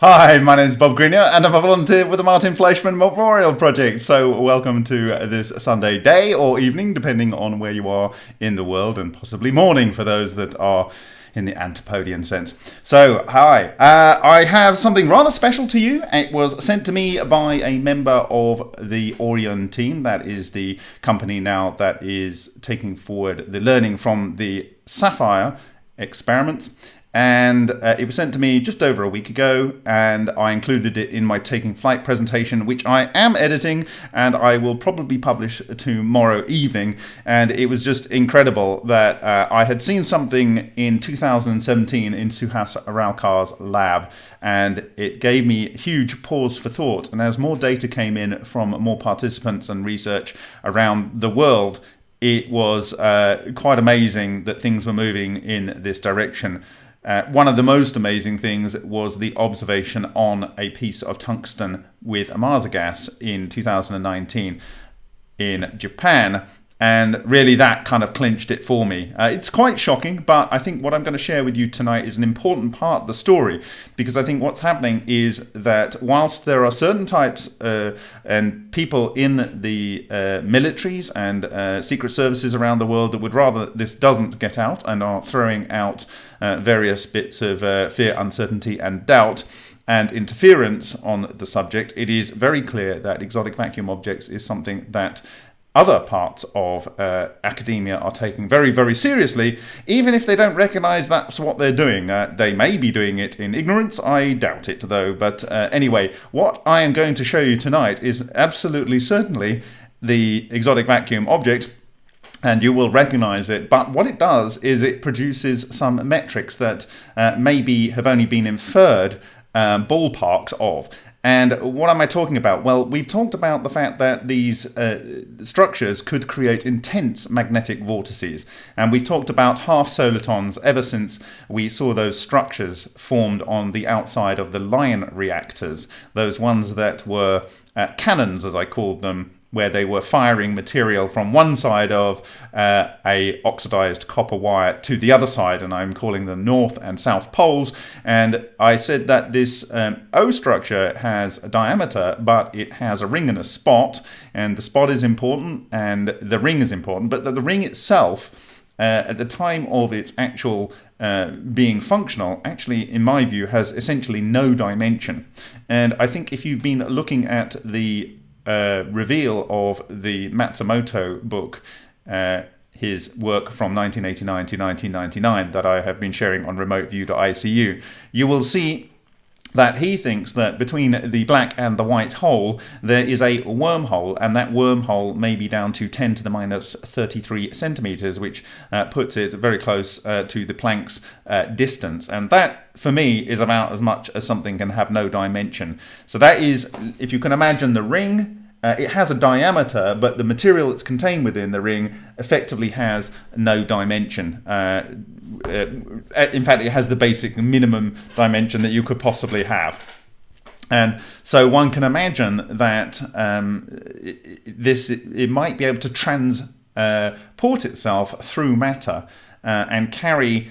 Hi, my name is Bob Greenyer and I'm a volunteer with the Martin Fleischmann Memorial Project. So, welcome to this Sunday day or evening, depending on where you are in the world, and possibly morning for those that are in the Antipodean sense. So, hi. Uh, I have something rather special to you. It was sent to me by a member of the Orion team. That is the company now that is taking forward the learning from the Sapphire experiments and uh, it was sent to me just over a week ago and i included it in my taking flight presentation which i am editing and i will probably publish tomorrow evening. And it was just incredible that uh, i had seen something in 2017 in suhas ralkar's lab and it gave me huge pause for thought. And as more data came in from more participants and research around the world it was uh, quite amazing that things were moving in this direction uh, one of the most amazing things was the observation on a piece of tungsten with Ohmasa gas in 2019 in Japan and really, that kind of clinched it for me. Uh, it's quite shocking, but I think what I'm going to share with you tonight is an important part of the story because I think what's happening is that whilst there are certain types uh, and people in the uh, militaries and uh, secret services around the world that would rather this doesn't get out and are throwing out uh, various bits of uh, fear, uncertainty, and doubt and interference on the subject, it is very clear that exotic vacuum objects is something that other parts of uh, academia are taking very, very seriously, even if they don't recognize that's what they're doing. Uh, they may be doing it in ignorance, I doubt it though. But uh, anyway, what I am going to show you tonight is absolutely certainly the exotic vacuum object and you will recognize it. But what it does is it produces some metrics that uh, maybe have only been inferred um, ballparks of. And what am I talking about? Well, we've talked about the fact that these uh, structures could create intense magnetic vortices. And we've talked about half solitons ever since we saw those structures formed on the outside of the LION reactors, those ones that were uh, cannons, as I called them, where they were firing material from one side of uh, a oxidized copper wire to the other side and I'm calling them north and south poles. And I said that this um, O structure has a diameter but it has a ring and a spot and the spot is important and the ring is important but that the ring itself uh, at the time of its actual uh, being functional actually in my view has essentially no dimension. And I think if you've been looking at the uh, reveal of the Matsumoto book, uh, his work from 1989 to 1999 that I have been sharing on remoteview.icu, you will see that he thinks that between the black and the white hole there is a wormhole and that wormhole may be down to 10 to the minus 33 centimeters which uh, puts it very close uh, to the Planck's uh, distance. And that for me is about as much as something can have no dimension. So that is if you can imagine the ring uh, it has a diameter, but the material that's contained within the ring effectively has no dimension. Uh, uh, in fact, it has the basic minimum dimension that you could possibly have. And so one can imagine that um, this it, might be able to transport uh, itself through matter uh, and carry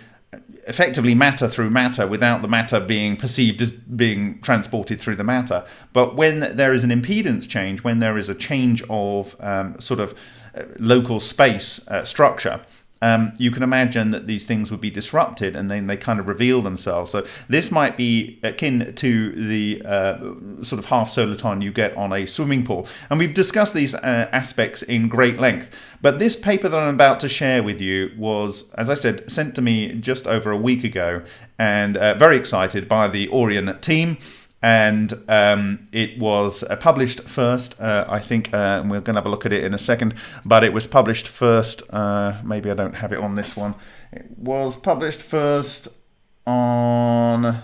effectively matter through matter without the matter being perceived as being transported through the matter. But when there is an impedance change, when there is a change of um, sort of uh, local space uh, structure, um, you can imagine that these things would be disrupted and then they kind of reveal themselves. So this might be akin to the uh, sort of half soliton you get on a swimming pool. And we've discussed these uh, aspects in great length. But this paper that I'm about to share with you was, as I said, sent to me just over a week ago and uh, very excited by the Orion team and um, it was uh, published first. Uh, I think uh, we're going to have a look at it in a second, but it was published first. Uh, maybe I don't have it on this one. It was published first on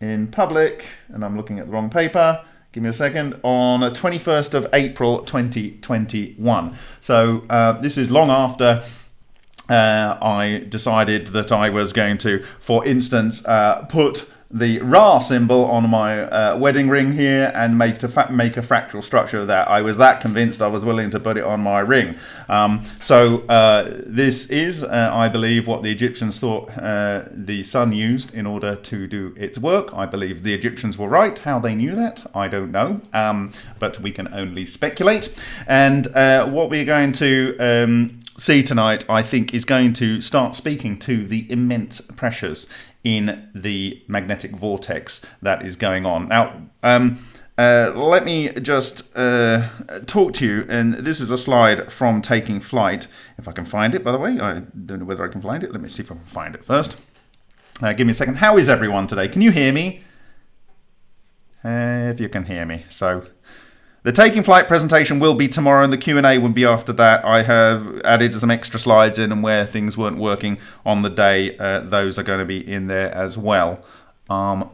in public, and I'm looking at the wrong paper. Give me a second. On 21st of April 2021. So uh, this is long after. Uh, I decided that I was going to, for instance, put the Ra symbol on my uh, wedding ring here and make fa- make a fractal structure of that. I was that convinced I was willing to put it on my ring. Um, so uh, this is, uh, I believe, what the Egyptians thought uh, the sun used in order to do its work. I believe the Egyptians were right. How they knew that, I don't know, um, but we can only speculate. And uh, what we're going to um, see tonight, I think, is going to start speaking to the immense pressures in the magnetic vortex that is going on. Now, um, uh, let me just uh, talk to you, and this is a slide from Taking Flight. If I can find it, by the way, I don't know whether I can find it. Let me see if I can find it first. Uh, give me a second. How is everyone today? Can you hear me? if you can hear me. So the Taking Flight presentation will be tomorrow and the Q&A will be after that. I have added some extra slides in and where things weren't working on the day, uh, those are going to be in there as well. Um,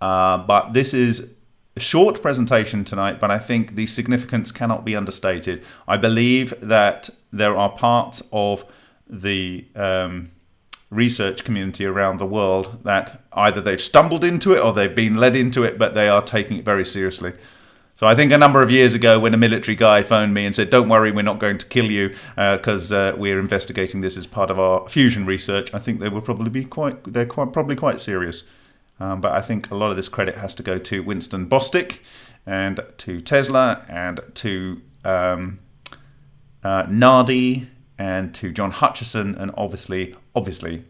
uh, but this is a short presentation tonight, but I think the significance cannot be understated. I believe that there are parts of the um, research community around the world that either they've stumbled into it or they've been led into it, but they are taking it very seriously. So I think a number of years ago, when a military guy phoned me and said, "Don't worry, we're not going to kill you because uh, uh, we're investigating this as part of our fusion research," I think they will probably be quite they're quite probably quite serious. Um, but I think a lot of this credit has to go to Winston Bostick and to Tesla and to um, uh, Nardi and to John Hutchison and obviously obviously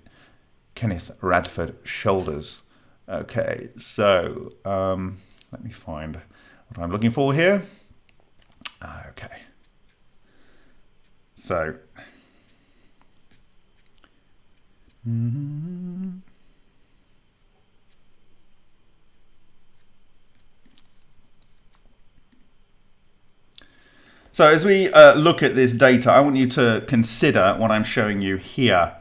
Kenneth Radford Shoulders. Okay, so um, let me find what I'm looking for here. Okay. So. So as we uh, look at this data, I want you to consider what I'm showing you here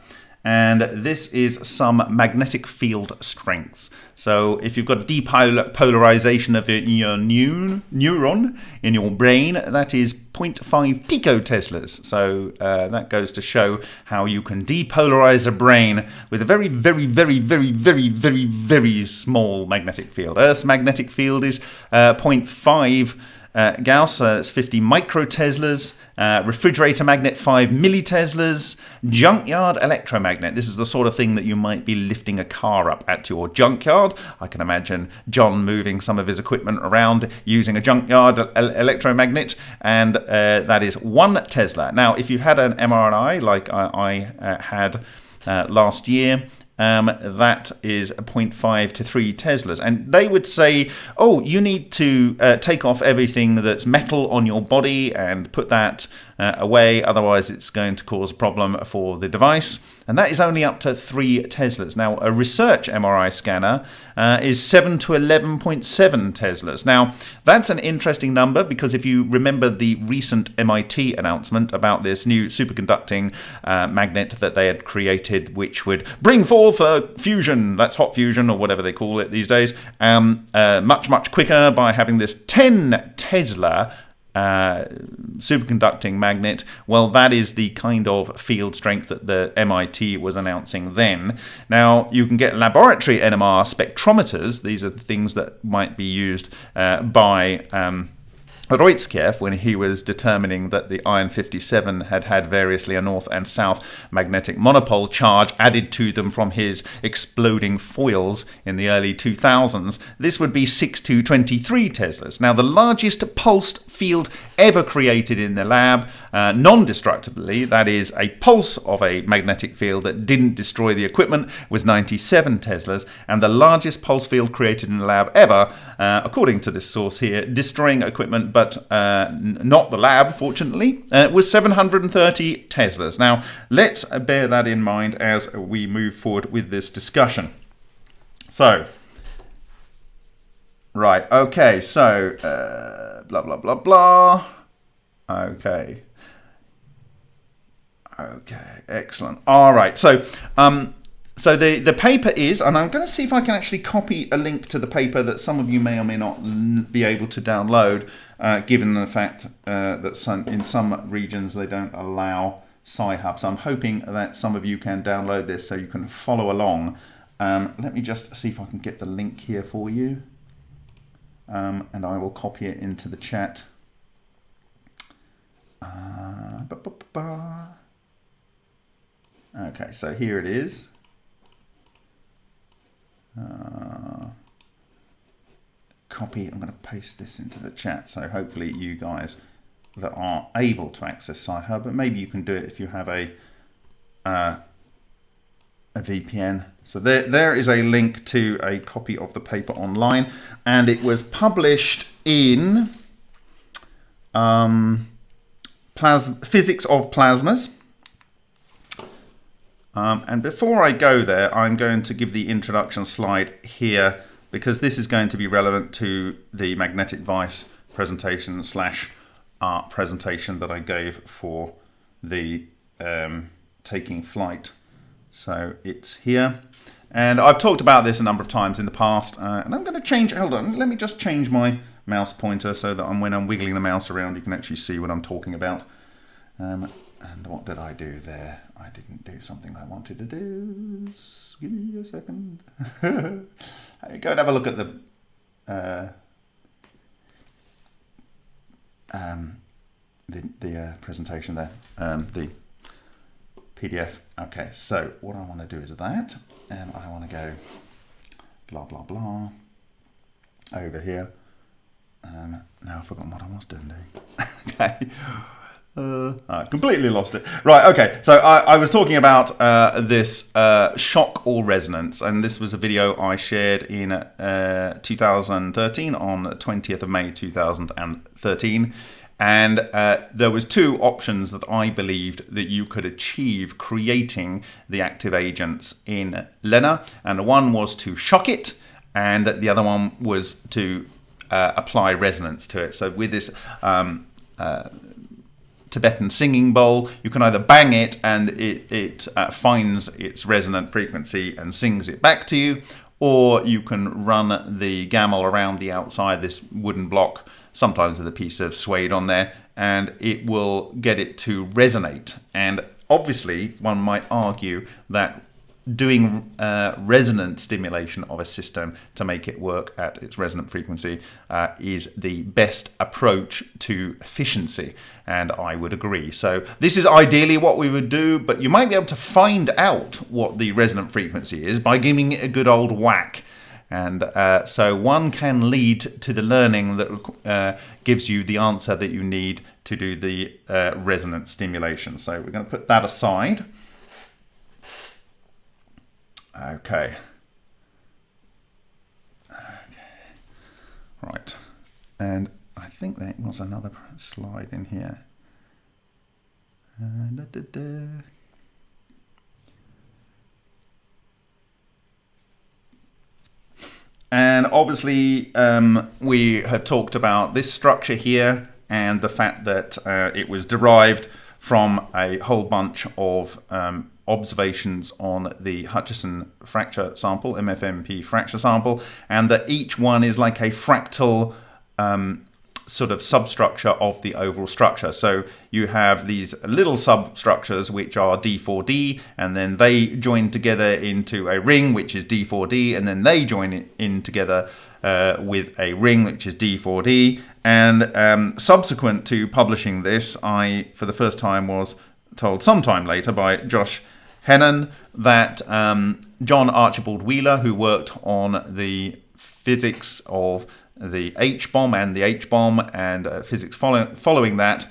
and this is some magnetic field strengths. So if you've got depolarization of your neuron in your brain, that is 0.5 picoteslas. So uh, that goes to show how you can depolarize a brain with a very, very, very, very, very, very, very small magnetic field. Earth's magnetic field is uh, 0.5 uh, Gauss, uh, it's 50 microteslas. Uh, refrigerator magnet 5 milliteslas, junkyard electromagnet. This is the sort of thing that you might be lifting a car up at your junkyard. I can imagine John moving some of his equipment around using a junkyard electromagnet, and uh, that is 1 Tesla. Now, if you've had an MRI like I, I uh, had uh, last year, um, that is 0.5 to 3 Teslas. And they would say, oh, you need to uh, take off everything that's metal on your body and put that uh, away, otherwise, it's going to cause a problem for the device and that is only up to 3 Teslas. Now, a research MRI scanner uh, is 7 to 11.7 Teslas. Now, that's an interesting number because if you remember the recent MIT announcement about this new superconducting uh, magnet that they had created, which would bring forth a fusion, that's hot fusion or whatever they call it these days, um, uh, much, much quicker by having this 10 Tesla uh, superconducting magnet, well, that is the kind of field strength that the MIT was announcing then. Now, you can get laboratory NMR spectrometers. These are things that might be used uh, by um, when he was determining that the Iron 57 had had variously a north and south magnetic monopole charge added to them from his exploding foils in the early 2000s, this would be 6 to 23 Teslas. Now, the largest pulsed field ever created in the lab, uh, non destructively, that is, a pulse of a magnetic field that didn't destroy the equipment, was 97 Teslas, and the largest pulse field created in the lab ever, uh, according to this source here, destroying equipment but uh, not the lab, fortunately, uh, was 730 Teslas. Now, let's bear that in mind as we move forward with this discussion. So, right, okay, so, uh, blah, blah, blah, blah. Okay. Okay, excellent. All right, so um, so the, the paper is, and I'm going to see if I can actually copy a link to the paper that some of you may or may not be able to download, uh, given the fact uh, that some, in some regions they don't allow Sci-Hub. So I'm hoping that some of you can download this so you can follow along Um, let me just see if I can get the link here for you. Um, and I will copy it into the chat. Uh, ba -ba -ba okay, so here it is. Uh, copy, I'm going to paste this into the chat. So hopefully you guys that are able to access Sci-Hub, but maybe you can do it if you have a uh, a VPN. So there, there is a link to a copy of the paper online, and it was published in um, Physics of Plasmas. Um, and before I go there, I'm going to give the introduction slide here because this is going to be relevant to the magnetic vice presentation slash art presentation that I gave for the um, taking flight. So it's here. And I've talked about this a number of times in the past, uh, and I'm going to change, hold on, let me just change my mouse pointer so that I'm, when I'm wiggling the mouse around, you can actually see what I'm talking about. Um, and what did I do there? I didn't do something I wanted to do. Give me a second. Go and have a look at the uh, um, the, the uh, presentation there, um, the PDF. Okay, so what I want to do is that, and I want to go blah, blah, blah over here. Um, now I've forgotten what I was doing. okay. Uh, I completely lost it. Right, okay. So I, I was talking about uh, this uh, shock or resonance, and this was a video I shared in uh, 2013 on 20th of May 2013. And uh, there was two options that I believed that you could achieve creating the active agents in LENR. And one was to shock it, and the other one was to uh, apply resonance to it. So with this um, Tibetan singing bowl. You can either bang it and it, it uh, finds its resonant frequency and sings it back to you, or you can run the gamel around the outside this wooden block, sometimes with a piece of suede on there, and it will get it to resonate. And obviously, one might argue that doing uh, resonant stimulation of a system to make it work at its resonant frequency uh, is the best approach to efficiency and I would agree so this is ideally what we would do but you might be able to find out what the resonant frequency is by giving it a good old whack and uh, so one can lead to the learning that uh, gives you the answer that you need to do the uh, resonant stimulation so we're going to put that aside Okay. Okay. Right. And I think there was another slide in here. Uh, da, da, da. And obviously, um, we have talked about this structure here and the fact that uh, it was derived from a whole bunch of um, observations on the Hutchison fracture sample, MFMP fracture sample, and that each one is like a fractal um, sort of substructure of the overall structure. So you have these little substructures which are D4D, and then they join together into a ring which is D4D, and then they join in together uh, with a ring which is D4D. And um, subsequent to publishing this, I, for the first time, was told sometime later by Josh Hennon that um, John Archibald Wheeler, who worked on the physics of the H bomb and the H bomb and uh, physics follow following that,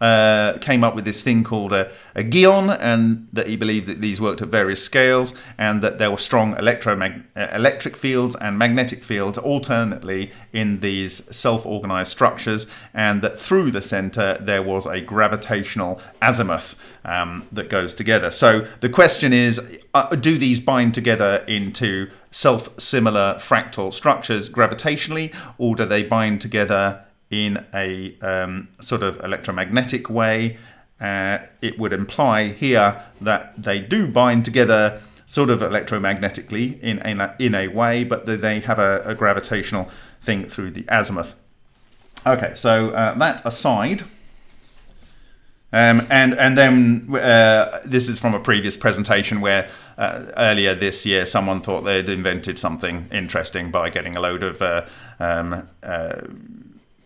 uh, came up with this thing called a, a geon, and that he believed that these worked at various scales, and that there were strong uh, electric fields and magnetic fields alternately in these self-organized structures, and that through the center there was a gravitational azimuth um, that goes together. So the question is, uh, do these bind together into self-similar fractal structures gravitationally, or do they bind together in a um, sort of electromagnetic way. Uh, it would imply here that they do bind together sort of electromagnetically in, a, in a way, but they have a, a gravitational thing through the azimuth. Okay, so uh, that aside, Um, and and then uh, this is from a previous presentation where uh, earlier this year someone thought they'd invented something interesting by getting a load of uh, um, uh,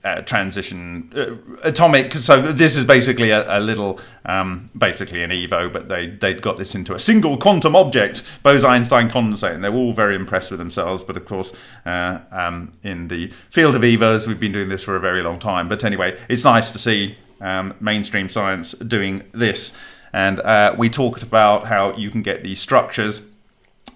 uh, transition uh, atomic. So this is basically a, a little, um, basically an Evo, but they they'd got this into a single quantum object, Bose-Einstein condensate, and they were all very impressed with themselves. But of course, uh, um, in the field of Evos, we've been doing this for a very long time. But anyway, it's nice to see um, mainstream science doing this. And uh, we talked about how you can get these structures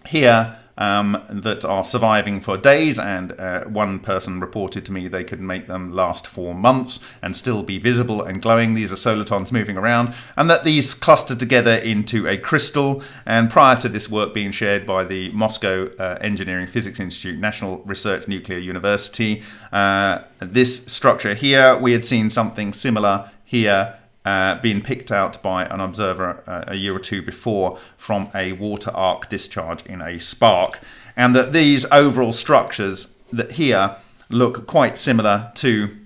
here um, that are surviving for days, and uh, one person reported to me they could make them last for months and still be visible and glowing. These are solitons moving around, and that these clustered together into a crystal. And prior to this work being shared by the Moscow uh, Engineering Physics Institute, National Research Nuclear University, uh, this structure here, we had seen something similar here uh, been picked out by an observer uh, a year or two before from a water arc discharge in a spark, and that these overall structures that here look quite similar to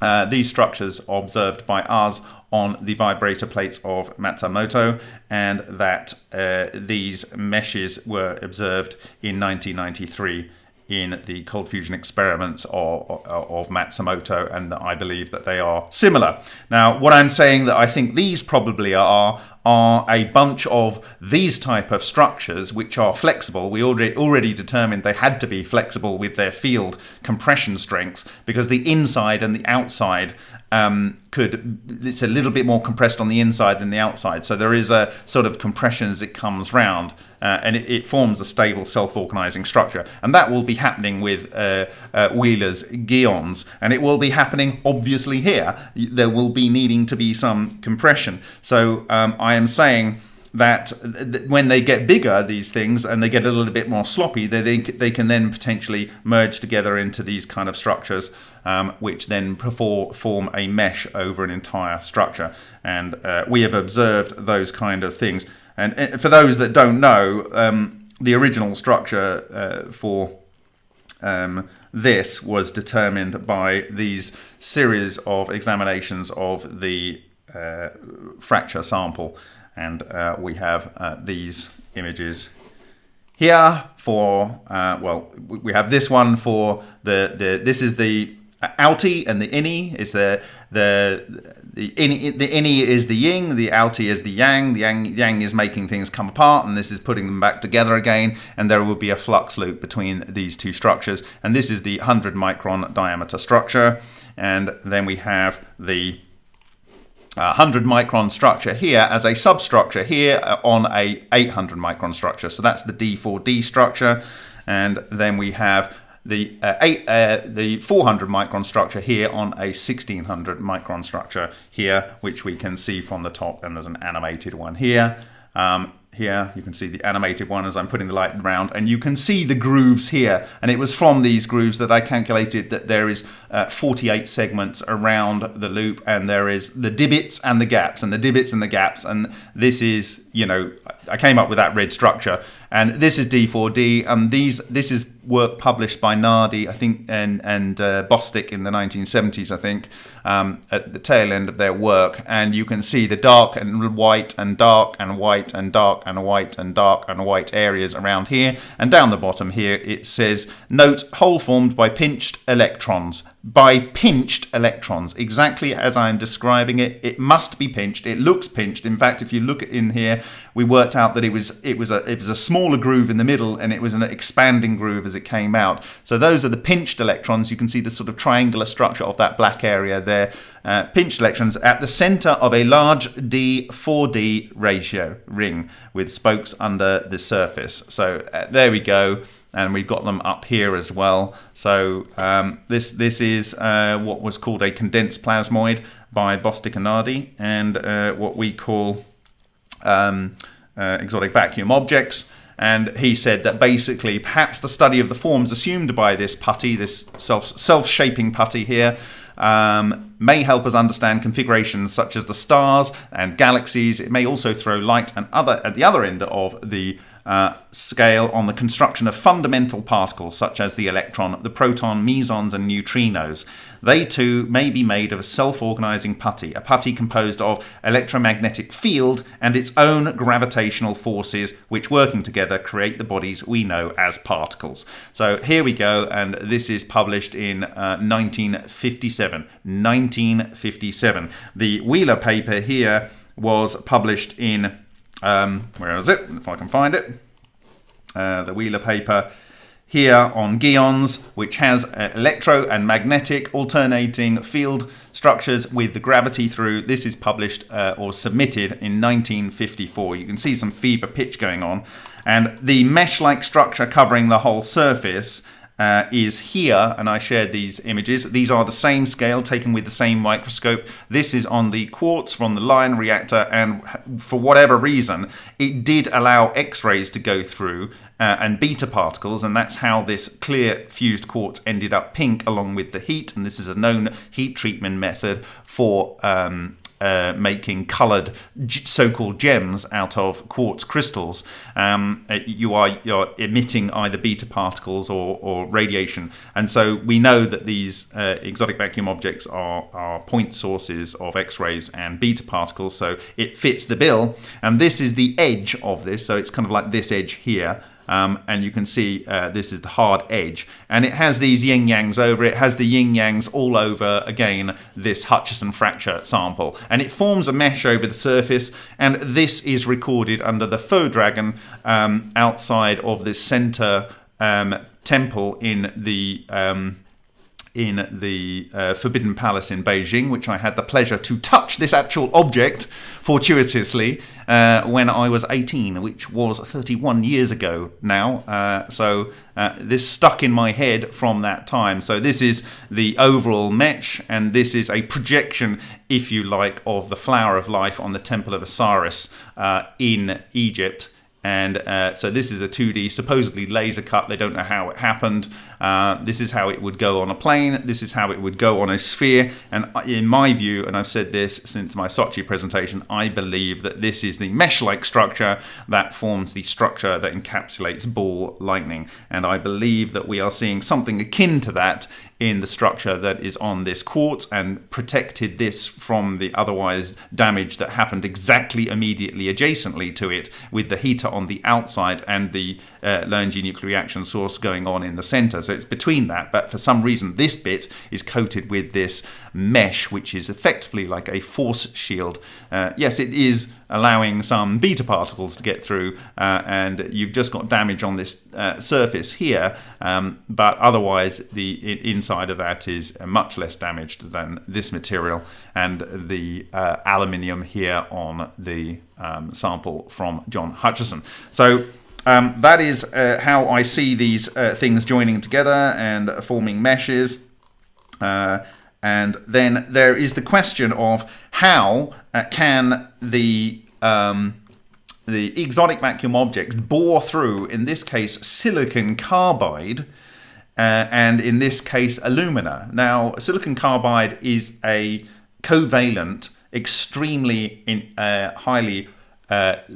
uh, these structures observed by us on the vibrator plates of Matsumoto, and that uh, these meshes were observed in 1993 in the cold fusion experiments of, of, Matsumoto, and that I believe that they are similar. Now, what I'm saying that I think these probably are are a bunch of these type of structures which are flexible. We already already determined they had to be flexible with their field compression strengths because the inside and the outside um, could it's a little bit more compressed on the inside than the outside. So there is a sort of compression as it comes round, uh, and it, it, forms a stable self-organizing structure. And that will be happening with uh, uh, Wheeler's geons, and it will be happening obviously here. There will be needing to be some compression. So um, I am saying that when they get bigger, these things, and they get a little bit more sloppy, they, they, they can then potentially merge together into these kind of structures, um, which then form a mesh over an entire structure. And uh, we have observed those kind of things. And uh, for those that don't know, um, the original structure uh, for um, this was determined by these series of examinations of the uh, fracture sample and uh, we have uh, these images here for uh, well we have this one for the the this is the outie and the innie is the the the innie, the innie is the yin the outie is the yang the yang yang is making things come apart and this is putting them back together again and there will be a flux loop between these two structures. And this is the 100 micron diameter structure. And then we have the 100 micron structure here as a substructure here uh, on a 800 micron structure. So that's the D4D structure. And then we have the uh, eight, uh, the 400 micron structure here on a 1600 micron structure here, which we can see from the top. And there's an animated one here. Um, here. You can see the animated one as I'm putting the light around and you can see the grooves here. And it was from these grooves that I calculated that there is uh, 48 segments around the loop and there is the divots and the gaps and the divots and the gaps and this is you know I came up with that red structure. And this is D4D and these this is work published by Nardi I think and and uh, Bostick in the 1970s I think um, at the tail end of their work. And you can see the dark and white and dark and white and dark and white and dark and white areas around here. And down the bottom here it says note hole formed by pinched electrons. By pinched electrons. Exactly as I'm describing it it must be pinched. It looks pinched. In fact if you look in here we worked out that it was it was a it was a smaller groove in the middle and it was an expanding groove as it came out. So those are the pinched electrons. You can see the sort of triangular structure of that black area there. Uh, pinched electrons at the center of a large D4D ratio ring with spokes under the surface. So uh, there we go. And we've got them up here as well. So um, this this is uh, what was called a condensed plasmoid by Bostick and Nardi, and uh, what we call um, uh, exotic vacuum objects. And he said that basically, perhaps the study of the forms assumed by this putty, this self self-shaping putty here, um, may help us understand configurations such as the stars and galaxies. It may also throw light and other at the other end of the uh, scale on the construction of fundamental particles such as the electron, the proton, mesons, and neutrinos. They too may be made of a self organizing putty, a putty composed of electromagnetic field and its own gravitational forces, which working together create the bodies we know as particles. So here we go, and this is published in uh, 1957. 1957. The Wheeler paper here was published in um, where is it? If I can find it. Uh, the Wheeler paper here on geons, which has uh, electro and magnetic alternating field structures with the gravity through. This is published uh, or submitted in 1954. You can see some fever pitch going on. And the mesh-like structure covering the whole surface uh, is here, and I shared these images. These are the same scale taken with the same microscope. This is on the quartz from the Lion reactor, and for whatever reason, it did allow X-rays to go through uh, and beta particles, and that's how this clear fused quartz ended up pink along with the heat. And this is a known heat treatment method for um, uh, making colored so-called gems out of quartz crystals, um, uh, you are you're emitting either beta particles or, or radiation. And so we know that these uh, exotic vacuum objects are, are point sources of X-rays and beta particles, so it fits the bill. And this is the edge of this, so it's kind of like this edge here. Um, and you can see uh, this is the hard edge. And it has these yin yangs over it has the yin yangs all over again this Hutchison fracture sample. And it forms a mesh over the surface and this is recorded under the faux dragon um, outside of this center um, temple in the um, in the uh, Forbidden Palace in Beijing, which I had the pleasure to touch this actual object fortuitously uh, when I was 18, which was 31 years ago now. Uh, so uh, this stuck in my head from that time. So this is the overall mesh, and this is a projection, if you like, of the flower of life on the Temple of Osiris uh, in Egypt. And uh, so this is a 2D, supposedly laser cut. They don't know how it happened. Uh, this is how it would go on a plane. This is how it would go on a sphere. And in my view, and I've said this since my Sochi presentation, I believe that this is the mesh-like structure that forms the structure that encapsulates ball lightning. And I believe that we are seeing something akin to that in the structure that is on this quartz and protected this from the otherwise damage that happened exactly immediately adjacently to it with the heater on the outside and the uh, low energy nuclear reaction source going on in the center. So it's between that, but for some reason this bit is coated with this mesh, which is effectively like a force shield. Uh, yes, it is allowing some beta particles to get through, uh, and you've just got damage on this uh, surface here, um, but otherwise the inside of that is much less damaged than this material and the uh, aluminium here on the um, sample from John Hutchison. So um, that is uh, how I see these uh, things joining together and forming meshes. Uh, and then there is the question of how uh, can the um, the exotic vacuum objects bore through, in this case, silicon carbide, uh, and in this case, alumina. Now, silicon carbide is a covalent, extremely in, uh, highly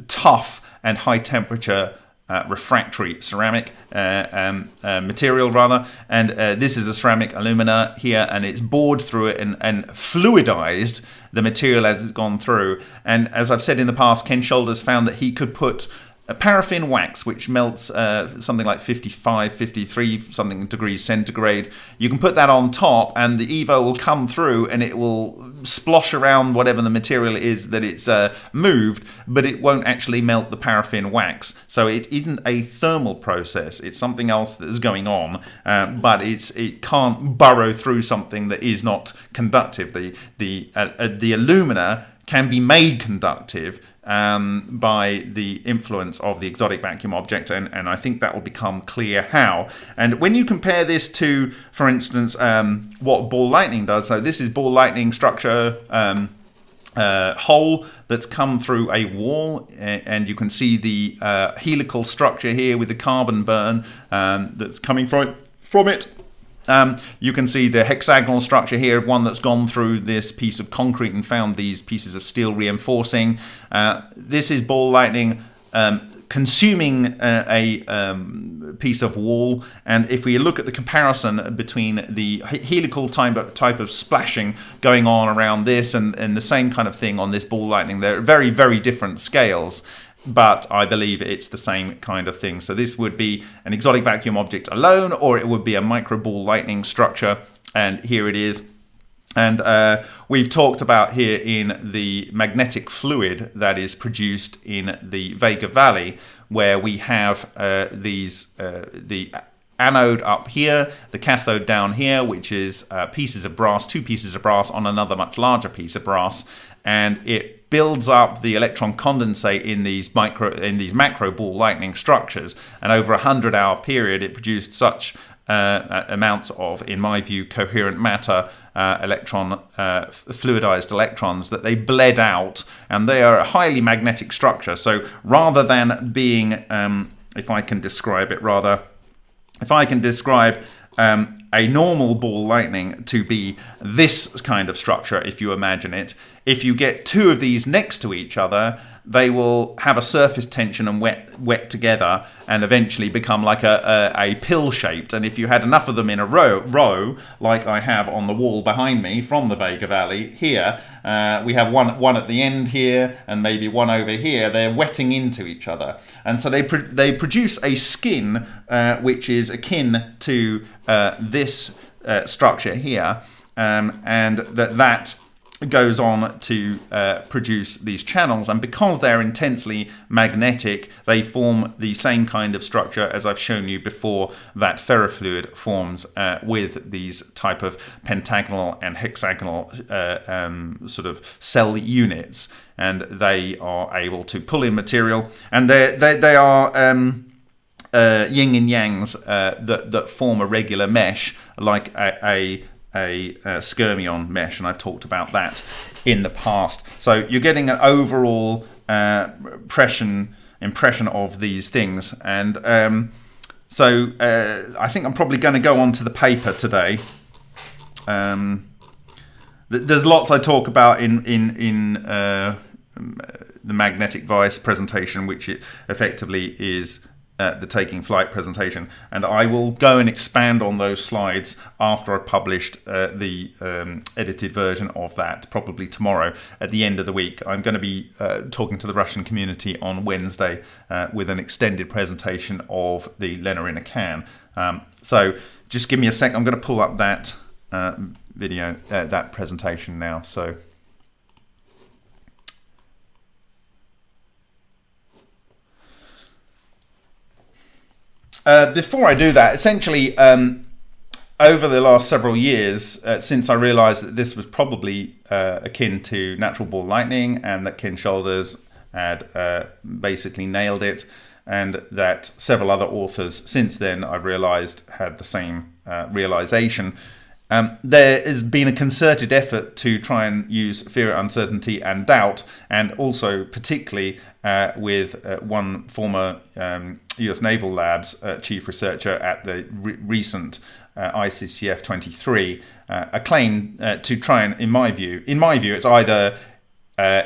tough and high temperature uh, refractory ceramic uh, um, uh, material rather. And uh, this is a ceramic alumina here and it's bored through it and, and, fluidized the material as it's gone through. And as I've said in the past Ken Shoulders found that he could put paraffin wax which melts uh, something like 55 53 something degrees centigrade you can put that on top and the evo will come through and it will splosh around whatever the material is that it's uh, moved but it won't actually melt the paraffin wax. So it isn't a thermal process it's something else that is going on uh, but it's it can't burrow through something that is not conductive. The the uh, uh, the alumina can be made conductive um, by the influence of the exotic vacuum object, and, and I think that will become clear how. And when you compare this to, for instance, um, what ball lightning does, so this is ball lightning structure um, uh, hole that's come through a wall, and you can see the uh, helical structure here with the carbon burn um, that's coming from from it. Um, you can see the hexagonal structure here of one that's gone through this piece of concrete and found these pieces of steel reinforcing. Uh, this is ball lightning um, consuming uh, a um, piece of wall. And if we look at the comparison between the helical type of, type of splashing going on around this and, and the same kind of thing on this ball lightning, they're very, very different scales but I believe it's the same kind of thing. So this would be an exotic vacuum object alone, or it would be a micro ball lightning structure. And here it is. And uh, we've talked about here in the magnetic fluid that is produced in the Vega Valley, where we have uh, these uh, the anode up here, the cathode down here, which is uh, pieces of brass, two pieces of brass on another much larger piece of brass, and it builds up the electron condensate in these micro in these macro ball lightning structures and over a 100 hour period it produced such uh, amounts of, in my view, coherent matter uh, electron, uh, fluidized electrons that they bled out, and they are a highly magnetic structure. So rather than being, um, if I can describe it, rather, if I can describe um, a normal ball lightning to be this kind of structure, if you imagine it, if you get two of these next to each other, they will have a surface tension and wet wet together and eventually become like a, a, a, pill shaped. And if you had enough of them in a row row like I have on the wall behind me from the Vega Valley here uh, we have one one at the end here and maybe one over here they're wetting into each other. And so they pro- they produce a skin uh, which is akin to uh, this uh, structure here um, and that that goes on to uh, produce these channels. And because they're intensely magnetic they form the same kind of structure as I've shown you before that ferrofluid forms uh, with these type of pentagonal and hexagonal uh, um, sort of cell units. And they are able to pull in material. And they they, they are um, uh, yin and yangs uh, that, that form a regular mesh like a, a a, a skyrmion mesh, and I've talked about that in the past. So you're getting an overall uh, impression impression of these things, and um, so uh, I think I'm probably going to go on to the paper today. Um, th there's lots I talk about in in in uh, the magnetic vice presentation, which it effectively is uh, the taking flight presentation and I will go and expand on those slides after I've published uh, the um, edited version of that probably tomorrow at the end of the week. I'm going to be uh, talking to the Russian community on Wednesday uh, with an extended presentation of the LENR in a can. Um, so just give me a sec I'm going to pull up that uh, video uh, that presentation now. So Uh, before I do that, essentially, um, over the last several years, uh, since I realized that this was probably uh, akin to natural ball lightning and that Ken Shoulders had uh, basically nailed it, and that several other authors since then I've realized had the same uh, realization. Um, there has been a concerted effort to try and use fear, uncertainty, and doubt, and also particularly uh, with uh, one former um, US Naval Labs uh, chief researcher at the re recent uh, ICCF 23, uh, a claim uh, to try and, in my view, in my view, it's either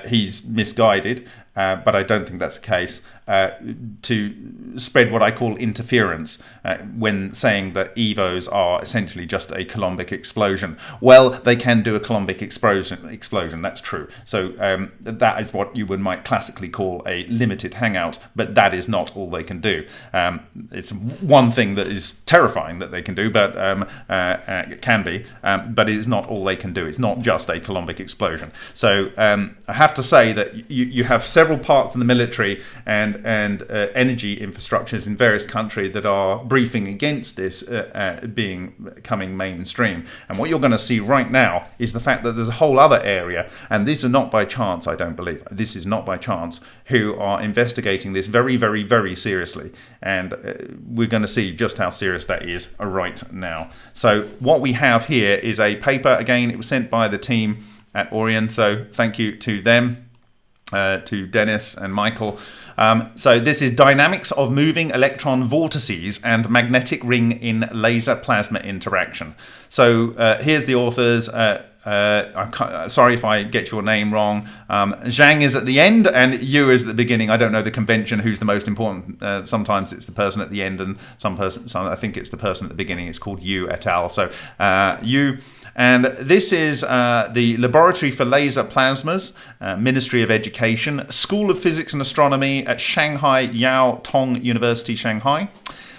he's misguided but I don't think that's the case, uh, to spread what I call interference uh, when saying that EVOs are essentially just a Coulombic explosion. Well, they can do a Coulombic explosion, explosion that's true. So um, that is what you would might classically call a limited hangout, but that is not all they can do. Um, it's one thing that is terrifying that they can do, but um, uh, uh, it can be, um, but it is not all they can do. It's not just a Coulombic explosion. So um, I have to say that you, you have several parts in the military and and uh, energy infrastructures in various countries that are briefing against this uh, uh, being coming mainstream. And what you're going to see right now is the fact that there's a whole other area, and these are not by chance, I don't believe. This is not by chance, who are investigating this very, very, very seriously. And uh, we're going to see just how serious that is right now. So what we have here is a paper. Again, it was sent by the team at Orion, so thank you to them. uh, to Dennis and Michael. Um, so this is dynamics of moving electron vortices and magnetic ring in laser plasma interaction. So uh, here's the authors. Uh, uh, uh, sorry if I get your name wrong. Um, Zhang is at the end and Yu is at the beginning. I don't know the convention who's the most important. Uh, sometimes it's the person at the end and some person, some, I think it's the person at the beginning. It's called Yu et al. So uh, Yu. And this is uh, the Laboratory for Laser Plasmas, uh, Ministry of Education, School of Physics and Astronomy at Shanghai Jiao Tong University, Shanghai.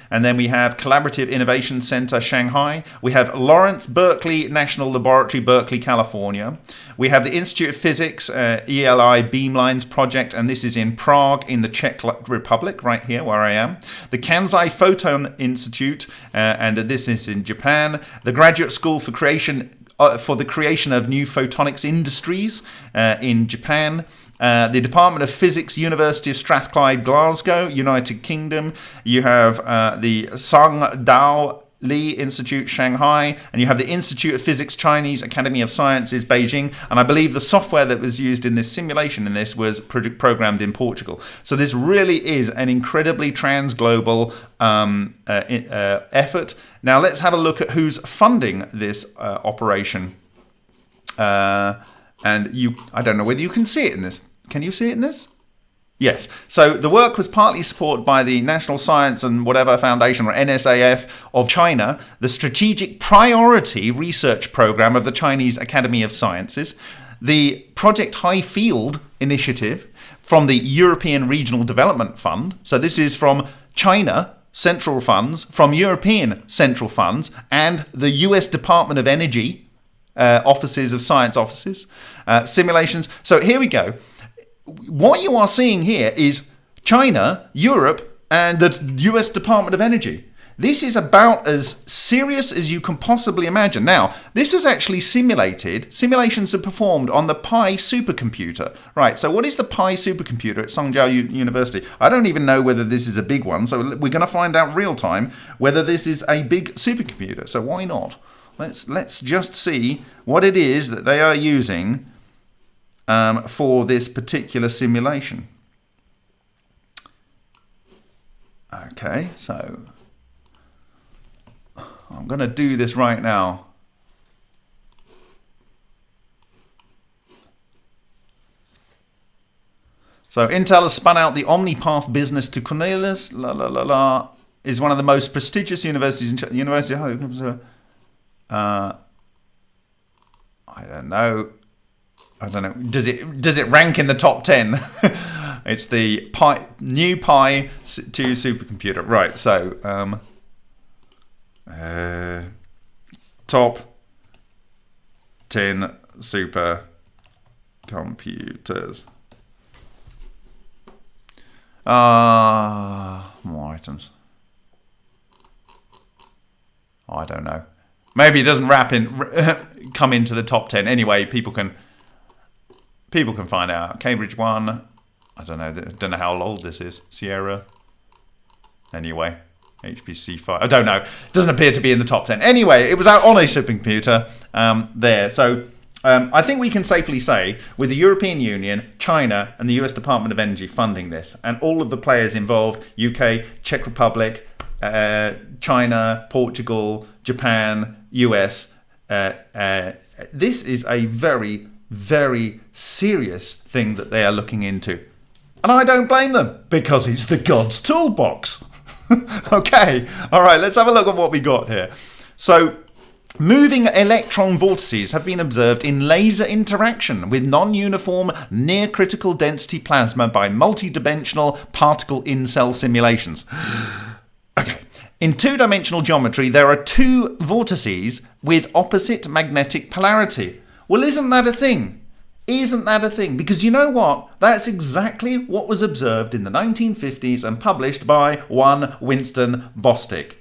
And then we have Collaborative Innovation Center Shanghai. We have Lawrence Berkeley National Laboratory, Berkeley, California. We have the Institute of Physics, uh, ELI Beamlines Project, and this is in Prague in the Czech Republic, right here where I am. The Kansai Photon Institute, uh, and this is in Japan. The Graduate School for Creation uh, for the creation of new photonics industries uh, in Japan. Uh, the Department of Physics, University of Strathclyde, Glasgow, United Kingdom. You have uh, the Sang Dao Lee Institute, Shanghai, and you have the Institute of Physics, Chinese Academy of Sciences, Beijing. And I believe the software that was used in this simulation in this was pro- programmed in Portugal. So this really is an incredibly transglobal um, uh, uh, effort. Now let's have a look at who's funding this uh, operation. And you, I don't know whether you can see it in this. Can you see it in this? Yes. So the work was partly supported by the National Science and Whatever Foundation, or NSAF, of China, the Strategic Priority Research Program of the Chinese Academy of Sciences, the Project High Field Initiative from the European Regional Development Fund. So this is from China central funds, from European central funds, and the US Department of Energy uh, offices of science offices, uh, simulations. So here we go what you are seeing here is China, Europe, and the US Department of Energy. This is about as serious as you can possibly imagine. Now, this was actually simulated. Simulations are performed on the Pi supercomputer. Right, so what is the Pi supercomputer at Songjiao U University? I don't even know whether this is a big one, so we're going to find out real time whether this is a big supercomputer. So why not? Let's, let's just see what it is that they are using um, for this particular simulation. Okay, so I'm going to do this right now. So Intel has spun out the OmniPath business to Cornelis, La la la la is one of the most prestigious universities in University. of Uh, I don't know. I don't know. Does it does it rank in the top ten? it's the Pi new Pi two supercomputer. Right. So um, uh, top ten super computers. Ah, uh, more items. I don't know. Maybe it doesn't wrap in, come into the top ten. Anyway, people can people can find out. Cambridge one. I don't know. Don't know how old this is. Sierra. Anyway, HPC five. I don't know. Doesn't appear to be in the top ten. Anyway, it was out on a supercomputer um, there. So um, I think we can safely say, with the European Union, China, and the US Department of Energy funding this, and all of the players involved UK, Czech Republic, uh, China, Portugal, Japan, US uh, uh, this is a very very serious thing that they are looking into. And I don't blame them because it's the God's toolbox. okay, all right, let's have a look at what we got here. So, moving electron vortices have been observed in laser interaction with non uniform near critical density plasma by multidimensional particle in cell simulations. In two dimensional geometry, there are two vortices with opposite magnetic polarity. Well, isn't that a thing? Isn't that a thing? Because you know what? That's exactly what was observed in the 1950s and published by one Winston Bostick.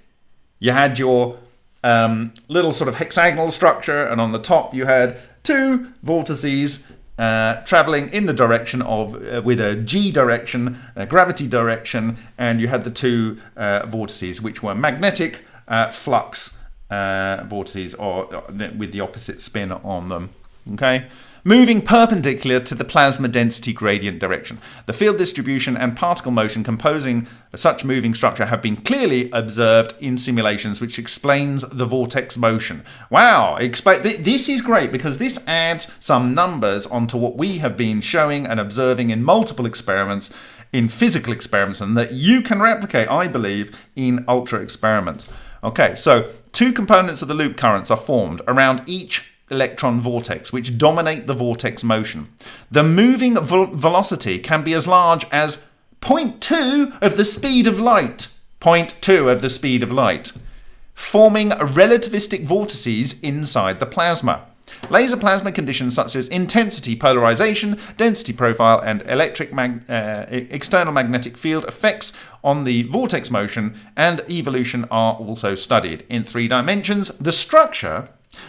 You had your um, little sort of hexagonal structure, and on the top you had two vortices uh, traveling in the direction of uh, with a g direction, a gravity direction, and you had the two uh, vortices which were magnetic uh, flux uh, vortices or uh, with the opposite spin on them. Okay, moving perpendicular to the plasma density gradient direction. The field distribution and particle motion composing such moving structure have been clearly observed in simulations, which explains the vortex motion. Wow, this is great because this adds some numbers onto what we have been showing and observing in multiple experiments in physical experiments and that you can replicate, I believe, in ultra experiments. Okay, so two components of the loop currents are formed around each electron vortex, which dominate the vortex motion. The moving velocity can be as large as 0.2 of the speed of light. 0.2 of the speed of light, forming relativistic vortices inside the plasma. Laser plasma conditions such as intensity, polarization, density profile, and electric mag uh, external magnetic field effects on the vortex motion and evolution are also studied. In three dimensions, the structure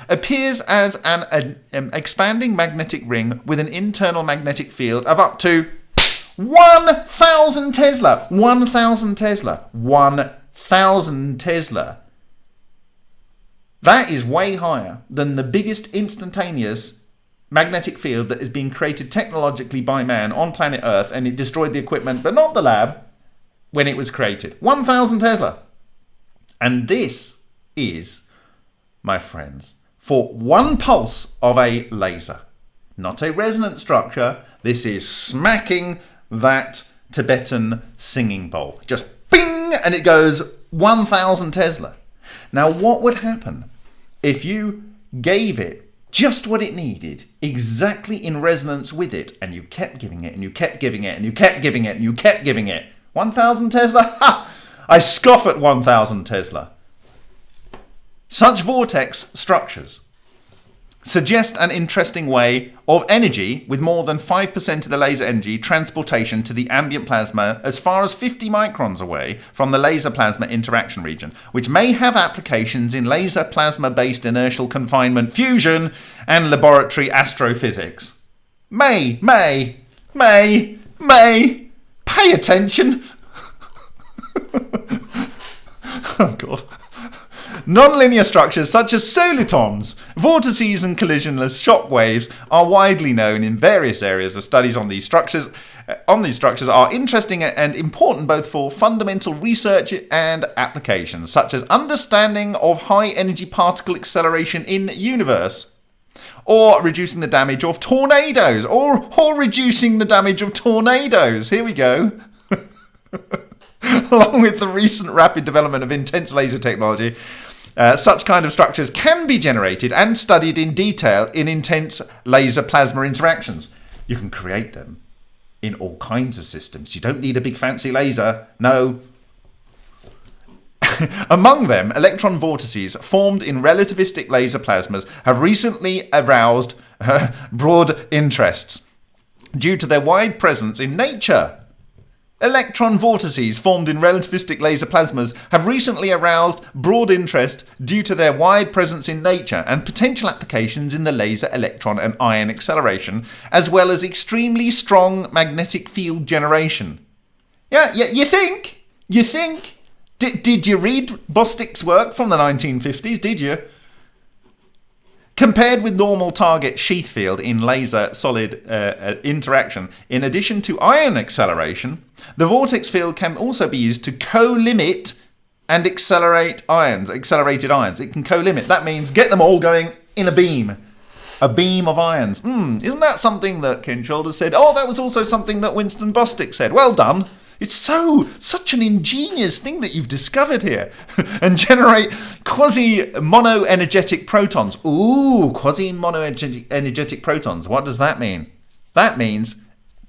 appears as an, an, an expanding magnetic ring with an internal magnetic field of up to 1,000 Tesla. 1,000 Tesla. 1,000 Tesla. That is way higher than the biggest instantaneous magnetic field that has been created technologically by man on planet Earth and it destroyed the equipment, but not the lab, when it was created. 1,000 Tesla. And this is, my friends, for one pulse of a laser. Not a resonant structure. This is smacking that Tibetan singing bowl. Just bing! And it goes 1,000 Tesla. Now, what would happen if you gave it just what it needed, exactly in resonance with it, and you kept giving it, and you kept giving it, and you kept giving it, and you kept giving it? 1,000 Tesla? Ha! I scoff at 1,000 Tesla. Such vortex structures suggest an interesting way of energy with more than 5% of the laser energy transportation to the ambient plasma as far as 50 microns away from the laser plasma interaction region, which may have applications in laser plasma based inertial confinement fusion and laboratory astrophysics. May, may, may, may, pay attention. Nonlinear structures such as solitons, vortices, and collisionless shock waves are widely known in various areas of studies on these structures. Uh, on these structures are interesting and important both for fundamental research and applications, such as understanding of high energy particle acceleration in universe or reducing the damage of tornadoes, or, or reducing the damage of tornadoes. Here we go. Along with the recent rapid development of intense laser technology, uh, such kind of structures can be generated and studied in detail in intense laser plasma interactions. You can create them in all kinds of systems. You don't need a big fancy laser. No. Among them, electron vortices formed in relativistic laser plasmas have recently aroused uh, broad interests due to their wide presence in nature. Electron vortices formed in relativistic laser plasmas have recently aroused broad interest due to their wide presence in nature and potential applications in the laser, electron, and ion acceleration, as well as extremely strong magnetic field generation. Yeah, yeah you think? You think? D- did you read Bostick's work from the 1950s? Did you? Compared with normal target sheath field in laser solid uh, uh, interaction, in addition to ion acceleration, the vortex field can also be used to collimate and accelerate ions, accelerated ions. It can collimate. That means get them all going in a beam. A beam of ions. Hmm, isn't that something that Ken Shoulders said? Oh, that was also something that Winston Bostick said. Well done. It's so such an ingenious thing that you've discovered here, and generate quasi monoenergetic protons. Ooh, quasi monoenergetic protons. What does that mean? That means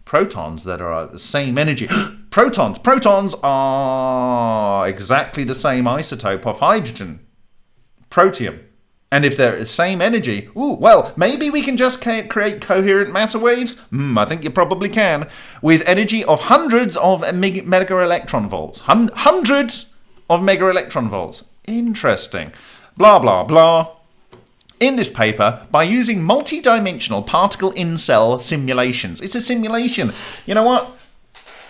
protons that are at the same energy. protons. Protons are exactly the same isotope of hydrogen, protium. And if they're the same energy, ooh, well, maybe we can just create coherent matter waves? Mm, I think you probably can. With energy of hundreds of mega electron volts. Hun hundreds of mega electron volts. Interesting. Blah, blah, blah. In this paper, by using multi-dimensional particle in-cell simulations. It's a simulation. You know what?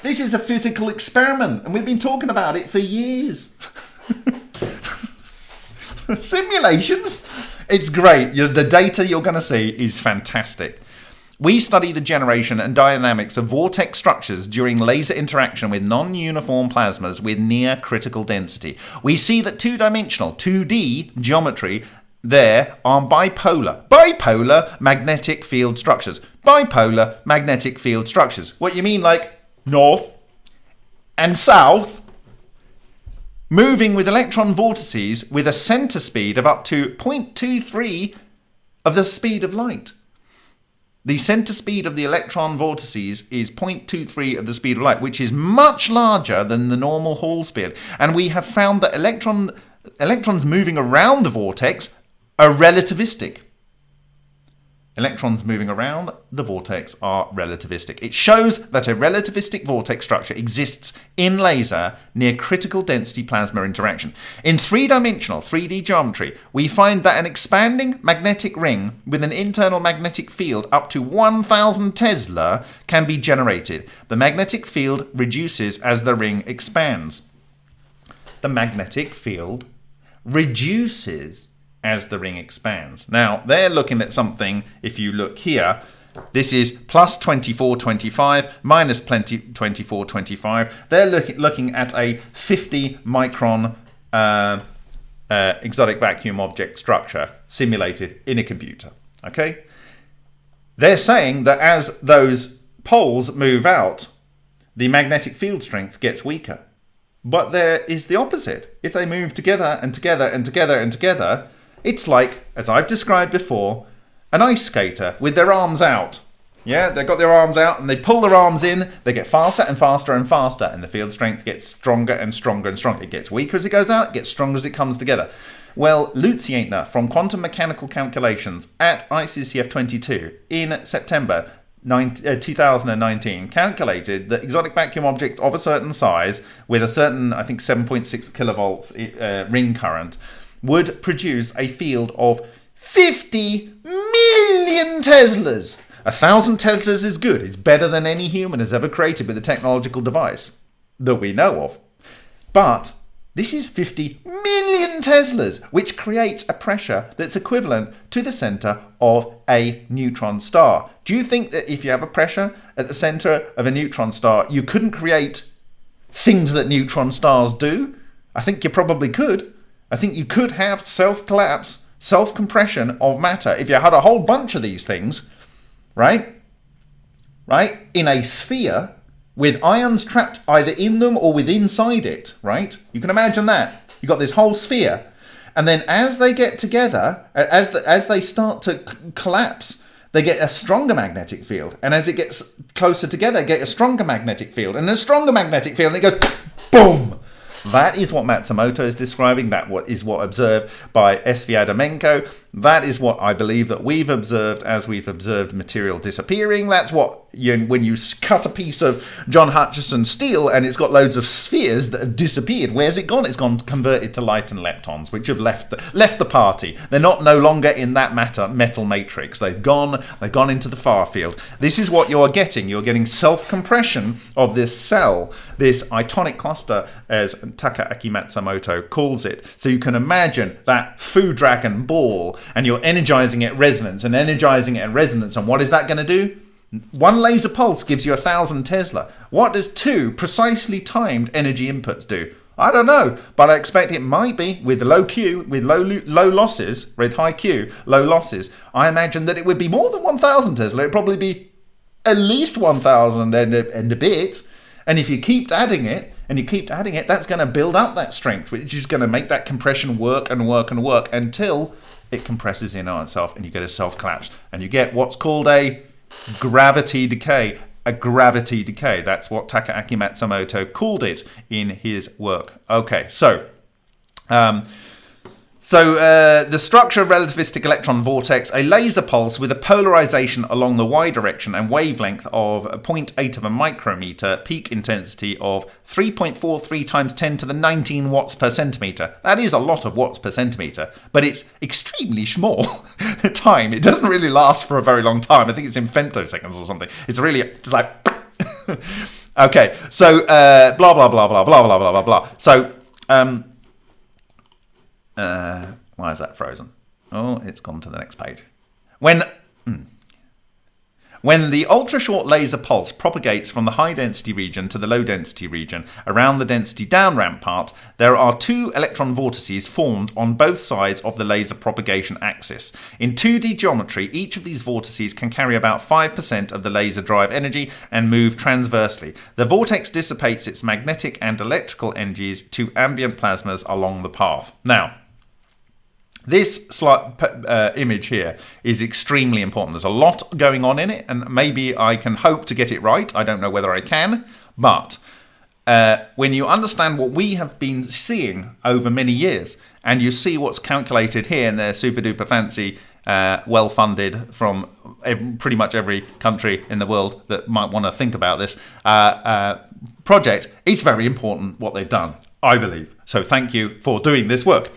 This is a physical experiment, and we've been talking about it for years. Simulations? It's great. the data you're going to see is fantastic. We study the generation and dynamics of vortex structures during laser interaction with non-uniform plasmas with near critical density. We see that two-dimensional, 2D geometry there are bipolar, bipolar magnetic field structures. Bipolar magnetic field structures. What you mean like north and south moving with electron vortices with a center speed of up to 0.23 of the speed of light. The center speed of the electron vortices is 0.23 of the speed of light, which is much larger than the normal Hall speed. And we have found that electron, electrons moving around the vortex are relativistic. Electrons moving around the vortex are relativistic. It shows that a relativistic vortex structure exists in laser near critical density plasma interaction. In three-dimensional 3D geometry, we find that an expanding magnetic ring with an internal magnetic field up to 1000 Tesla can be generated. The magnetic field reduces as the ring expands. The magnetic field reduces as the ring expands. Now, they're looking at something, if you look here, this is plus 2425 minus 2425. They're look, looking at a 50 micron uh, uh, exotic vacuum object structure simulated in a computer. Okay? They're saying that as those poles move out, the magnetic field strength gets weaker. But there is the opposite. If they move together and together and together and together, it's like, as I've described before, an ice skater with their arms out. Yeah, they've got their arms out and they pull their arms in, they get faster and faster and faster, and the field strength gets stronger and stronger and stronger. It gets weaker as it goes out, it gets stronger as it comes together. Well, Lutz Jaitner from Quantum Mechanical Calculations at ICCF 22 in September 2019 uh, calculated that exotic vacuum objects of a certain size with a certain, I think, 7.6 kilovolts uh, ring current would produce a field of 50 million Teslas. A thousand Teslas is good. It's better than any human has ever created with a technological device that we know of. But this is 50 million Teslas, which creates a pressure that's equivalent to the center of a neutron star. Do you think that if you have a pressure at the center of a neutron star, you couldn't create things that neutron stars do? I think you probably could. I think you could have self-collapse, self-compression of matter if you had a whole bunch of these things, right? Right? In a sphere with ions trapped either in them or with inside it, right? You can imagine that. You've got this whole sphere. And then as they get together, as, the, as they start to collapse, they get a stronger magnetic field. And as it gets closer together, get a stronger magnetic field. And a stronger magnetic field, and it goes boom! That is what Matsumoto is describing. That what is what observed by Sviatomenko. That is what I believe that we've observed as we've observed material disappearing. That's what you, when you cut a piece of John Hutchison steel and it's got loads of spheres that have disappeared. Where's it gone? It's gone converted to light and leptons, which have left the, left the party. They're not no longer in that matter metal matrix. They've gone. They've gone into the far field. This is what you're getting. You're getting self compression of this cell, this itonic cluster, as Takaaki Matsumoto calls it. So you can imagine that Foo Dragon ball and you're energizing it resonance and energizing it resonance. And what is that going to do? One laser pulse gives you a thousand Tesla. What does two precisely timed energy inputs do? I don't know, but I expect it might be with low Q, with low low losses, with high Q, low losses. I imagine that it would be more than 1,000 Tesla. It'd probably be at least 1,000 and, and a bit. And if you keep adding it, and you keep adding it, that's going to build up that strength, which is going to make that compression work and work and work until it compresses in on itself and you get a self collapse and you get what's called a gravity decay. A gravity decay. That's what takaaki matsumoto called it in his work. Okay so um, so uh, the structure of relativistic electron vortex, a laser pulse with a polarization along the y direction and wavelength of 0.8 of a micrometer, peak intensity of 3.43 times 10 to the 19 watts per centimeter. That is a lot of watts per centimeter, but it's extremely small time. It doesn't really last for a very long time. I think it's in femtoseconds or something. It's really it's like okay. So uh, blah blah blah blah blah blah blah blah blah. So um, uh, why is that frozen? Oh, it's gone to the next page. When hmm. When the ultra-short laser pulse propagates from the high-density region to the low-density region around the density down ramp part, there are two electron vortices formed on both sides of the laser propagation axis. In 2D geometry, each of these vortices can carry about 5% of the laser drive energy and move transversely. The vortex dissipates its magnetic and electrical energies to ambient plasmas along the path. Now, this uh, image here is extremely important. There's a lot going on in it, and maybe I can hope to get it right. I don't know whether I can, but uh, when you understand what we have been seeing over many years, and you see what's calculated here, in they're super duper fancy, uh, well funded from pretty much every country in the world that might want to think about this uh, uh, project, it's very important what they've done, I believe. So thank you for doing this work.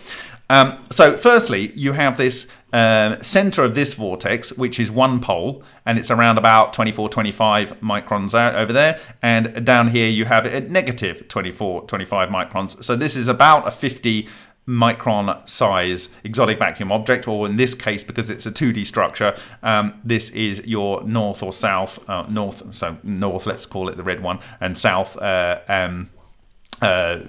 Um, so firstly, you have this uh, center of this vortex, which is one pole, and it's around about 24, 25 microns out over there. And down here, you have it at negative 24, 25 microns. So this is about a 50 micron size exotic vacuum object, or in this case, because it's a 2D structure, um, this is your north or south, uh, north, so north, let's call it the red one, and south, uh, um, uh,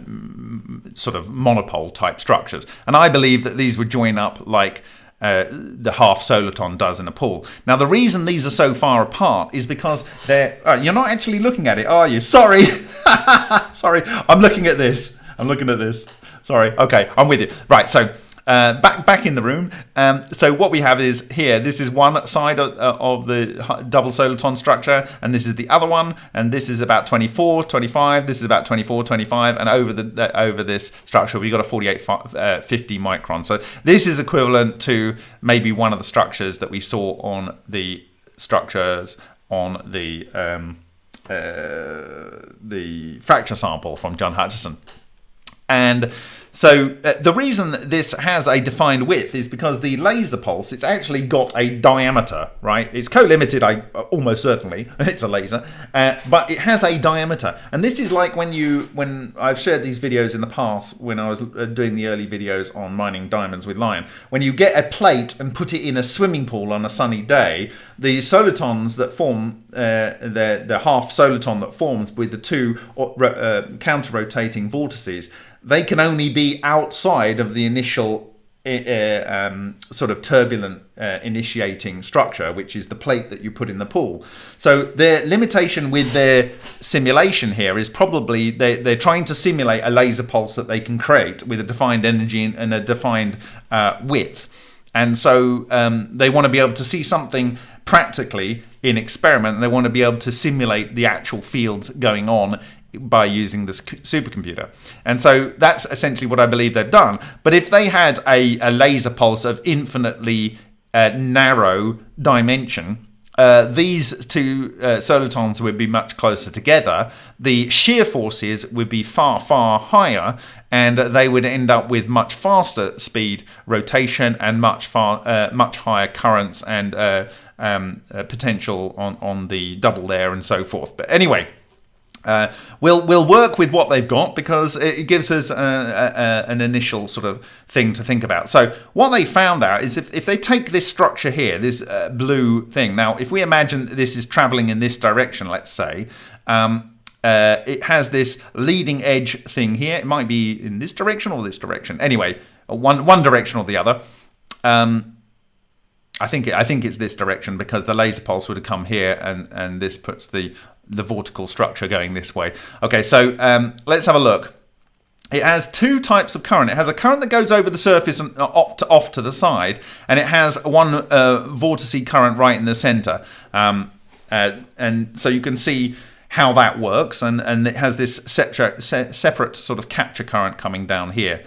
sort of monopole type structures. And I believe that these would join up like uh, the half soliton does in a pool. Now, the reason these are so far apart is because they're. Uh, you're not actually looking at it, are you? Sorry. Sorry. I'm looking at this. I'm looking at this. Sorry. Okay, I'm with you. Right, so uh, back back in the room. Um, so what we have is here. This is one side of, uh, of, the double soliton structure, and this is the other one. And this is about 24, 25. This is about 24, 25. And over the uh, over this structure, we've got a 48, uh, 50 micron. So this is equivalent to maybe one of the structures that we saw on the structures on the um, uh, the fracture sample from John Hutchison. And so uh, the reason this has a defined width is because the laser pulse, it's actually got a diameter, right? It's collimated, I uh, almost certainly, it's a laser, uh, but it has a diameter. And this is like when you, when I've shared these videos in the past, when I was uh, doing the early videos on mining diamonds with Lion, when you get a plate and put it in a swimming pool on a sunny day, the solitons that form, uh, the, the half soliton that forms with the two uh, counter-rotating vortices, they can only be outside of the initial uh, um, sort of turbulent uh, initiating structure, which is the plate that you put in the pool. So their limitation with their simulation here is probably they, they're trying to simulate a laser pulse that they can create with a defined energy and a defined uh, width. And so um, they want to be able to see something practically in experiment. They want to be able to simulate the actual fields going on by using this supercomputer. And so that's essentially what I believe they've done. But if they had a, a laser pulse of infinitely uh, narrow dimension, uh, these two uh, solitons would be much closer together. The shear forces would be far, far higher, and they would end up with much faster speed rotation and much far, uh, much higher currents and uh, um, uh, potential on on the double there and so forth. But anyway. Uh, we'll we'll work with what they've got because it gives us a, a, an initial sort of thing to think about. So what they found out is if, if they take this structure here, this uh, blue thing. Now, if we imagine this is traveling in this direction, let's say, um, uh, it has this leading edge thing here. It might be in this direction or this direction. Anyway, one one direction or the other. Um, I think I think it's this direction because the laser pulse would have come here, and and this puts the the vortical structure going this way. Okay, so um, let's have a look. It has two types of current. It has a current that goes over the surface and uh, off to, off to the side, and it has one uh, current right in the center. Um, uh, and so you can see how that works, and, and it has this separate, separate sort of capture current coming down here.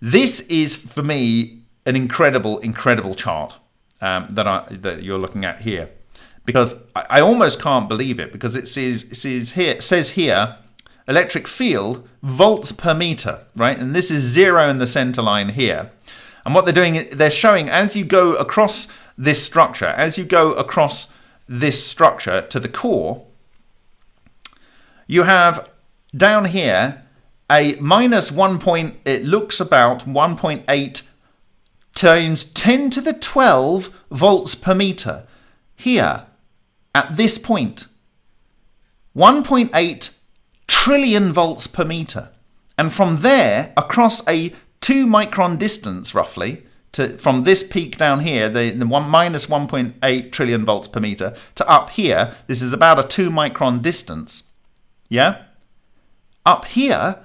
This is, for me, an incredible, incredible chart um, that, I, that you're looking at here because I, I almost can't believe it because it says, it says here says here electric field volts per meter, right? And this is zero in the center line here. And what they're doing, they're showing as you go across this structure, as you go across this structure to the core, you have down here a minus 1 point, it looks about 1.8 times 10 to the 12 volts per meter. Here, at this 1.8 trillion volts per meter. And from there, across a 2 micron distance roughly, to, from this peak down here, the, the one, minus 1.8 trillion volts per meter, to up here, this is about a 2 micron distance. Yeah? Up here,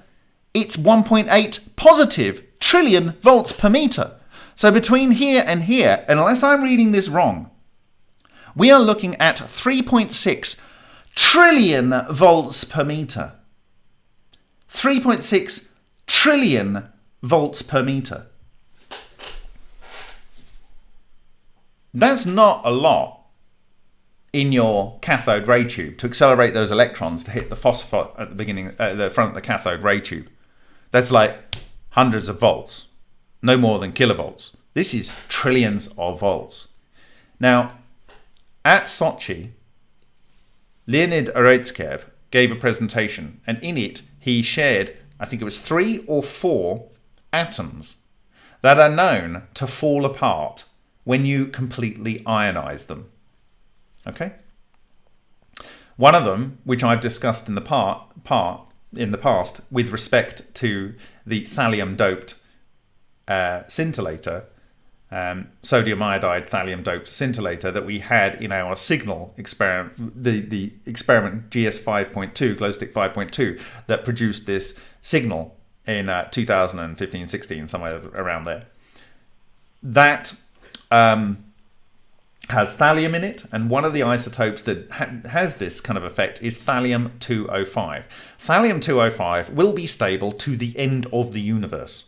it's 1.8 positive trillion volts per meter. So between here and here, unless I'm reading this wrong, we are looking at 3.6 trillion volts per meter. 3.6 trillion volts per meter. That's not a lot in your cathode ray tube to accelerate those electrons to hit the phosphor at the beginning, uh, the front of the cathode ray tube. That's like hundreds of volts, no more than kilovolts. This is trillions of volts. Now, at Sochi, Leonid Urutskoev gave a presentation, and in it he shared, I think it was three or four atoms that are known to fall apart when you completely ionize them. Okay? One of them, which I've discussed in the part, part in the past with respect to the thallium doped uh, scintillator, um, sodium iodide thallium doped scintillator that we had in our signal experiment, the, the experiment GS 5.2, glowstick 5.2, that produced this signal in uh, 2015 16, somewhere around there. That um, has thallium in it, and one of the isotopes that ha has this kind of effect is thallium 205. Thallium 205 will be stable to the end of the universe.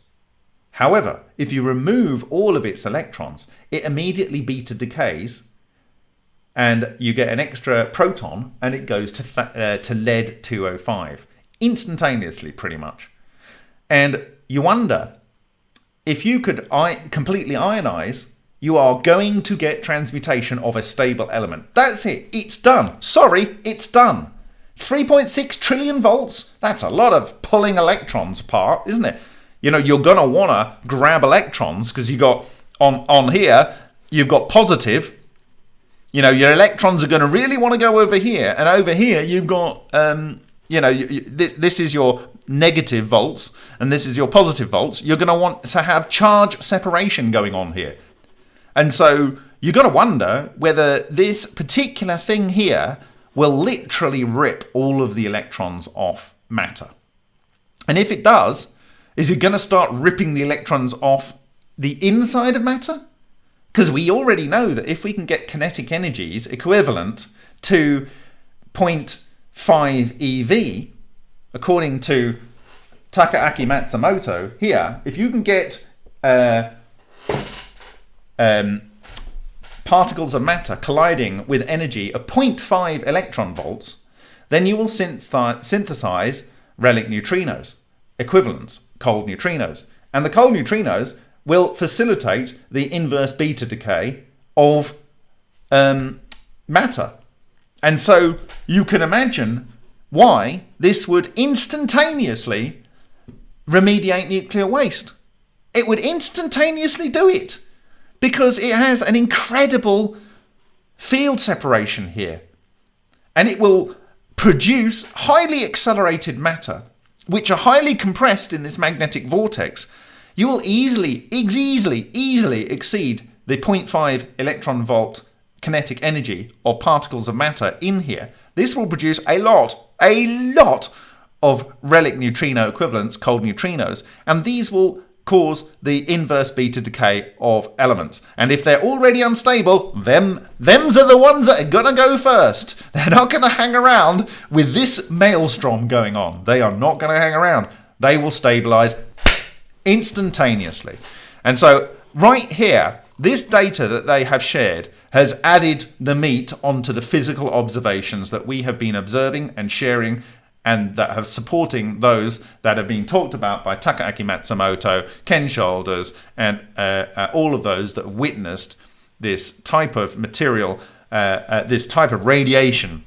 However, if you remove all of its electrons, it immediately beta decays and you get an extra proton and it goes to, uh, to lead 205 instantaneously pretty much. And you wonder if you could completely ionize, you are going to get transmutation of a stable element. That's it. It's done. Sorry, it's done. 3.6 trillion volts. That's a lot of pulling electrons apart, isn't it? You know, you're going to want to grab electrons because you got on, on here, you've got positive. You know, your electrons are going to really want to go over here. And over here, you've got, um, you know, you, you, this, this is your negative volts and this is your positive volts. You're going to want to have charge separation going on here. And so you've got to wonder whether this particular thing here will literally rip all of the electrons off matter. And if it does, is it going to start ripping the electrons off the inside of matter? Because we already know that if we can get kinetic energies equivalent to 0.5 EV, according to Takaaki Matsumoto here, if you can get uh, um, particles of matter colliding with energy of 0.5 electron volts, then you will synthesize relic neutrinos, equivalents cold neutrinos. And the cold neutrinos will facilitate the inverse beta decay of um, matter. And so you can imagine why this would instantaneously remediate nuclear waste. It would instantaneously do it because it has an incredible field separation here. And it will produce highly accelerated matter which are highly compressed in this magnetic vortex, you will easily, easily, easily exceed the 0.5 electron volt kinetic energy of particles of matter in here. This will produce a lot, a lot of relic neutrino equivalents, cold neutrinos, and these will cause the inverse beta decay of elements. And if they're already unstable, them thems are the ones that are gonna go first. They're not gonna hang around with this maelstrom going on. They are not gonna hang around. They will stabilize instantaneously. And so right here, this data that they have shared has added the meat onto the physical observations that we have been observing and sharing and that have supporting those that have been talked about by Takaaki Matsumoto, Ken Shoulders, and uh, uh, all of those that have witnessed this type of material, uh, uh this type of radiation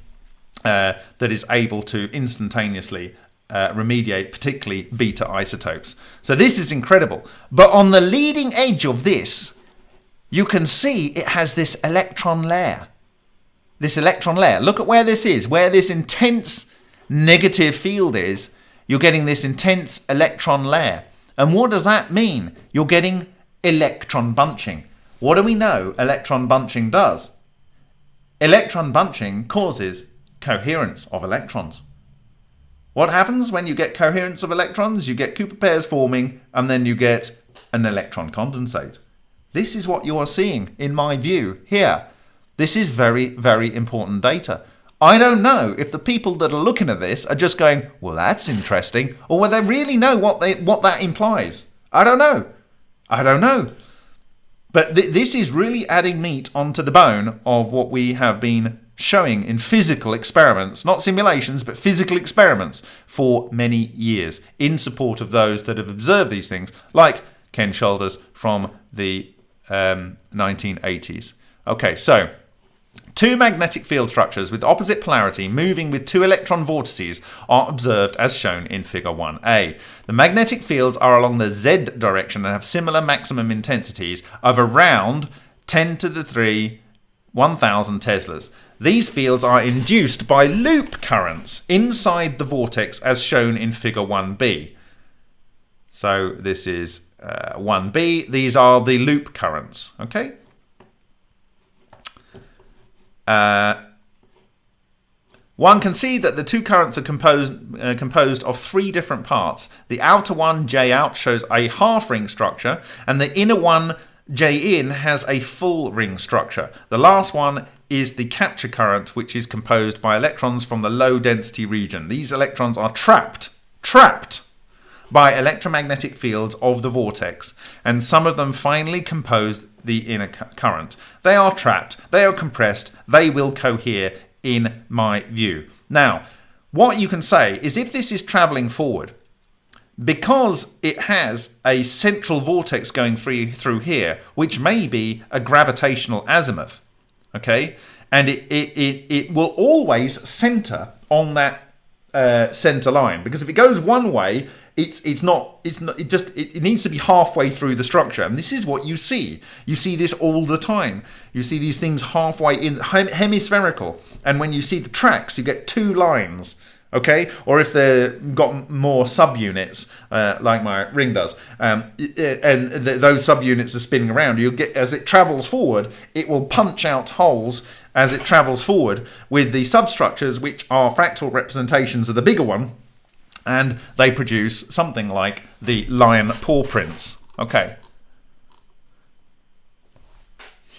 uh, that is able to instantaneously uh, remediate particularly beta isotopes. So this is incredible. But on the leading edge of this, you can see it has this electron layer. this electron layer. Look at where this is, where this intense negative field is. You're getting this intense electron layer. And what does that mean? You're getting electron bunching. What do we know electron bunching does? Electron bunching causes coherence of electrons. What happens when you get coherence of electrons? You get Cooper pairs forming and then you get an electron condensate. This is what you are seeing, in my view, here. This is very, very important data. I don't know if the people that are looking at this are just going, well, that's interesting, or whether they really know what, they, what that implies. I don't know. I don't know. But th this is really adding meat onto the bone of what we have been showing in physical experiments, not simulations, but physical experiments for many years in support of those that have observed these things, like Ken Shoulders from the um, 1980s. Okay, so Two magnetic field structures with opposite polarity moving with two electron vortices are observed as shown in figure 1a. The magnetic fields are along the z direction and have similar maximum intensities of around 10 to the 3 1000 teslas. These fields are induced by loop currents inside the vortex as shown in figure 1b. So this is uh, 1b. These are the loop currents, okay? Uh, one can see that the two currents are composed, uh, composed of three different parts. The outer one, J out, shows a half ring structure, and the inner one, J in, has a full ring structure. The last one is the capture current, which is composed by electrons from the low density region. These electrons are trapped, trapped by electromagnetic fields of the vortex, and some of them finally compose the inner current. They are trapped, they are compressed, they will cohere in my view. Now, what you can say is if this is traveling forward, because it has a central vortex going through, through here, which may be a gravitational azimuth, okay, and it, it, it, it will always center on that uh, center line. Because if it goes one way, it's it's not it's not it just it, it, needs to be halfway through the structure. And this is what you see. You see this all the time. You see these things halfway in hem hemispherical. And when you see the tracks you get two lines okay? Or if they've got more subunits uh, like my ring does um, and th those subunits are spinning around you'll get as it travels forward it will punch out holes as it travels forward with the substructures which are fractal representations of the bigger one and they produce something like the lion paw prints. Okay.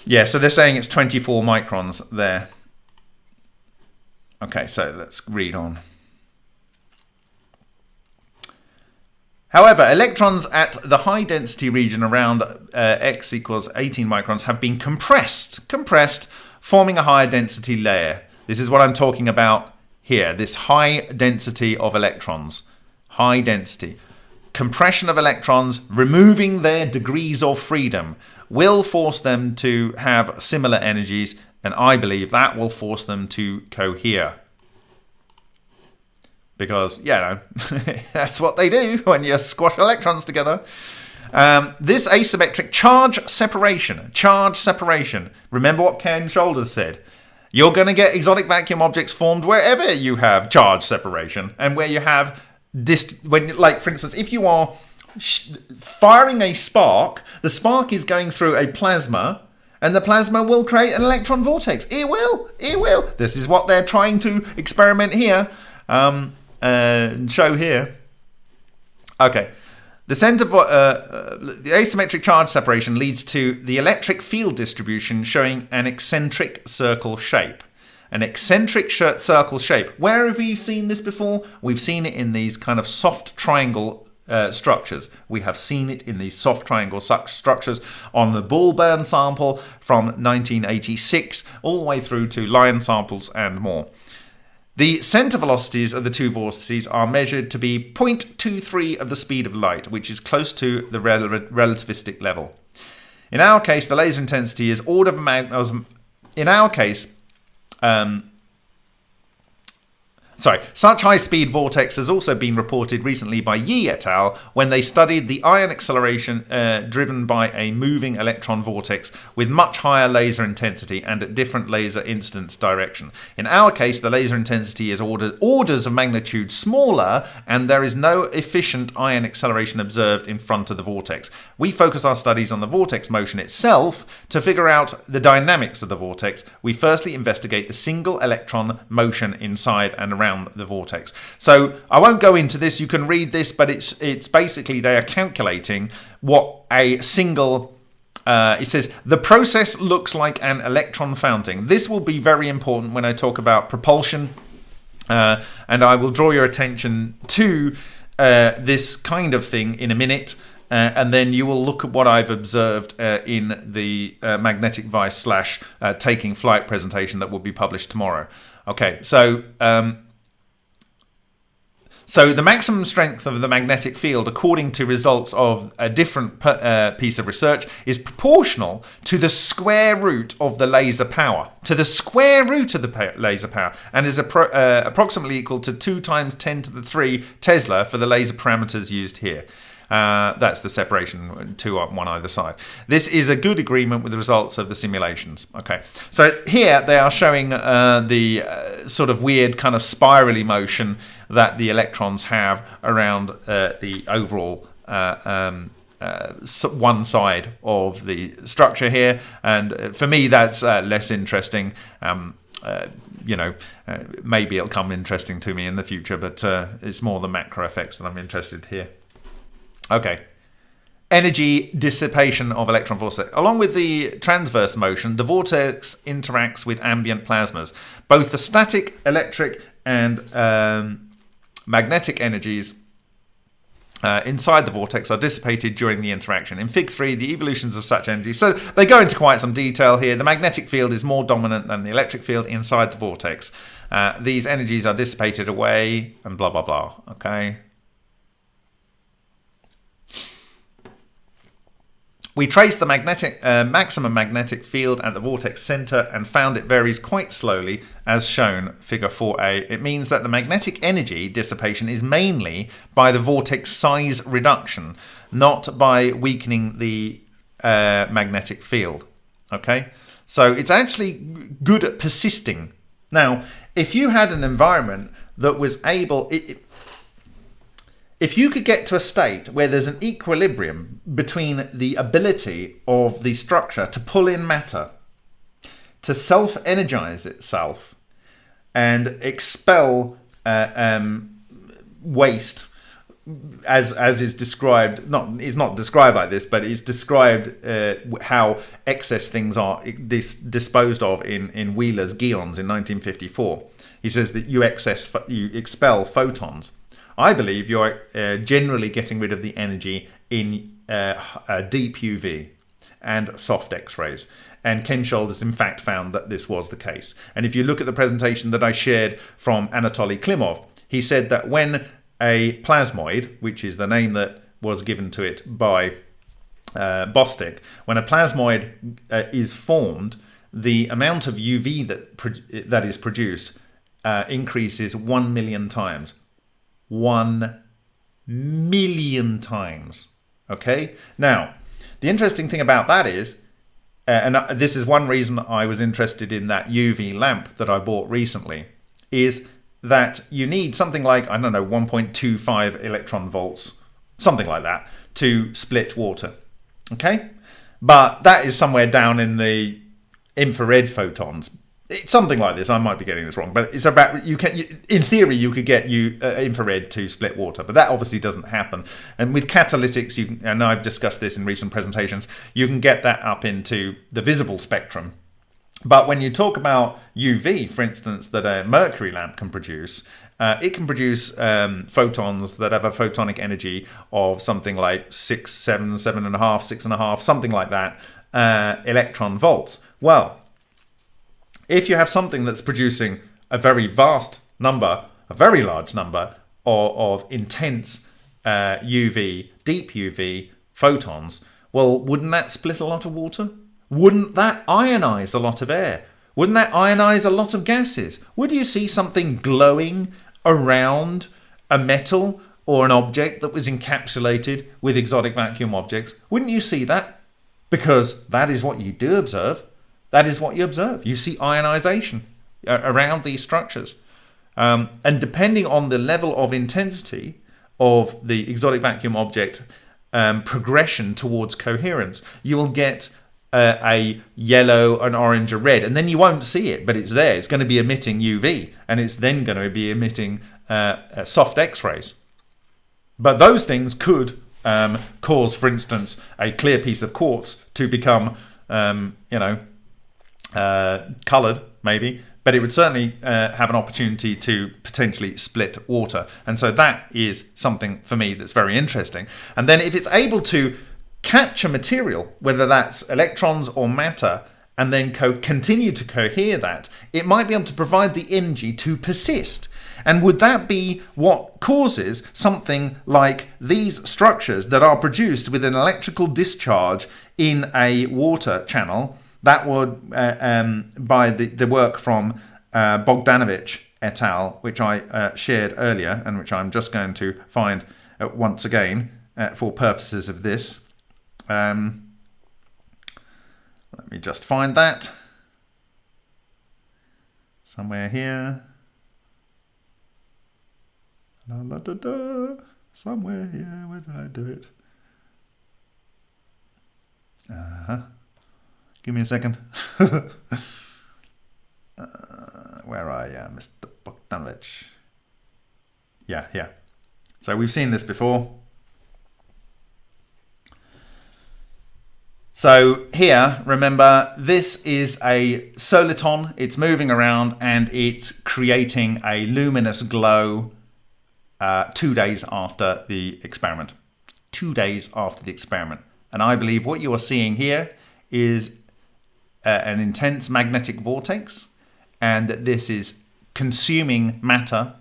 Yeah, so they're saying it's 24 microns there. Okay, so let's read on. However, electrons at the high density region around uh, x equals 18 microns have been compressed, compressed, forming a higher density layer. This is what I'm talking about here, this high density of electrons. High density. Compression of electrons, removing their degrees of freedom, will force them to have similar energies, and I believe that will force them to cohere. Because, you know, that's what they do when you squash electrons together. Um, this asymmetric charge separation, charge separation. Remember what Ken Shoulders said. You're going to get exotic vacuum objects formed wherever you have charge separation and where you have this, when, like, for instance, if you are firing a spark, the spark is going through a plasma and the plasma will create an electron vortex. It will, it will. This is what they're trying to experiment here, um, uh, show here. Okay. The center uh, uh, the asymmetric charge separation leads to the electric field distribution showing an eccentric circle shape. An eccentric circle shape. Where have we seen this before? We've seen it in these kind of soft triangle uh, structures. We have seen it in these soft triangle structures on the Bullburn sample from 1986 all the way through to lion samples and more. The center velocities of the two vortices are measured to be 0.23 of the speed of light, which is close to the rel relativistic level. In our case, the laser intensity is order of magnitude. In our case, um, sorry, such high-speed vortex has also been reported recently by Yi et al. when they studied the ion acceleration uh, driven by a moving electron vortex with much higher laser intensity and at different laser incidence direction. In our case, the laser intensity is order, orders of magnitude smaller, and there is no efficient ion acceleration observed in front of the vortex. We focus our studies on the vortex motion itself to figure out the dynamics of the vortex. We firstly investigate the single electron motion inside and around around the vortex. So I won't go into this. You can read this, but it's it's basically they are calculating what a single uh, it says the process looks like an electron fountain. This will be very important when I talk about propulsion, uh, and I will draw your attention to uh, this kind of thing in a minute. Uh, and then you will look at what I've observed uh, in the uh, magnetic vice slash taking flight presentation that will be published tomorrow. Okay, so um, so the maximum strength of the magnetic field, according to results of a different uh, piece of research, is proportional to the square root of the laser power, to the square root of the laser power, and is uh, approximately equal to 2 times 10 to the 3 Tesla for the laser parameters used here. Uh, that's the separation, two on one either side. This is a good agreement with the results of the simulations. Okay, so here they are showing uh, the uh, sort of weird kind of spirally motion that the electrons have around uh, the overall uh, um, uh, one side of the structure here. And for me, that's less interesting. Um, you know, maybe it'll come interesting to me in the future, but it's more the macro effects that I'm interested here. Okay. Energy dissipation of electron vortex. Along with the transverse motion, the vortex interacts with ambient plasmas. Both the static, electric, and um, magnetic energies uh, inside the vortex are dissipated during the interaction. In Fig 3, the evolutions of such energy. So they go into quite some detail here. The magnetic field is more dominant than the electric field inside the vortex. Uh, these energies are dissipated away and blah, blah, blah. Okay. We traced the magnetic, uh, maximum magnetic field at the vortex center and found it varies quite slowly as shown figure 4a. It means that the magnetic energy dissipation is mainly by the vortex size reduction, not by weakening the uh, magnetic field. Okay, so it's actually good at persisting. Now, if you had an environment that was able, it, if you could get to a state where there's an equilibrium between the ability of the structure to pull in matter, to self energize itself, and expel uh, um, waste, as as is described, not is not described like this, but it's described uh, how excess things are dis disposed of in in Wheeler's geons in 1954. He says that you excess you expel photons I believe you're uh, generally getting rid of the energy in uh, uh, deep UV and soft X-rays. And Ken has in fact found that this was the case. And if you look at the presentation that I shared from Anatoly Klimov, he said that when a plasmoid, which is the name that was given to it by uh, Bostick, when a plasmoid uh, is formed, the amount of UV that, that is produced uh, increases 1 million times one million times. Okay? Now, the interesting thing about that is, uh, and this is one reason I was interested in that UV lamp that I bought recently, is that you need something like, I don't know, 1.25 electron volts, something like that, to split water. Okay? But that is somewhere down in the infrared photons it's something like this. I might be getting this wrong, but it's about you can. You, in theory, you could get you uh, infrared to split water, but that obviously doesn't happen. And with catalytics, you and I've discussed this in recent presentations. You can get that up into the visible spectrum. But when you talk about UV, for instance, that a mercury lamp can produce, uh, it can produce um, photons that have a photonic energy of something like six, seven, seven and a half, six and a half, something like that, uh, electron volts. Well, if you have something that's producing a very vast number, a very large number of, of intense uh, UV, deep UV photons, well, wouldn't that split a lot of water? Wouldn't that ionize a lot of air? Wouldn't that ionize a lot of gases? Would you see something glowing around a metal or an object that was encapsulated with exotic vacuum objects? Wouldn't you see that? Because that is what you do observe. That is what you observe. You see ionization uh, around these structures. Um, and depending on the level of intensity of the exotic vacuum object um, progression towards coherence, you will get uh, a yellow, an orange, a red, and then you won't see it, but it's there. It's going to be emitting UV, and it's then going to be emitting uh, uh, soft X-rays. But those things could um, cause, for instance, a clear piece of quartz to become, um, you know, uh, colored, maybe, but it would certainly uh, have an opportunity to potentially split water. And so that is something for me that's very interesting. And then if it's able to capture material, whether that's electrons or matter, and then continue to cohere that, it might be able to provide the energy to persist. And would that be what causes something like these structures that are produced with an electrical discharge in a water channel? That would, uh, um, by the, the work from uh, Bogdanovich et al., which I uh, shared earlier, and which I'm just going to find uh, once again uh, for purposes of this. Um, let me just find that somewhere here. La, la, da, da. Somewhere here. Where did I do it? Uh huh. Give me a second. uh, where are you, Mr. Bogdanovich? Yeah, yeah. So we've seen this before. So here, remember, this is a soliton. It's moving around and it's creating a luminous glow uh, two days after the experiment. Two days after the experiment. And I believe what you are seeing here is uh, an intense magnetic vortex and that this is consuming matter.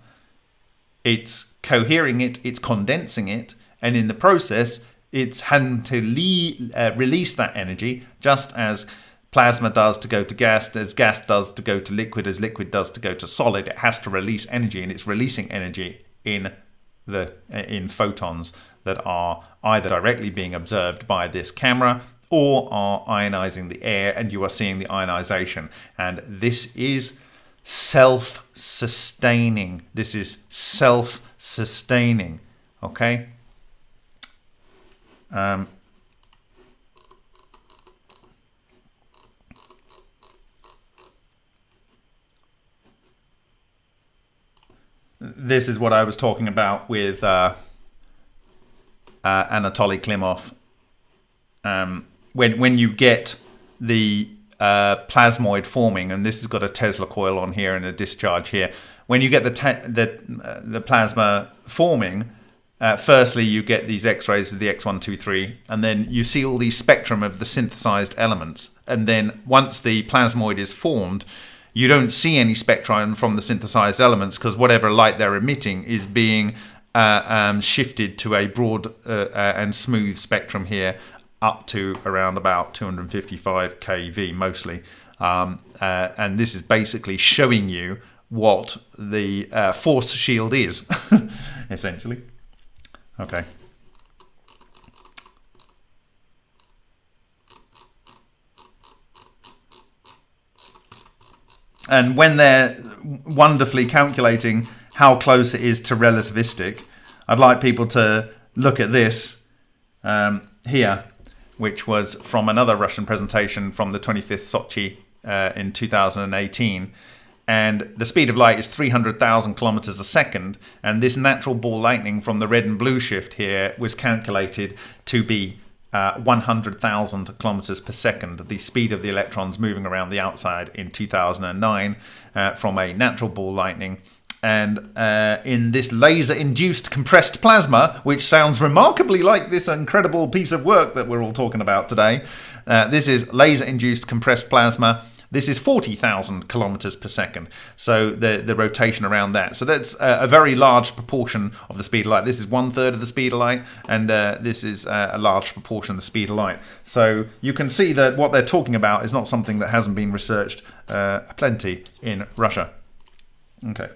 It's cohering it, it's condensing it, and in the process, it's having to uh, release that energy just as plasma does to go to gas, as gas does to go to liquid, as liquid does to go to solid. It has to release energy, and it's releasing energy in the in photons that are either directly being observed by this camera or are ionizing the air, and you are seeing the ionization. And this is self-sustaining. This is self-sustaining. Okay. Um, this is what I was talking about with uh, uh, Anatoly Klimov. Um, when when you get the uh, plasmoid forming, and this has got a Tesla coil on here and a discharge here. When you get the the uh, the plasma forming, uh, firstly, you get these X-rays of the X123, and then you see all these spectrum of the synthesized elements. And then once the plasmoid is formed, you don't see any spectrum from the synthesized elements because whatever light they're emitting is being uh, um, shifted to a broad uh, uh and smooth spectrum here up to around about 255 kV mostly. Um, uh, and this is basically showing you what the uh, force shield is, essentially. Okay. And when they're wonderfully calculating how close it is to relativistic, I'd like people to look at this um, here, which was from another Russian presentation from the 25th Sochi uh, in 2018 and the speed of light is 300,000 kilometers a second. And this natural ball lightning from the red and blue shift here was calculated to be uh, 100,000 kilometers per second, the speed of the electrons moving around the outside in 2009 uh, from a natural ball lightning. And uh, in this laser induced compressed plasma, which sounds remarkably like this incredible piece of work that we're all talking about today, uh, this is laser induced compressed plasma. This is 40,000 kilometers per second. So the, the rotation around that. So that's a, a, very large proportion of the speed of light. This is one third of the speed of light, and uh, this is uh, a large proportion of the speed of light. So you can see that what they're talking about is not something that hasn't been researched uh, plenty in Russia. Okay.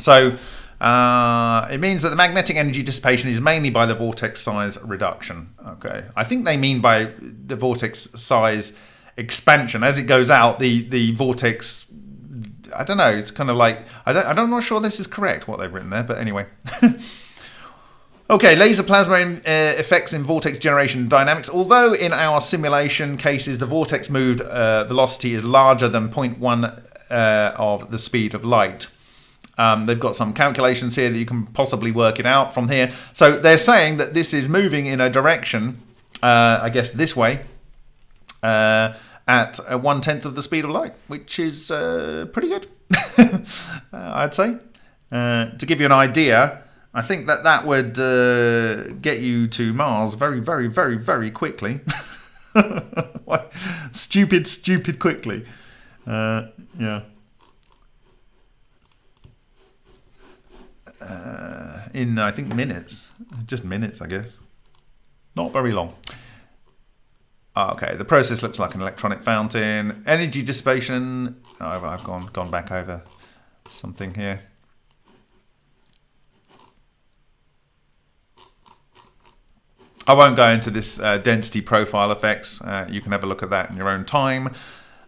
So uh, it means that the magnetic energy dissipation is mainly by the vortex size reduction. Okay, I think they mean by the vortex size expansion. As it goes out, the the vortex. I don't know. It's kind of like I don't. I'm not sure this is correct what they've written there, but anyway. Okay, laser plasma uh, effects in vortex generation dynamics. Although in our simulation cases the vortex moved uh, velocity is larger than 0.1 uh, of the speed of light. Um, they've got some calculations here that you can possibly work it out from here. So they're saying that this is moving in a direction, uh, I guess this way, uh, at one tenth of the speed of light, which is uh, pretty good, I'd say. to give you an idea, I think that that would uh, get you to Mars very, very, very, very quickly. stupid, stupid quickly. Uh, yeah. Uh, in, I think, minutes. Just minutes, I guess. Not very long. Ah, okay, the process looks like an electronic fountain. Energy dissipation. I've gone gone back over something here. I won't go into this uh, density profile effects. Uh, you can have a look at that in your own time.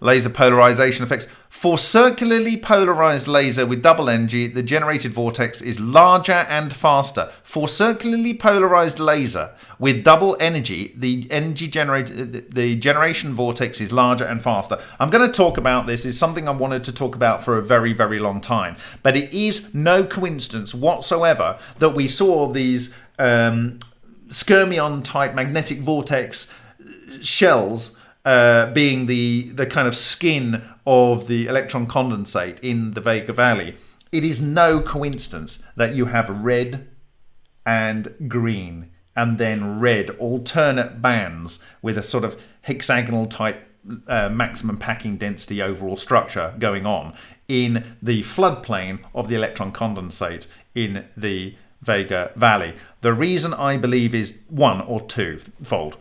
Laser polarization effects. For circularly polarized laser with double energy, the generated vortex is larger and faster. For circularly polarized laser with double energy, the energy generated the generation vortex is larger and faster. I'm going to talk about this. It's something I wanted to talk about for a very, very long time. But it is no coincidence whatsoever that we saw these um, skyrmion type magnetic vortex shells uh, being the the kind of skin of the electron condensate in the Vega Valley. It is no coincidence that you have red and green and then red alternate bands with a sort of hexagonal type uh, maximum packing density overall structure going on in the floodplain of the electron condensate in the Vega Valley. The reason I believe is one or twofold.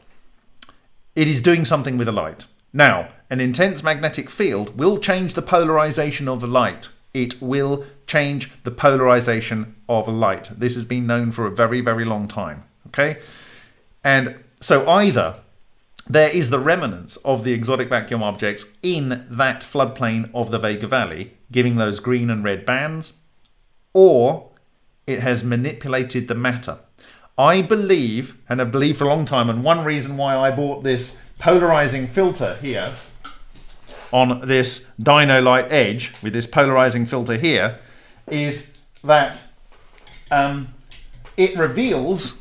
It is doing something with the light. Now, an intense magnetic field will change the polarization of the light. It will change the polarization of light. This has been known for a very, very long time. Okay? And so either there is the remnants of the exotic vacuum objects in that floodplain of the Vega Valley, giving those green and red bands, or it has manipulated the matter. I believe, and I believe for a long time, and one reason why I bought this polarizing filter here on this Dino-Lite Edge with this polarizing filter here is that um, it reveals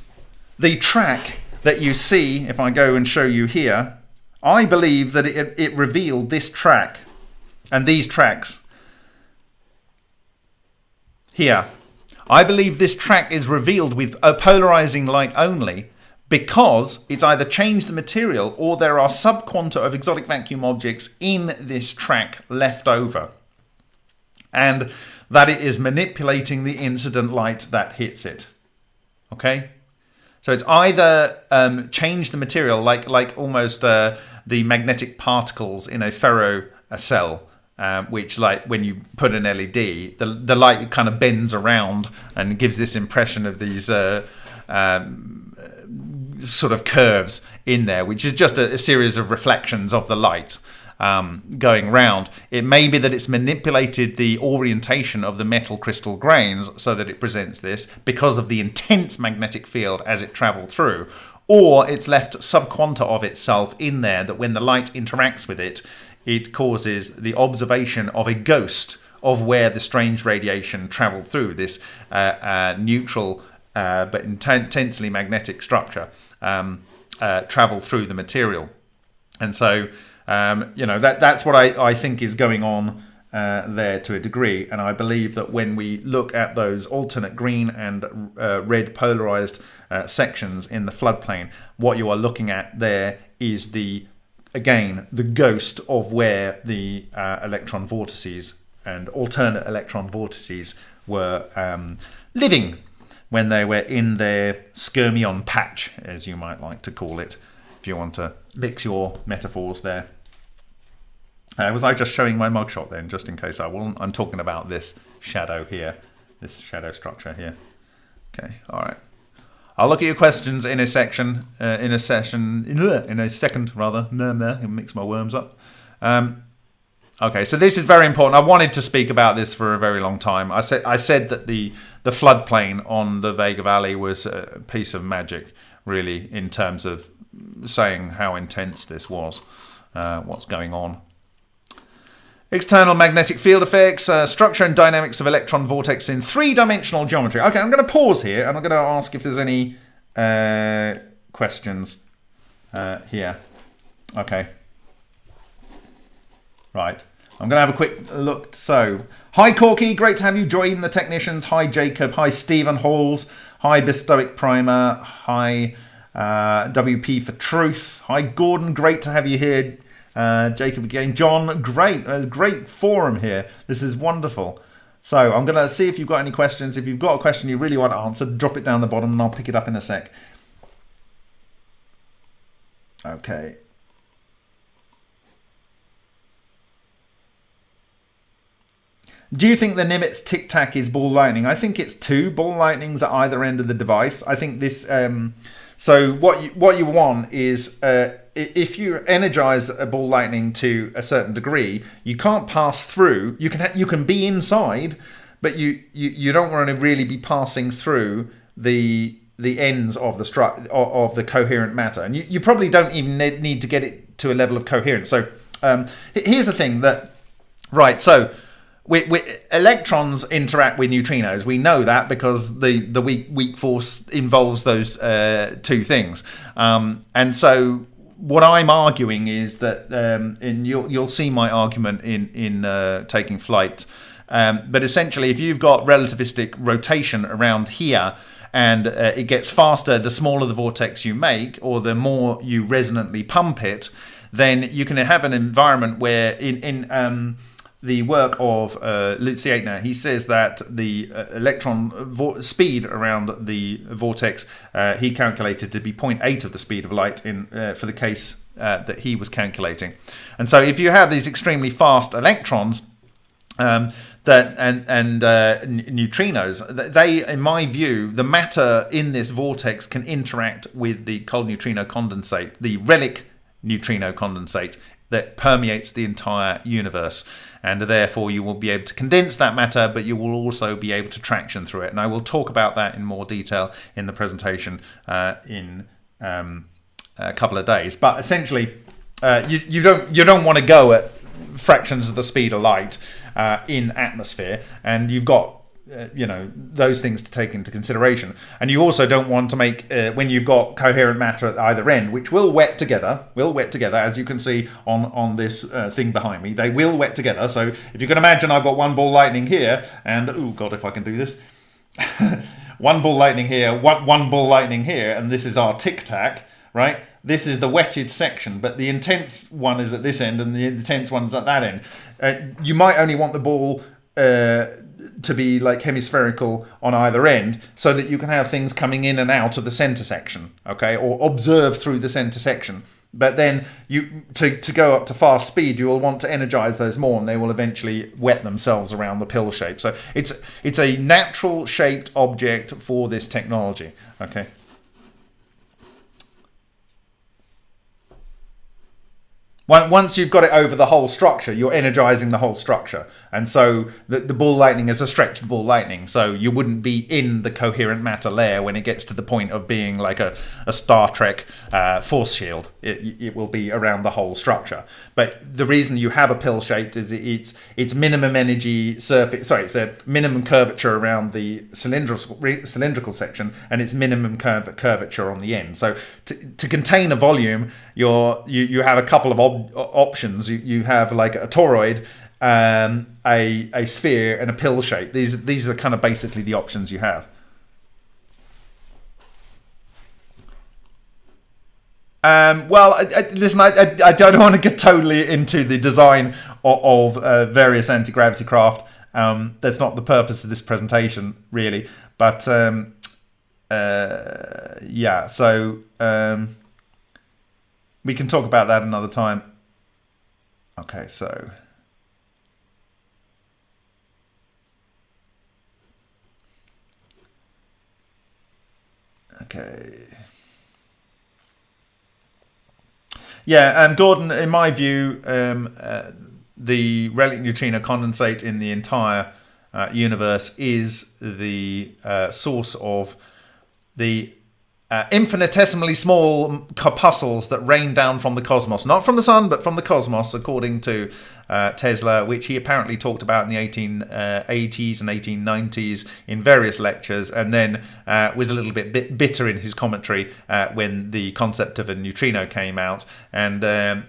the track that you see. If I go and show you here, I believe that it, it revealed this track and these tracks here I believe this track is revealed with a polarizing light only because it's either changed the material or there are subquanta of exotic vacuum objects in this track left over. And that it is manipulating the incident light that hits it. Okay? So it's either um, changed the material, like like almost uh, the magnetic particles in a ferro a cell, um, which like when you put an LED, the the light kind of bends around and gives this impression of these uh, um, sort of curves in there, which is just a, a series of reflections of the light. Um, going round. It may be that it's manipulated the orientation of the metal crystal grains so that it presents this because of the intense magnetic field as it traveled through, or it's left subquanta of itself in there that when the light interacts with it, it causes the observation of a ghost of where the strange radiation traveled through this uh, uh, neutral uh, but intensely magnetic structure um, uh, travel through the material. And so, um, you know, that that's what I, I think is going on uh, there to a degree. And I believe that when we look at those alternate green and uh, red polarized sections in the floodplain, what you are looking at there is the again the ghost of where the uh, electron vortices and alternate electron vortices were um, living when they were in their skyrmion patch, as you might like to call it, if you want to mix your metaphors there. Uh, was I just showing my mugshot then, just in case I wasn't? I'm talking about this shadow here this shadow structure here. Okay, all right. I'll look at your questions in a section, uh, in a session, in a second rather. Nah, nah, mix my worms up. Um, okay, so this is very important. I wanted to speak about this for a very long time. I said I said that the the floodplain on the Vega Valley was a piece of magic, really, in terms of saying how intense this was, uh, what's going on. External magnetic field effects, uh, structure and dynamics of electron vortex in three-dimensional geometry. Okay, I'm going to pause here and I'm going to ask if there's any uh, questions uh, here. Okay. Right. I'm going to have a quick look. So, hi Corky, great to have you join the technicians. Hi Jacob. Hi Stephen Halls. Hi Bistoic Primer. Hi uh, WP for Truth. Hi Gordon, great to have you here. Uh, Jacob again. John, great. Uh, great forum here. This is wonderful. So I'm going to see if you've got any questions. If you've got a question you really want answered, drop it down the bottom and I'll pick it up in a sec. Okay. Do you think the Nimitz Tic Tac is ball lightning? I think it's two ball lightnings at either end of the device. I think this. Um, so what you what you want is uh, if you energize a ball lightning to a certain degree, you can't pass through. You can you can be inside, but you, you you don't want to really be passing through the the ends of the stru- of the coherent matter, and you, you probably don't even need to get it to a level of coherence. So um, here's the thing that right. So we, we, electrons interact with neutrinos. We know that because the, the weak, weak force involves those uh, two things. Um, and so what I'm arguing is that, um, and you'll, you'll see my argument in, in uh, taking flight, um, but essentially if you've got relativistic rotation around here, and uh, it gets faster the smaller the vortex you make or the more you resonantly pump it then you can have an environment where in in um, the work of uh, Lutz Jaitner, he says that the uh, electron speed around the vortex uh, he calculated to be 0.8 of the speed of light in uh, for the case uh, that he was calculating. And so, if you have these extremely fast electrons, um, that and and uh, neutrinos, they, in my view, the matter in this vortex can interact with the cold neutrino condensate, the relic neutrino condensate that permeates the entire universe and therefore you will be able to condense that matter, but you will also be able to traction through it. And I will talk about that in more detail in the presentation uh, in um, a couple of days. But essentially, uh, you, you don't you don't want to go at fractions of the speed of light uh, in atmosphere, and you've got uh, you know those things to take into consideration. And you also don't want to make uh, when you've got coherent matter at either end which will wet together will wet together as you can see on on this uh, thing behind me they will wet together. So if you can imagine i've got one ball lightning here and oh god if i can do this. One ball lightning here one, one ball lightning here and this is our tic tac right? This is the wetted section but the intense one is at this end and the intense one's at that end. Uh, you might only want the ball uh, to be like hemispherical on either end so that you can have things coming in and out of the center section okay? Or observe through the center section. But then you to, to go up to fast speed you will want to energize those more and they will eventually wet themselves around the pill shape. So it's it's a natural shaped object for this technology okay Once you've got it over the whole structure, you're energizing the whole structure. And so the, the ball lightning is a stretched ball lightning. So you wouldn't be in the coherent matter layer when it gets to the point of being like a, a Star Trek uh, force shield. It, it will be around the whole structure. But the reason you have a pill shaped is it's it's minimum energy surface. Sorry, it's a minimum curvature around the cylindrical cylindrical section, and it's minimum curv- curvature on the end. So to, to contain a volume, you're you, you have a couple of options. You, you have like a toroid, um, a a sphere, and a pill shape. These these are kind of basically the options you have. Um, well, I, I, listen, I, I, don't want to get totally into the design of, of uh, various anti gravity craft. Um, that's not the purpose of this presentation, really. But um, uh, yeah, so um, we can talk about that another time. Okay, so Okay. Yeah, um, Gordon, in my view, um, uh, the relic neutrino condensate in the entire uh, universe is the uh, source of the uh, infinitesimally small corpuscles that rain down from the cosmos, not from the sun, but from the cosmos, according to uh, Tesla, which he apparently talked about in the 1880s uh, and 1890s in various lectures, and then uh, was a little bit, bit bitter in his commentary uh, when the concept of a neutrino came out. And um,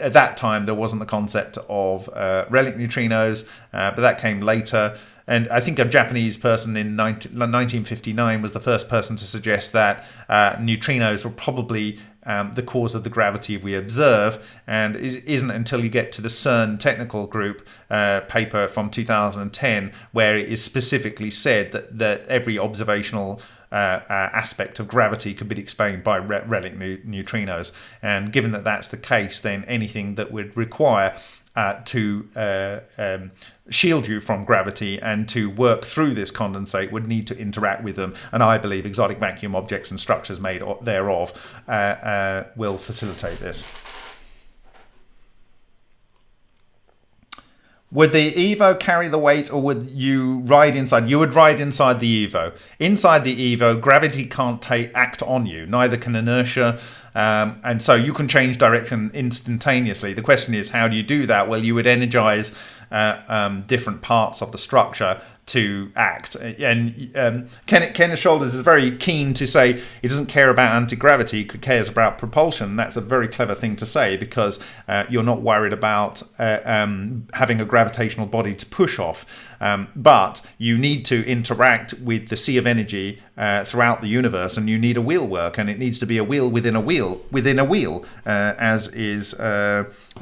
at that time, there wasn't the concept of uh, relic neutrinos, but that came later. And I think a Japanese person in 19, 1959 was the first person to suggest that uh, neutrinos were probably um, the cause of the gravity we observe, and it isn't until you get to the CERN technical group uh, paper from 2010 where it is specifically said that, that every observational uh, uh, aspect of gravity could be explained by re- relic neutrinos. And given that that's the case, then anything that would require uh, to uh, um, shield you from gravity and to work through this condensate would need to interact with them. And I believe exotic vacuum objects and structures made thereof uh, uh will facilitate this. Would the Evo carry the weight or would you ride inside? You would ride inside the Evo. Inside the Evo, gravity can't take, act on you, neither can inertia. Um, and so you can change direction instantaneously. The question is, how do you do that? Well, you would energize uh, um, different parts of the structure to act. And um, Kenneth, Kenneth Shoulders is very keen to say he doesn't care about anti gravity, he cares about propulsion. That's a very clever thing to say because uh, you're not worried about uh, um, having a gravitational body to push off. Um, but you need to interact with the sea of energy uh, throughout the universe, and you need a wheel work, and it needs to be a wheel within a wheel within a wheel, uh, as is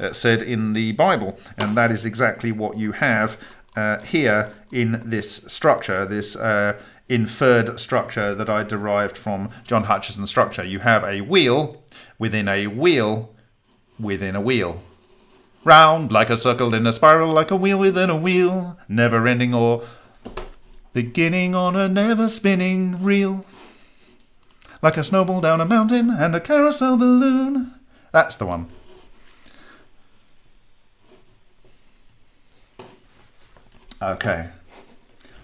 uh, said in the Bible, and that is exactly what you have uh, here in this structure, this uh, inferred structure that I derived from John Hutchison's structure. You have a wheel within a wheel within a wheel. Round like a circle in a spiral, like a wheel within a wheel, never ending or beginning on a never spinning reel. Like a snowball down a mountain and a carousel balloon. That's the one. Okay.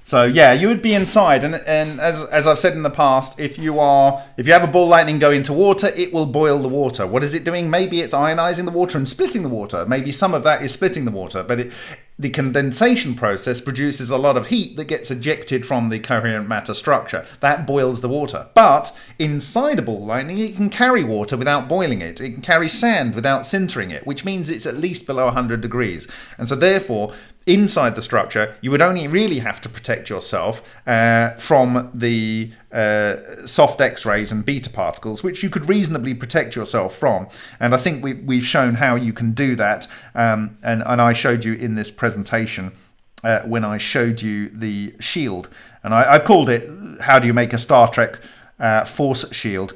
So yeah, you would be inside, and and as as I've said in the past, if you are if you have a ball lightning go into water, it will boil the water. What is it doing? Maybe it's ionizing the water and splitting the water. Maybe some of that is splitting the water, but it, the condensation process produces a lot of heat that gets ejected from the coherent matter structure. That boils the water. But inside a ball lightning, it can carry water without boiling it. It can carry sand without sintering it, which means it's at least below 100 degrees. And so therefore, inside the structure, you would only really have to protect yourself uh, from the uh, soft X-rays and beta particles, which you could reasonably protect yourself from. And I think we, we've shown how you can do that. Um, and, and I showed you in this presentation uh, when I showed you the shield. And I, have called it, how do you make a Star Trek uh, force shield?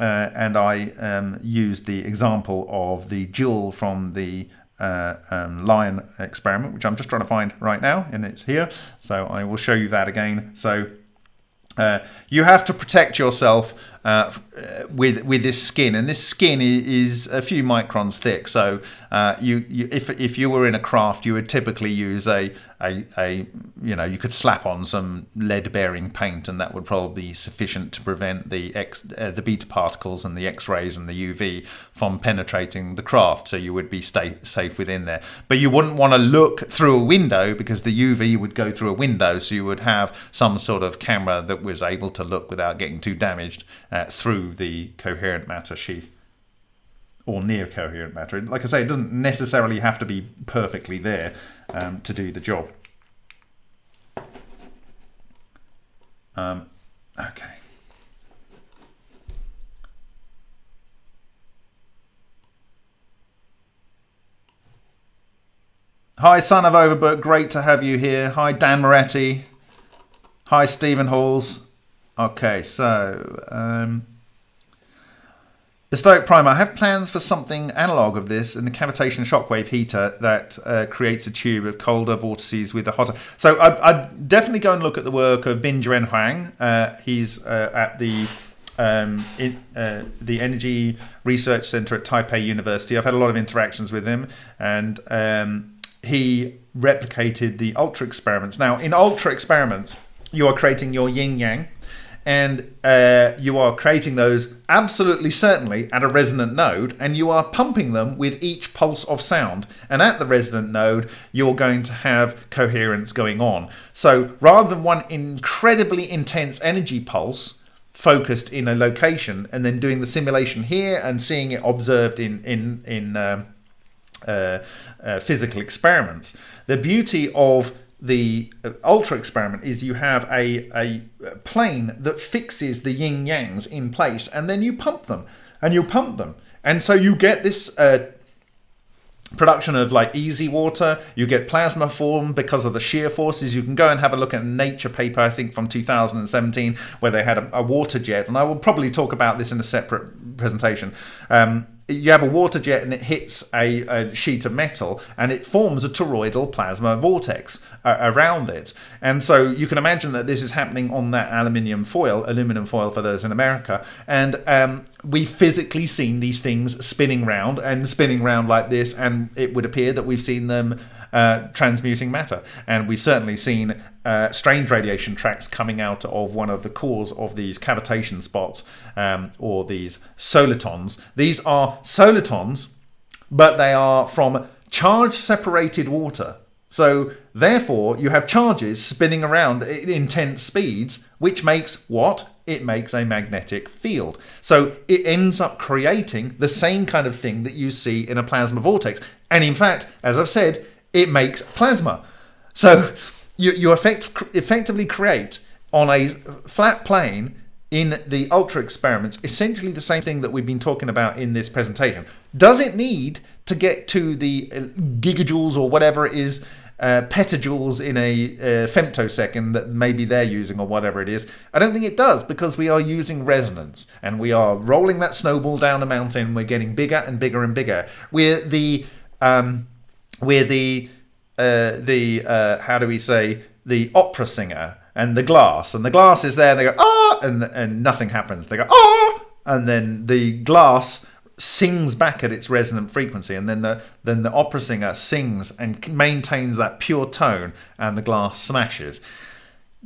Uh, and I um, used the example of the jewel from the uh, um, lion experiment, which I'm just trying to find right now, and it's here. So I will show you that again. So uh, you have to protect yourself uh, with with this skin, and this skin is a few microns thick. So uh, you, you, if if you were in a craft, you would typically use a a, a you know you could slap on some lead bearing paint, and that would probably be sufficient to prevent the X uh, the beta particles and the X rays and the UV from penetrating the craft. So you would be stay safe within there. But you wouldn't want to look through a window because the UV would go through a window. So you would have some sort of camera that was able to look without getting too damaged uh, through the coherent matter sheath or near coherent matter. Like I say, it doesn't necessarily have to be perfectly there um, to do the job. Um, okay. Hi, son of Overbook. Great to have you here. Hi, Dan Moretti. Hi, Stephen Halls. Okay, so um, the Stoic Primer. I have plans for something analog of this in the cavitation shockwave heater that uh, creates a tube of colder vortices with a hotter. So I, would definitely go and look at the work of Bin Juan Huang. Uh, he's uh, at the um, in, uh, the Energy Research Center at Taipei University. I've had a lot of interactions with him, and um, he replicated the ultra experiments. Now, in ultra experiments, you are creating your yin yang, and uh, you are creating those absolutely certainly at a resonant node, and you are pumping them with each pulse of sound. And at the resonant node, you're going to have coherence going on. So rather than one incredibly intense energy pulse, focused in a location and then doing the simulation here and seeing it observed in in in um, uh, uh, physical experiments. The beauty of the uh, ultra experiment is you have a, a plane that fixes the yin yangs in place and then you pump them and you pump them. And so you get this uh, production of like easy water. You get plasma form because of the shear forces. You can go and have a look at a nature paper i think from 2017 where they had a, a water jet. And i will probably talk about this in a separate presentation. Um, you have a water jet and it hits a, a, sheet of metal and it forms a toroidal plasma vortex uh, around it. And so you can imagine that this is happening on that aluminium foil, aluminum foil for those in America. And um, we've physically seen these things spinning round and spinning round like this. And it would appear that we've seen them uh, transmuting matter. And we've certainly seen uh, strange radiation tracks coming out of one of the cores of these cavitation spots um, or these solitons. These are solitons, but they are from charge separated water. So therefore, you have charges spinning around at intense speeds, which makes what? It makes a magnetic field. So it ends up creating the same kind of thing that you see in a plasma vortex. And in fact, as I've said, it makes plasma. So you, you effect, effectively create on a flat plane in the ultra experiments essentially the same thing that we've been talking about in this presentation. Does it need to get to the uh, gigajoules or whatever it is, uh, petajoules in a uh, femtosecond that maybe they're using or whatever it is? I don't think it does because we are using resonance and we are rolling that snowball down a mountain. We're getting bigger and bigger and bigger. We're the um, we're the uh, the uh, how do we say the opera singer and the glass. And the glass is there and they go ah! And and nothing happens. They go ah! And then the glass sings back at its resonant frequency. And then the then the opera singer sings and maintains that pure tone and the glass smashes.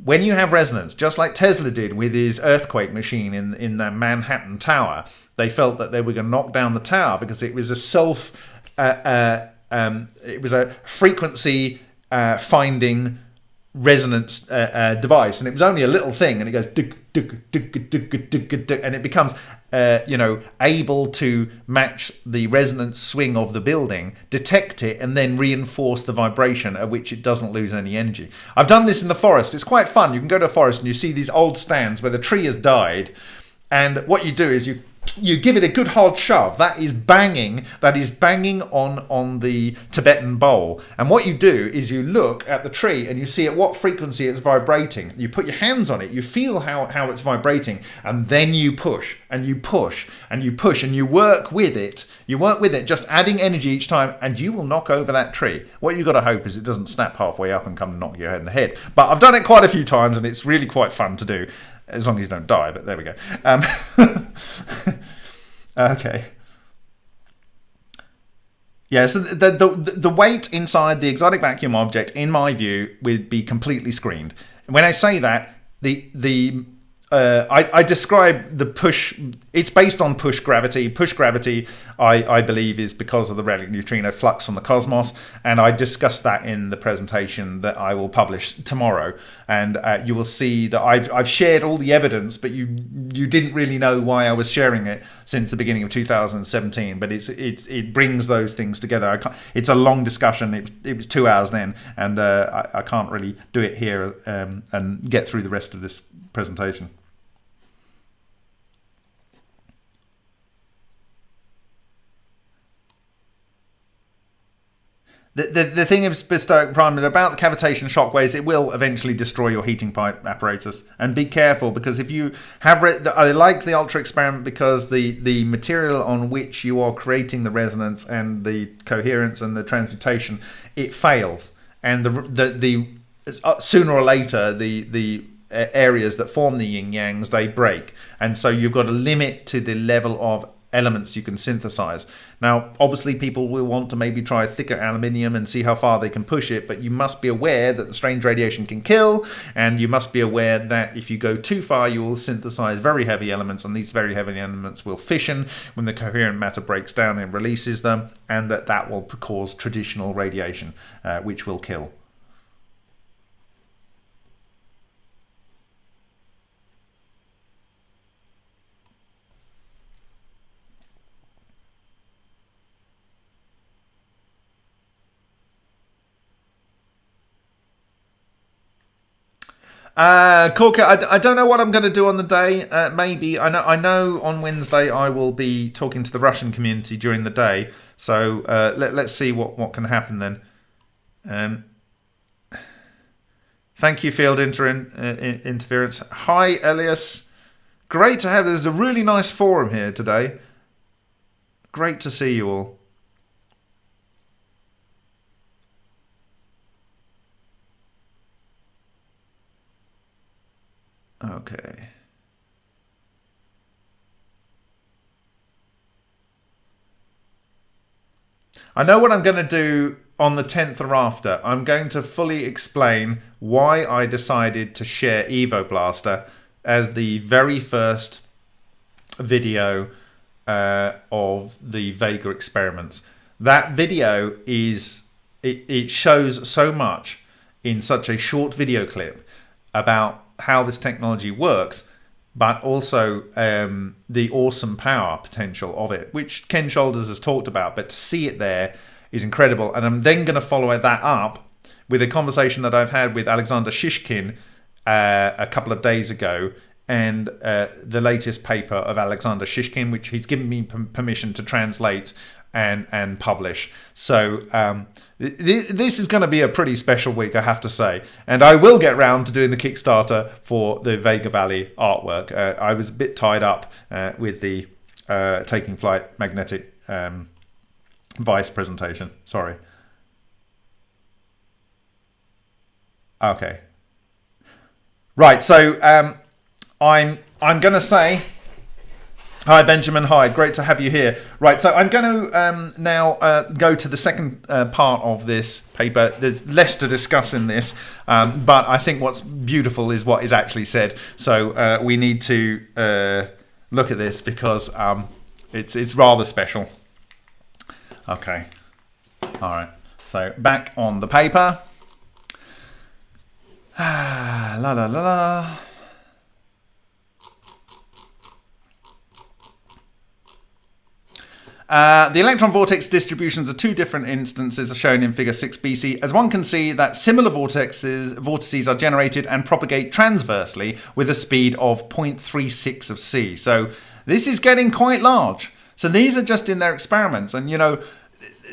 When you have resonance just like Tesla did with his earthquake machine in in the Manhattan Tower they felt that they were going to knock down the tower because it was a self uh, uh, um, it was a frequency uh, finding resonance uh, uh, device, and it was only a little thing, and it goes and it becomes uh, you know able to match the resonance swing of the building, detect it, and then reinforce the vibration at which it doesn't lose any energy. I've done this in the forest. It's quite fun. You can go to a forest and you see these old stands where the tree has died, and what you do is you you give it a good hard shove that is banging that is banging on on the tibetan bowl. And what you do is you look at the tree and you see at what frequency it's vibrating. You put your hands on it you feel how how it's vibrating and then you push and you push and you push and you work with it. You work with it just adding energy each time and you will knock over that tree. What you've got to hope is it doesn't snap halfway up and come and knock your head in the head. But i've done it quite a few times and it's really quite fun to do as long as you don't die. But there we go. Um, okay. Yeah, so the, the the weight inside the exotic vacuum object, in my view, would be completely screened. When I say that, the the uh, I, I, describe the push. It's based on push gravity. Push gravity, I, I believe, is because of the relic neutrino flux from the cosmos, and I discussed that in the presentation that I will publish tomorrow. And uh, you will see that I've I've shared all the evidence, but you you didn't really know why I was sharing it since the beginning of 2017. But it's it's it brings those things together. It's a long discussion. It, it was two hours then, and uh, I, I can't really do it here um, and get through the rest of this presentation. The, the, the thing of Stoic Prime is about the cavitation shockwaves, it will eventually destroy your heating pipe apparatus. And be careful because if you have, re- I like the Ultra experiment because the, the material on which you are creating the resonance and the coherence and the transmutation, it fails. And the, the, the uh, sooner or later, the, the uh, areas that form the yin yangs, they break. And so you've got a limit to the level of elements you can synthesize. Now, obviously, people will want to maybe try thicker aluminium and see how far they can push it, but you must be aware that the strange radiation can kill, and you must be aware that if you go too far, you will synthesize very heavy elements, and these very heavy elements will fission when the coherent matter breaks down and releases them, and that that will cause traditional radiation, uh, which will kill. Uh, Corker, I, I don't know what I'm going to do on the day. Uh, maybe I know. I know on Wednesday I will be talking to the Russian community during the day. So uh, let, let's see what, what can happen then. Um, thank you, field inter- uh, interference. Hi, Elias. Great to have. There's a really nice forum here today. Great to see you all. Okay. I know what I'm going to do on the 10th or after. I'm going to fully explain why I decided to share Evo Blaster as the very first video uh, of the Vega experiments. That video is, it, it shows so much in such a short video clip about how this technology works, but also um, the awesome power potential of it, which Ken Shoulders has talked about. But to see it there is incredible. And I'm then going to follow that up with a conversation that I've had with Alexander Shishkin uh, a couple of days ago and uh, the latest paper of Alexander Shishkin, which he's given me permission to translate and and publish. So um, this is going to be a pretty special week, I have to say. And I will get round to doing the Kickstarter for the Vega Valley artwork. Uh, I was a bit tied up uh, with the uh, Taking Flight magnetic um, vice presentation. Sorry. Okay. Right. So um, I'm I'm going to say Hi, Benjamin Hyde. Great to have you here. Right, so I'm going to um, now uh, go to the second uh, part of this paper. There's less to discuss in this, um, but I think what's beautiful is what is actually said. So uh, we need to uh, look at this because um, it's it's rather special. Okay, all right. So back on the paper. la la la la. Uh, the electron vortex distributions of two different instances are shown in figure 6bc. As one can see that similar vortexes, vortices are generated and propagate transversely with a speed of 0.36 of c. So this is getting quite large. So these are just in their experiments. And, you know,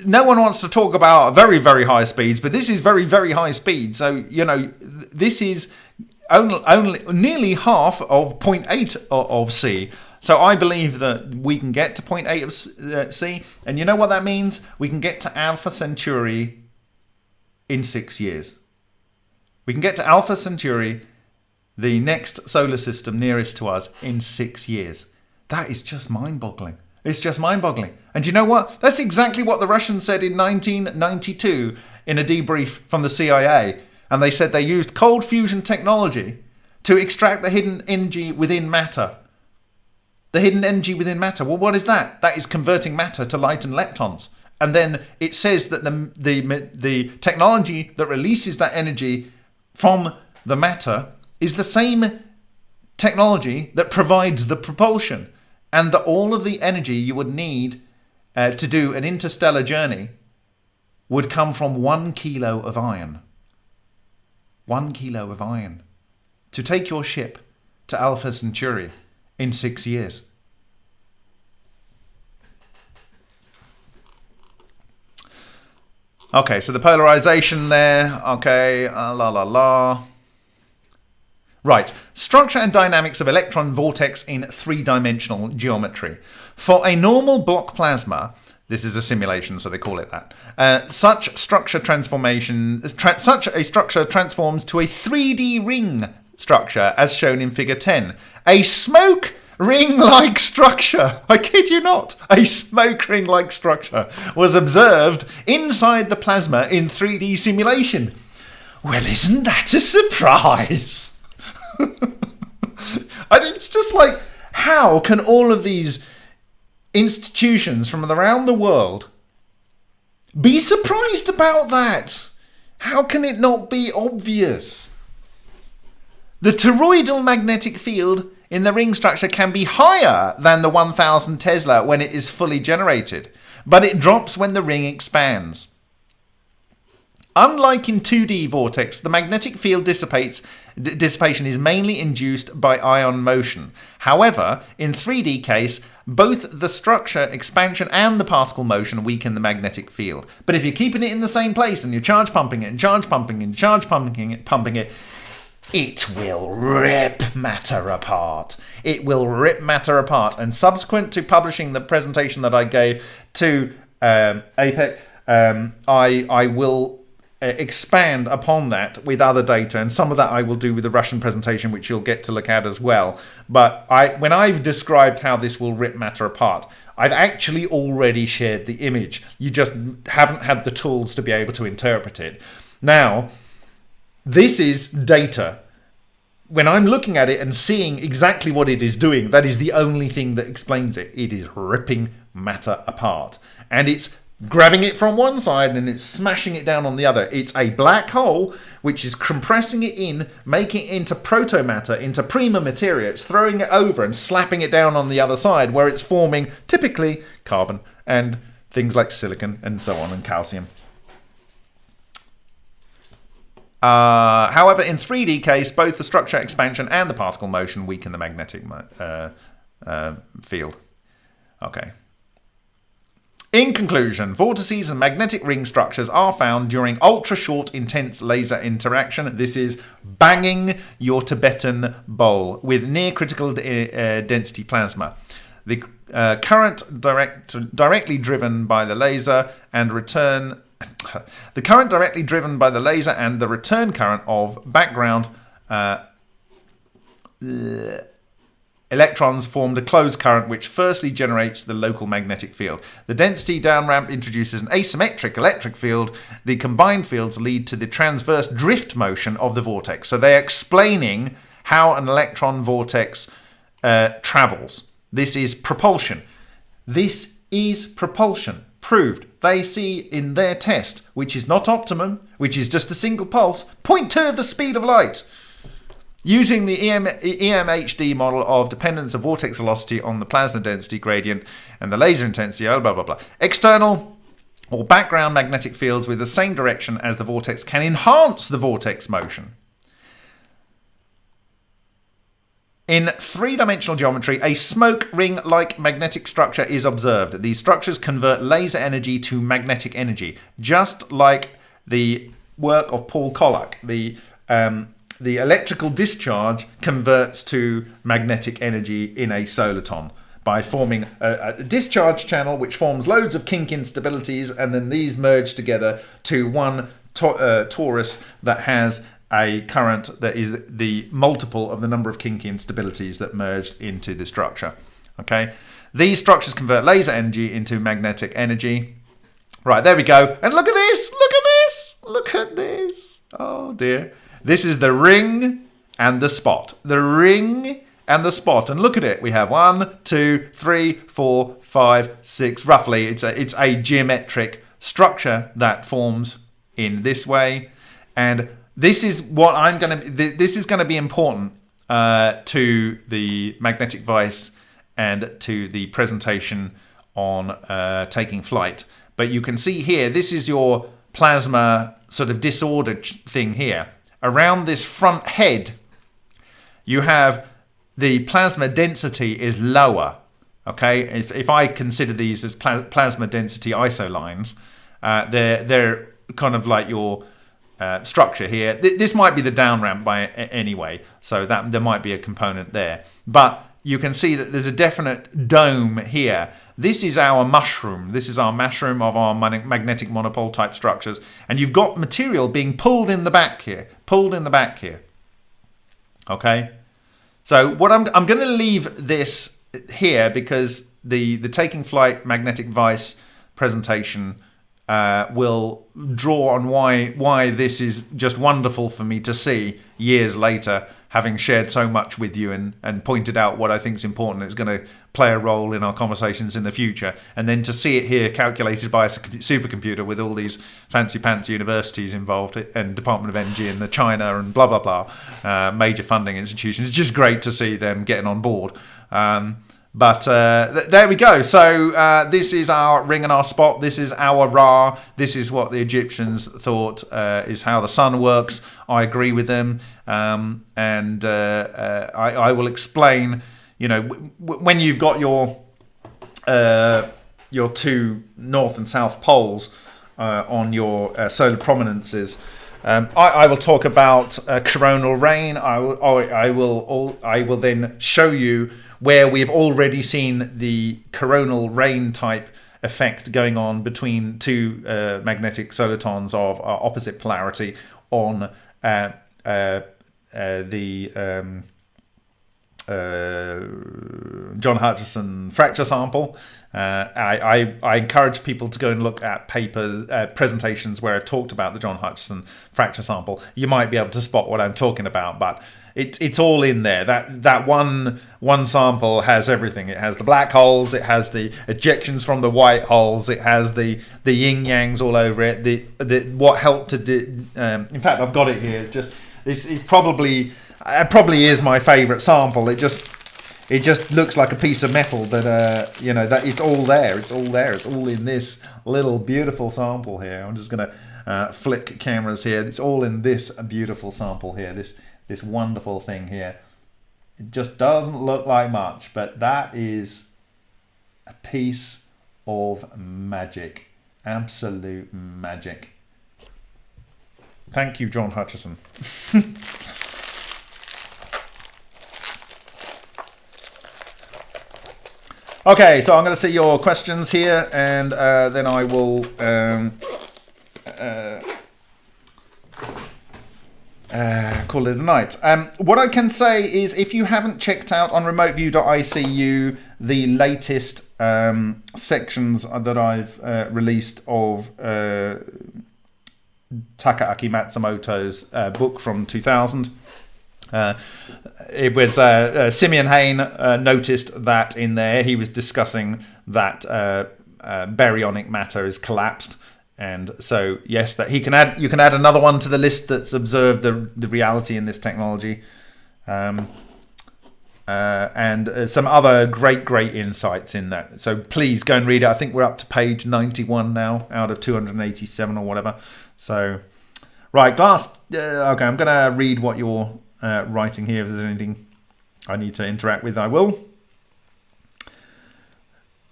no one wants to talk about very, very high speeds, but this is very, very high speed. So, you know, this is only, only nearly half of 0.8 of c. So I believe that we can get to 0.8 of uh, C, and you know what that means? We can get to Alpha Centauri in six years. We can get to Alpha Centauri, the next solar system nearest to us, in six years. That is just mind boggling. It's just mind boggling. And you know what? That's exactly what the Russians said in 1992 in a debrief from the CIA. And they said they used cold fusion technology to extract the hidden energy within matter the hidden energy within matter. Well, what is that? That is converting matter to light and leptons. And then it says that the, the, the technology that releases that energy from the matter is the same technology that provides the propulsion. And that all of the energy you would need uh, to do an interstellar journey would come from one kilo of iron. One kilo of iron. To take your ship to Alpha Centauri in six years. Okay, so the polarization there. Okay, uh, la la la. Right, structure and dynamics of electron vortex in three-dimensional geometry. For a normal block plasma, this is a simulation, so they call it that. Uh, such structure transformation, tra such a structure transforms to a 3D ring structure as shown in figure 10. A smoke ring-like structure, I kid you not, a smoke ring-like structure was observed inside the plasma in 3D simulation. Well, isn't that a surprise? And it's just like, how can all of these institutions from around the world be surprised about that? How can it not be obvious? The toroidal magnetic field in the ring structure can be higher than the 1000 Tesla when it is fully generated, but it drops when the ring expands. Unlike in 2D vortex, the magnetic field dissipates dissipation is mainly induced by ion motion. However, in 3D case, both the structure expansion and the particle motion weaken the magnetic field. But if you're keeping it in the same place and you're charge pumping it and charge pumping it and charge pumping it, pumping it, it will rip matter apart. It will rip matter apart. And subsequent to publishing the presentation that I gave to um, APEC, um, I I will uh, expand upon that with other data, and some of that I will do with the Russian presentation, which you'll get to look at as well. But I, when I've described how this will rip matter apart, I've actually already shared the image. You just haven't had the tools to be able to interpret it. Now, this is data. When I'm looking at it and seeing exactly what it is doing, that is the only thing that explains it. It is ripping matter apart. And it's grabbing it from one side and it's smashing it down on the other. It's a black hole which is compressing it in, making it into proto matter, into prima materia. It's throwing it over and slapping it down on the other side where it's forming typically carbon and things like silicon and so on and calcium. Uh, however, in 3D case, both the structure expansion and the particle motion weaken the magnetic uh, uh, field. Okay. In conclusion, vortices and magnetic ring structures are found during ultra short intense laser interaction. This is banging your Tibetan bowl with near critical uh, density plasma. The uh, current direct, directly driven by the laser and return the current directly driven by the laser and the return current of background uh, Electrons formed a closed current which firstly generates the local magnetic field. The density down ramp introduces an asymmetric electric field. The combined fields lead to the transverse drift motion of the vortex. So they're explaining how an electron vortex uh, travels. This is propulsion. This is propulsion. Proved. They see in their test, which is not optimum, which is just a single pulse, 0.2 of the speed of light. Using the EM, EMHD model of dependence of vortex velocity on the plasma density gradient and the laser intensity, oh, blah, blah, blah. External or background magnetic fields with the same direction as the vortex can enhance the vortex motion. In three-dimensional geometry, a smoke ring-like magnetic structure is observed. These structures convert laser energy to magnetic energy, just like the work of Paul Koloc, the um, the electrical discharge converts to magnetic energy in a soliton by forming a, a, discharge channel which forms loads of kink instabilities and then these merge together to one to, uh, torus that has a current that is the multiple of the number of kink instabilities that merged into the structure okay these structures convert laser energy into magnetic energy right there we go and look at this look at this look at this oh dear this is the ring and the spot. The ring and the spot. And look at it. We have one, two, three, four, five, six. Roughly, it's a it's a geometric structure that forms in this way. And this is what I'm going to. This is going to be important uh, to the magnetic vice and to the presentation on uh, taking flight. But you can see here, this is your plasma sort of disordered thing here around this front head, you have the plasma density is lower. Okay, if, if I consider these as plasma density isolines, uh, they're they're kind of like your uh, structure here. Th- this might be the down ramp by anyway, so that there might be a component there. But you can see that there's a definite dome here. This is our mushroom. This is our mushroom of our magnetic monopole type structures. And you've got material being pulled in the back here, pulled in the back here. Okay. So what I'm I'm going to leave this here because the the taking flight magnetic vice presentation uh, will draw on why why this is just wonderful for me to see years later having shared so much with you and, and pointed out what I think is important, it's going to play a role in our conversations in the future. And then to see it here calculated by a supercomputer with all these fancy pants universities involved and Department of Energy and the China and blah, blah, blah, uh, major funding institutions, it's just great to see them getting on board. Um, but uh, th- there we go. So uh, this is our ring and our spot. This is our Ra. This is what the Egyptians thought uh, is how the sun works. I agree with them, um, and uh, uh, I, I, will explain. You know, w- w- when you've got your uh, your two north and south poles on your solar prominences. Um, I, I, will talk about coronal rain. I will, I will, I will then show you where we've already seen the coronal rain type effect going on between two uh, magnetic solitons of uh, opposite polarity on uh, uh, uh the um, uh, John Hutchison fracture sample. I, I, I, encourage people to go and look at papers, presentations where I've talked about the John Hutchison fracture sample. You might be able to spot what I'm talking about, but it, it's all in there. That that one one sample has everything. It has the black holes, it has the ejections from the white holes, it has the the yin yangs all over it. The the what helped to do. Um, in fact, I've got it here. It's just it's, it's probably it probably is my favourite sample. It just it just looks like a piece of metal but uh, you know that it's all there it's all there it's all in this little beautiful sample here i'm just going to uh, flick cameras here it's all in this beautiful sample here this this wonderful thing here. It just doesn't look like much, but that is a piece of magic. Absolute magic. Thank you, John Hutchison. okay, so I'm going to see your questions here, and uh, then I will um, uh, uh, call it a night. Um, what I can say is if you haven't checked out on remoteview.icu the latest um, sections that I've uh, released of uh, Takaaki Matsumoto's uh, book from 2000, uh, it was uh, uh, Simeon Hain noticed that in there he was discussing that baryonic matter is collapsed and so yes that he can add you can add another one to the list that's observed the, the reality in this technology. Um, uh, and uh, some other great great insights in that. So please go and read it. I think we're up to page 91 now out of 287 or whatever. So right glass uh, okay i'm gonna read what you're uh, writing here. If there's anything i need to interact with i will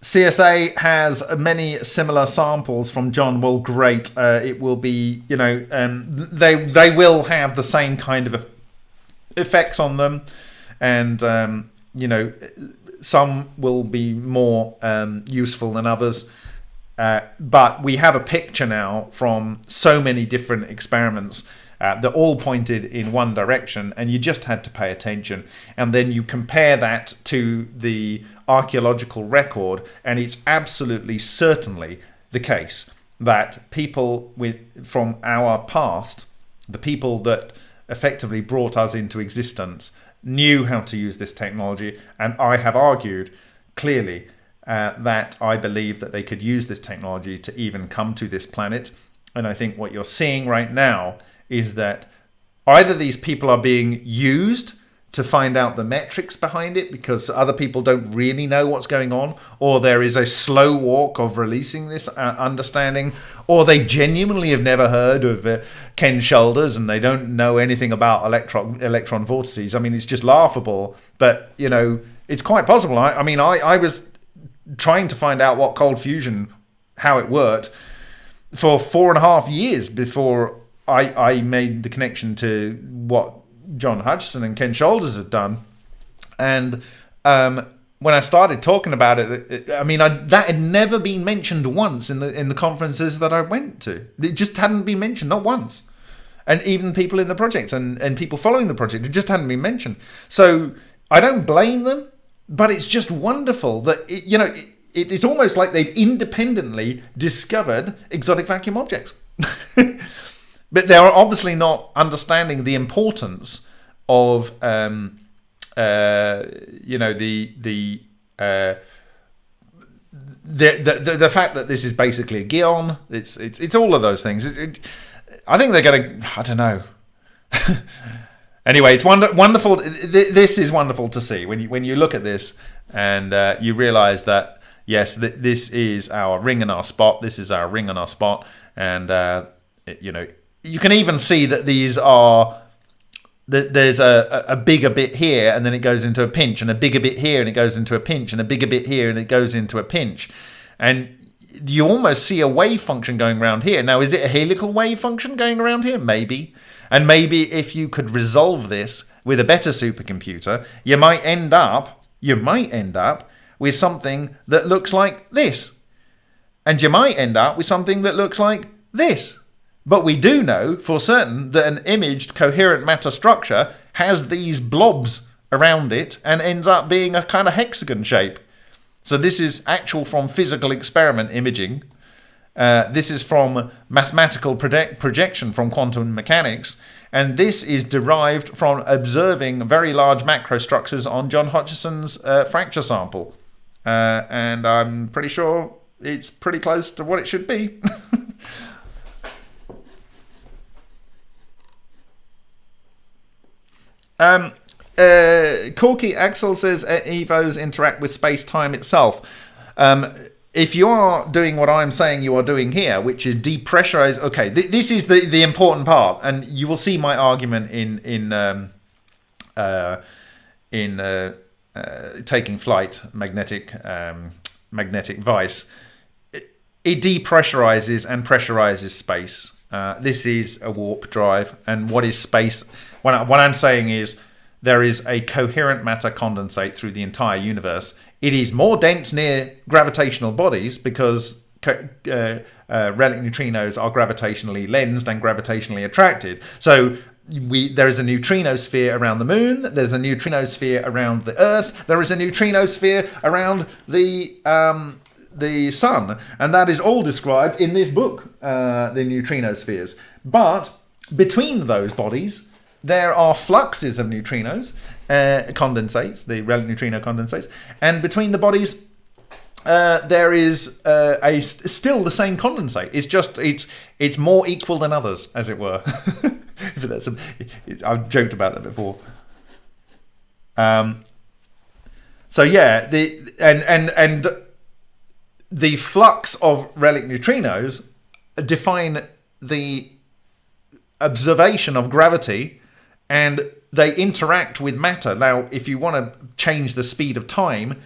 CSA has many similar samples from John. Well, great. Uh, it will be, you know, um, they they will have the same kind of effects on them, and um, you know, some will be more um, useful than others. Uh, but we have a picture now from so many different experiments uh, that all pointed in one direction, and you just had to pay attention. And then you compare that to the archaeological record, and it's absolutely certainly the case that people with from our past, the people that effectively brought us into existence, knew how to use this technology, and I have argued clearly uh, that I believe that they could use this technology to even come to this planet. And I think what you're seeing right now is that either these people are being used to find out the metrics behind it because other people don't really know what's going on, or there is a slow walk of releasing this uh, understanding, or they genuinely have never heard of uh, Ken Shoulders and they don't know anything about electron electron vortices. I mean, it's just laughable, but you know, it's quite possible. I, I mean, I, I was trying to find out what cold fusion, how it worked, for four and a half years before I, I made the connection to what John Hutchison and Ken Shoulders had done, and um, when I started talking about it, it I mean, I, that had never been mentioned once in the in the conferences that I went to. It just hadn't been mentioned, not once. and even people in the project and, and people following the project. It just hadn't been mentioned. So I don't blame them, but it's just wonderful that, it, you know, it, it's almost like they've independently discovered exotic vacuum objects. but they're obviously not understanding the importance of, um, uh, you know, the, the, uh, the, the, the fact that this is basically a geon, it's it's it's all of those things. It, it, I think they're going to. I don't know. anyway, it's wonder, wonderful. This is wonderful to see when you when you look at this and uh, you realise that yes, th- this is our ring and our spot. This is our ring and our spot, and uh, it, you know you can even see that these are that there's a, a bigger bit here and then it goes into a pinch and a bigger bit here and it goes into a pinch and a bigger bit here and it goes into a pinch. And you almost see a wave function going around here. Now is it a helical wave function going around here? Maybe. And maybe if you could resolve this with a better supercomputer you might end up you might end up with something that looks like this. And you might end up with something that looks like this but we do know for certain that an imaged coherent matter structure has these blobs around it and ends up being a kind of hexagon shape. So this is actual from physical experiment imaging. Uh, this is from mathematical project projection from quantum mechanics. And this is derived from observing very large macrostructures on John Hutchison's uh, fracture sample. Uh, and I'm pretty sure it's pretty close to what it should be. Um, uh, Corky Axel says Evos interact with space time itself. Um, if you are doing what I'm saying you are doing here, which is depressurize, okay, th- this is the, the important part, and you will see my argument in in um, uh, in uh, uh, taking flight magnetic um, magnetic vice. It, it, depressurizes and pressurizes space. Uh, this is a warp drive, and what is space? What, I, what I'm saying is there is a coherent matter condensate through the entire universe. It is more dense near gravitational bodies because uh, uh, relic neutrinos are gravitationally lensed and gravitationally attracted. So we there is a neutrino sphere around the moon. There's a neutrino sphere around the Earth. There is a neutrino sphere around the um, the sun, and that is all described in this book, uh, the neutrino spheres. But between those bodies, there are fluxes of neutrinos, uh, condensates, the relic neutrino condensates, and between the bodies, uh, there is uh, a st- still the same condensate. It's just it's it's more equal than others, as it were. that's a, I've joked about that before. Um. So yeah, the and and and the flux of relic neutrinos define the observation of gravity and they interact with matter. Now, if you want to change the speed of time,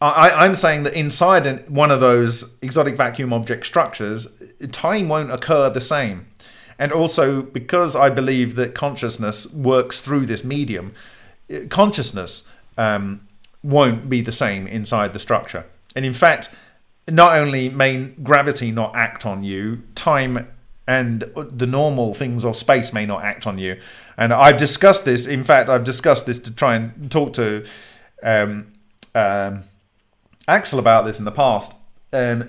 I, am saying that inside one of those exotic vacuum object structures, time won't occur the same. And also, because I believe that consciousness works through this medium, consciousness um, won't be the same inside the structure. And in fact, not only may gravity not act on you, time and the normal things of space may not act on you. And I've discussed this. In fact, I've discussed this to try and talk to um, um, Axel about this in the past. Um,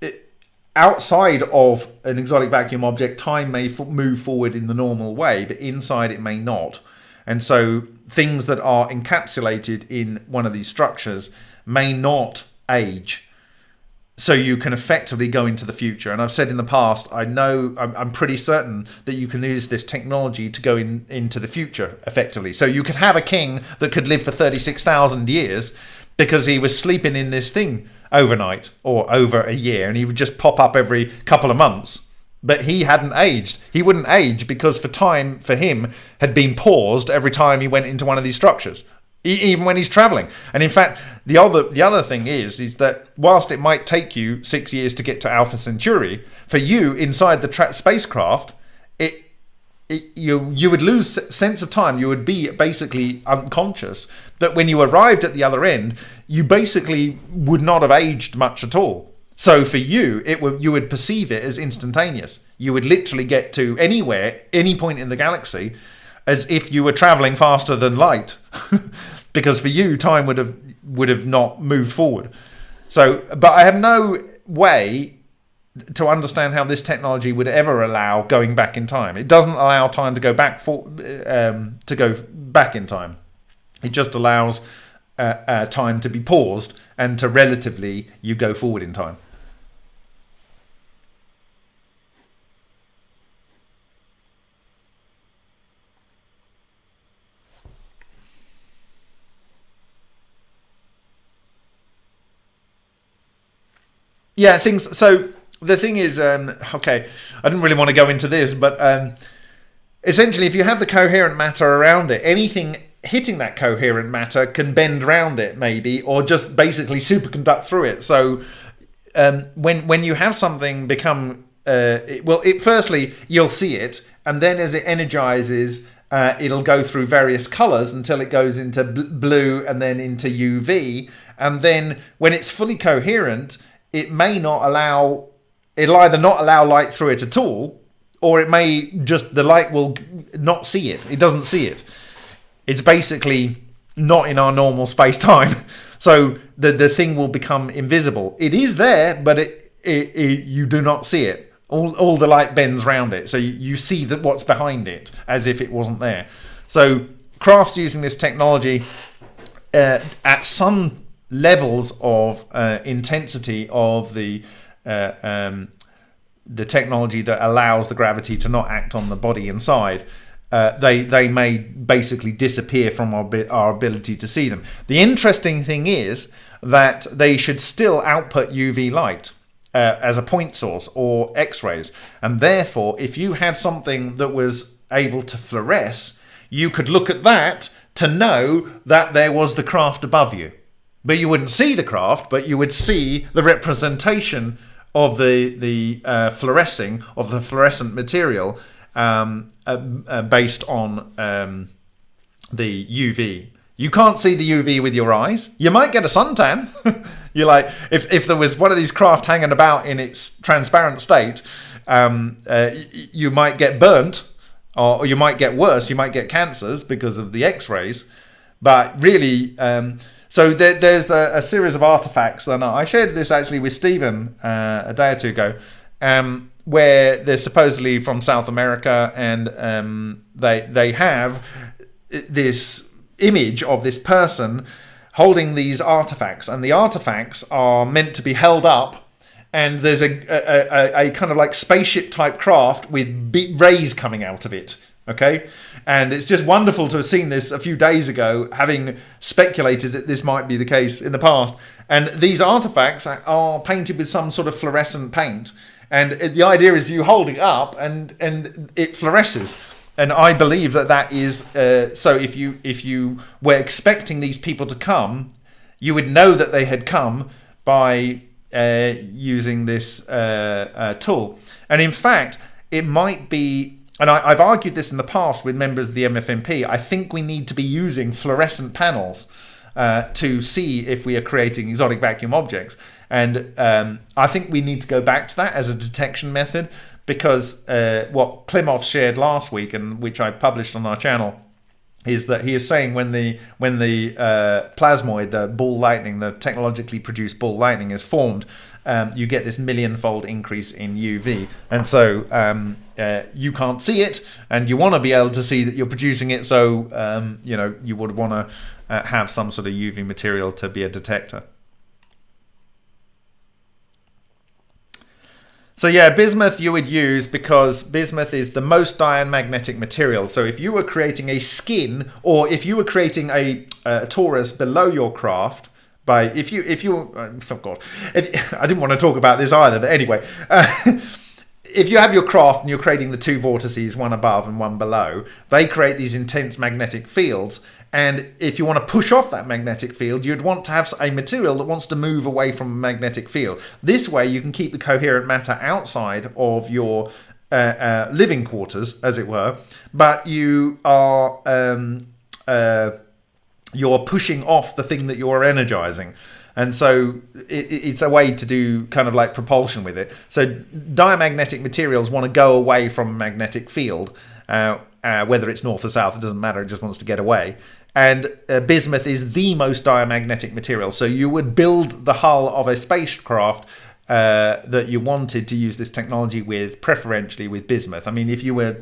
it, outside of an exotic vacuum object, time may move forward in the normal way, but inside it may not. And so things that are encapsulated in one of these structures may not age so you can effectively go into the future. And I've said in the past, I know I'm, I'm, pretty certain that you can use this technology to go in into the future effectively. So you could have a king that could live for thirty six thousand years because he was sleeping in this thing overnight or over a year, and he would just pop up every couple of months. But he hadn't aged. He wouldn't age because for time for him had been paused every time he went into one of these structures even when he's traveling. And in fact, the other the other thing is is that whilst it might take you six years to get to Alpha Centauri, for you inside the tra- spacecraft, it, it you you would lose sense of time. You would be basically unconscious. But when you arrived at the other end, you basically would not have aged much at all. So for you, it would you would perceive it as instantaneous. You would literally get to anywhere, any point in the galaxy, as if you were traveling faster than light, because for you, time would have would have not moved forward. So, but I have no way to understand how this technology would ever allow going back in time. It doesn't allow time to go back for um, to go back in time. It just allows uh, uh, time to be paused and to relatively you go forward in time. Yeah, things. So the thing is, um, okay, I didn't really want to go into this, but um, essentially, if you have the coherent matter around it, anything hitting that coherent matter can bend around it, maybe, or just basically superconduct through it. So um, when when you have something become uh, it, well, it firstly you'll see it, and then as it energizes. Uh, it'll go through various colors until it goes into bl- blue and then into UV. And then when it's fully coherent, it may not allow it'll either not allow light through it at all or it may just the light will not see it. It doesn't see it. It's basically not in our normal space time so the the thing will become invisible. It is there but it, it, it you do not see it. All, all the light bends round it. So you, you see that what's behind it as if it wasn't there. So crafts using this technology uh, at some levels of uh, intensity of the uh, um, the technology that allows the gravity to not act on the body inside. Uh, they they may basically disappear from our, our ability to see them. The interesting thing is that they should still output UV light uh, as a point source or X-rays, and therefore, if you had something that was able to fluoresce, you could look at that to know that there was the craft above you but you wouldn't see the craft, but you would see the representation of the the uh, fluorescing of the fluorescent material um, uh, uh, based on um, the UV. You can't see the UV with your eyes. You might get a suntan. You're like, if, if there was one of these craft hanging about in its transparent state, um, uh, you might get burnt, or, or, you might get worse. You might get cancers because of the X-rays. But really, um, so there, there's a, a, series of artifacts, and I shared this actually with Stephen uh, a day or two ago, um, where they're supposedly from South America, and um, they they have this image of this person holding these artifacts, and the artifacts are meant to be held up. And there's a, a, a, a kind of like spaceship type craft with rays coming out of it. Okay, and it's just wonderful to have seen this a few days ago, having speculated that this might be the case in the past. And these artifacts are painted with some sort of fluorescent paint. And the idea is you hold it up and, and it fluoresces. And I believe that that is uh, so. If you if you were expecting these people to come, you would know that they had come by uh, using this uh, uh tool. And in fact, it might be and I, have argued this in the past with members of the MFMP, I think we need to be using fluorescent panels uh, to see if we are creating exotic vacuum objects. And um, I think we need to go back to that as a detection method because uh, what Klimov shared last week and which I published on our channel is that he is saying when the when the uh, plasmoid, the ball lightning, the technologically produced ball lightning is formed, um, you get this million-fold increase in UV. And so um, uh, you can't see it, and you want to be able to see that you're producing it. So um, you know you would want to uh, have some sort of UV material to be a detector. So yeah, bismuth you would use because bismuth is the most diamagnetic material. So if you were creating a skin, or if you were creating a, a torus below your craft, by if you if you oh god. I didn't want to talk about this either but anyway uh, if you have your craft and you're creating the two vortices one above and one below they create these intense magnetic fields. And if you want to push off that magnetic field you'd want to have a material that wants to move away from a magnetic field. This way you can keep the coherent matter outside of your uh, uh, living quarters as it were but you are um, uh, you're pushing off the thing that you're energizing. and so it, it's a way to do kind of like propulsion with it. So diamagnetic materials want to go away from a magnetic field, uh, uh, whether it's north or south, it doesn't matter. It just wants to get away. And uh, bismuth is the most diamagnetic material. So you would build the hull of a spacecraft uh, that you wanted to use this technology with, preferentially with bismuth. I mean, if you were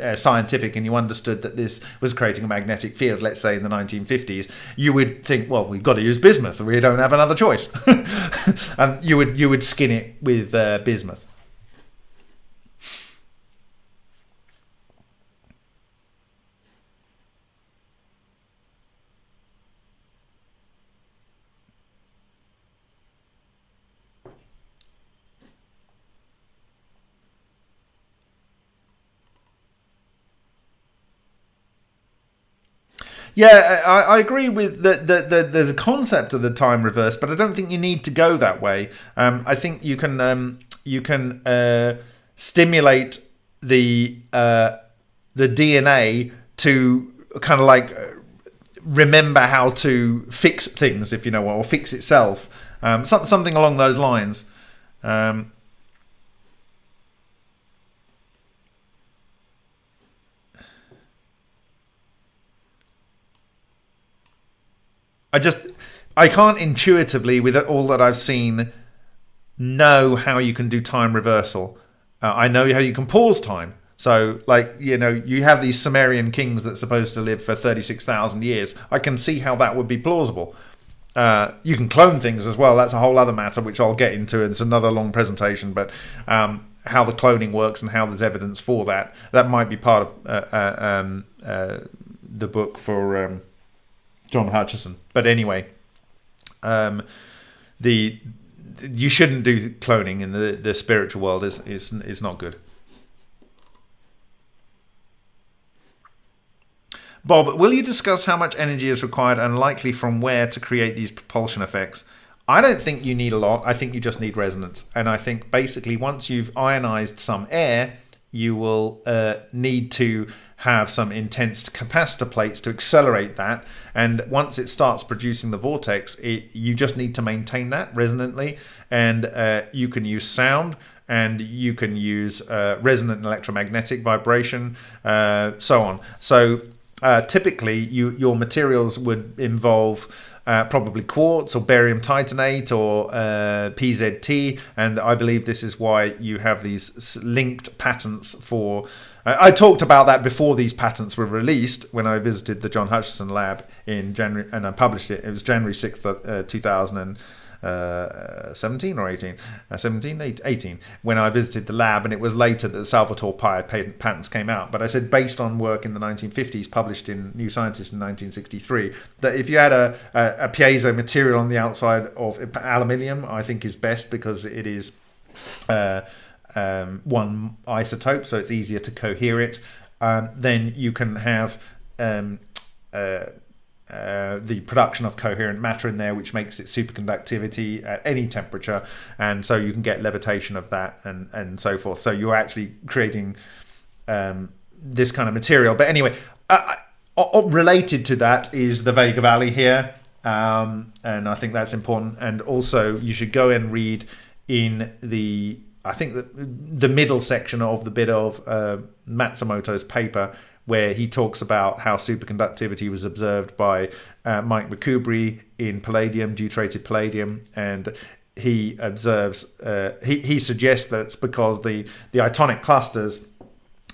uh, scientific and you understood that this was creating a magnetic field, let's say in the 1950s, you would think, well, we've got to use bismuth. We don't have another choice, and you would you would skin it with uh, bismuth. Yeah, I, I agree with that. The, the, there's a concept of the time reverse, but I don't think you need to go that way. Um, I think you can um, you can uh, stimulate the uh, the DNA to kind of like remember how to fix things, if you know, what, or fix itself. Um, something along those lines. Um, I just I can't intuitively, with all that I've seen, know how you can do time reversal. Uh, I know how you can pause time. So, like you know, you have these Sumerian kings that's supposed to live for thirty six thousand years. I can see how that would be plausible. Uh, you can clone things as well. That's a whole other matter, which I'll get into. It's another long presentation, but um, how the cloning works and how there's evidence for that. That might be part of uh, uh um, uh, the book for um, John Hutchison. But anyway, um, the you shouldn't do cloning in the the spiritual world is is is not good. Bob, will you discuss how much energy is required and likely from where to create these propulsion effects? I don't think you need a lot. I think you just need resonance. And I think basically once you've ionized some air, you will uh, need to have some intense capacitor plates to accelerate that. And once it starts producing the vortex, it, you just need to maintain that resonantly. And uh, you can use sound and you can use uh, resonant electromagnetic vibration, uh, so on. So uh, typically, you, your materials would involve. Uh, probably quartz or barium titanate or uh, PZT, and I believe this is why you have these linked patents for I, talked about that before these patents were released when I visited the John Hutchison lab in January and I published it. It was January 6th, uh, 2017 or 18, uh, 17, 18, when I visited the lab, and it was later that the Salvatore Pais patents came out. But I said, based on work in the 1950s published in New Scientist in 1963, that if you had a, a, a piezo material on the outside of aluminium, I think is best because it is. Uh, um, one isotope, so it's easier to cohere it. Um, then you can have um, uh, uh, the production of coherent matter in there, which makes it superconductivity at any temperature, and so you can get levitation of that and and so forth. So you're actually creating um, this kind of material. But anyway, uh, uh related to that is the Vega Valley here, um, and I think that's important. And also, you should go and read in the I think that the middle section of the bit of uh, Matsumoto's paper, where he talks about how superconductivity was observed by uh, Mike McKubre in palladium, deuterated palladium, and he observes, uh, he, he suggests that's because the, the itonic clusters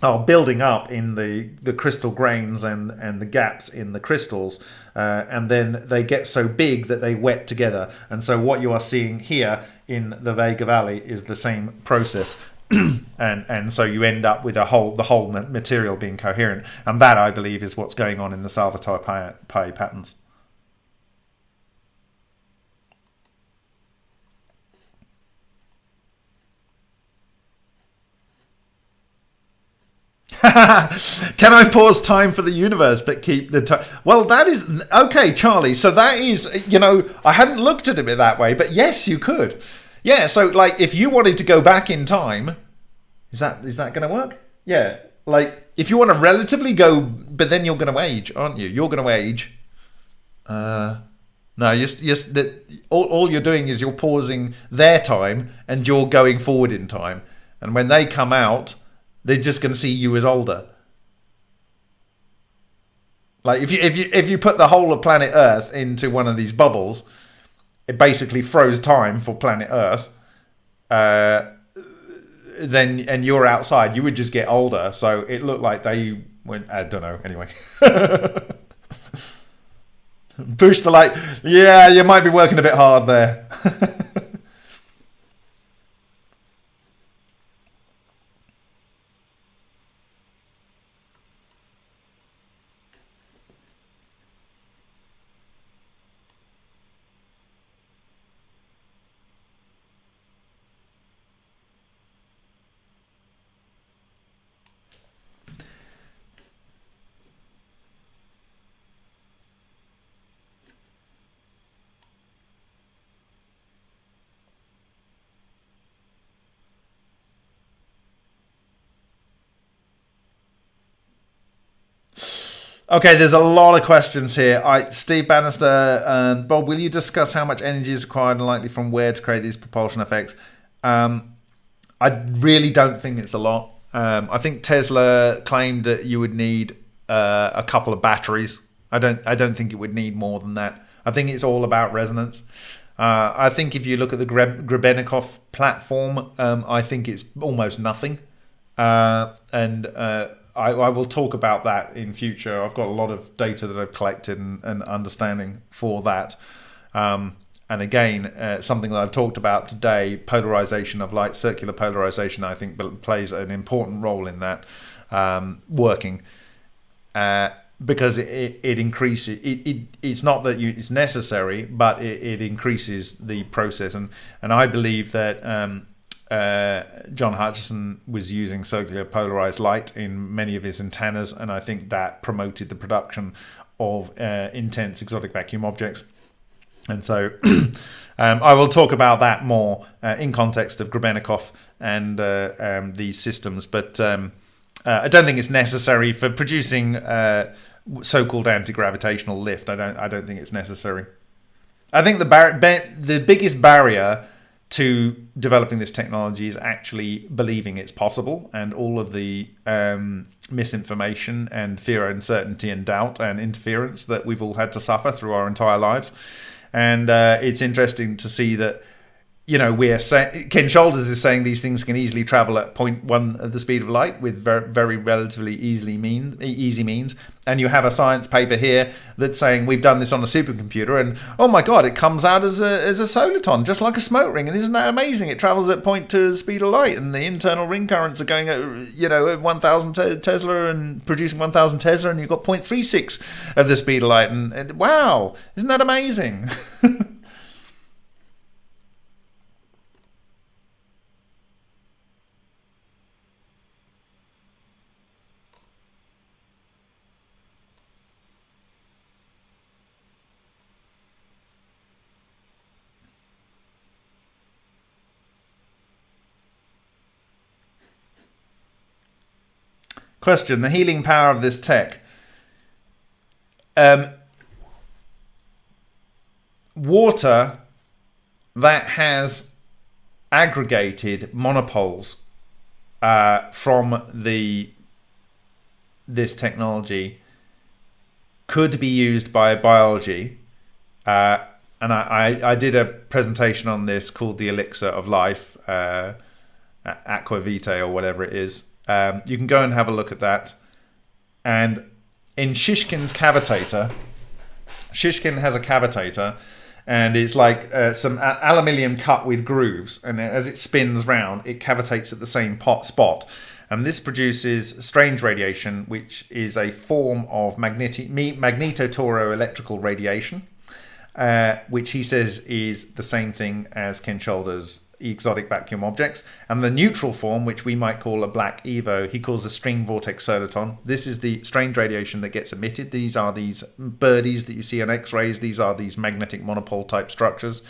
are building up in the, the crystal grains and, and the gaps in the crystals, uh, and then they get so big that they wet together. And so, what you are seeing here in the Vega Valley is the same process. and and so you end up with a whole the whole material being coherent, and that I believe is what's going on in the Salvatore Pais patterns. Can I pause time for the universe but keep the time? Well, that is okay, Charlie. So that is, you know, I hadn't looked at it that way, but yes, you could. Yeah. So, like, if you wanted to go back in time, is that is that going to work? Yeah. Like, if you want to relatively go, but then you're going to age, aren't you? You're going to age. Uh, No, you're, you're, that all, all you're doing is you're pausing their time and you're going forward in time. And when they come out, they're just going to see you as older. Like if you if you if you put the whole of planet Earth into one of these bubbles, it basically froze time for planet Earth. Uh, then and you're outside, you would just get older. So it looked like they went. I don't know. Anyway. Push the light. Yeah, you might be working a bit hard there. Okay, there's a lot of questions here. I, Steve Bannister and Bob, will you discuss how much energy is required and likely from where to create these propulsion effects? Um, I really don't think it's a lot. Um, I think Tesla claimed that you would need uh, a couple of batteries. I don't. I don't think it would need more than that. I think it's all about resonance. Uh, I think if you look at the Grebennikov platform, um, I think it's almost nothing. Uh, and uh, I, I, will talk about that in future. I've got a lot of data that I've collected and, and understanding for that. Um, and again, uh, something that I've talked about today, polarization of light, circular polarization, I think plays an important role in that um, working. Uh, because it, it, increases it, it it's not that you, it's necessary but it, it increases the process and and I believe that um, uh, John Hutchison was using circular polarized light in many of his antennas, and I think that promoted the production of uh, intense exotic vacuum objects. And so um, I will talk about that more uh, in context of Grebennikov and uh, um, these systems, but um, uh, I don't think it's necessary for producing uh, so-called anti-gravitational lift. I don't. I don't think it's necessary. I think the bar- the biggest barrier to developing this technology is actually believing it's possible and all of the um, misinformation and fear uncertainty and doubt and interference that we've all had to suffer through our entire lives. And uh, it's interesting to see that you know, we're saying Ken Shoulders is saying these things can easily travel at 0.1 of the speed of light with very, very relatively easily mean easy means. And you have a science paper here that's saying we've done this on a supercomputer, and oh my god, it comes out as a as a soliton, just like a smoke ring. And isn't that amazing? It travels at 0.2 the speed of light, and the internal ring currents are going at you know 1,000 Tesla and producing 1,000 Tesla, and you've got 0.36 of the speed of light. And, and wow, isn't that amazing? Question: The healing power of this tech. Um, water that has aggregated monopoles uh, from the this technology could be used by biology. Uh, and I, I, I, did a presentation on this called the elixir of life, uh, aqua vitae or whatever it is. Um, you can go and have a look at that. And in Shishkin's cavitator, Shishkin has a cavitator and it's like uh, some aluminium cut with grooves. And as it spins round, it cavitates at the same pot spot. And this produces strange radiation, which is a form of magneti- magnetotoroelectrical radiation, uh, which he says is the same thing as Ken Shoulders exotic vacuum objects. And the neutral form, which we might call a black EVO, he calls a string vortex soliton. This is the strange radiation that gets emitted. These are these birdies that you see on X-rays. These are these magnetic monopole type structures.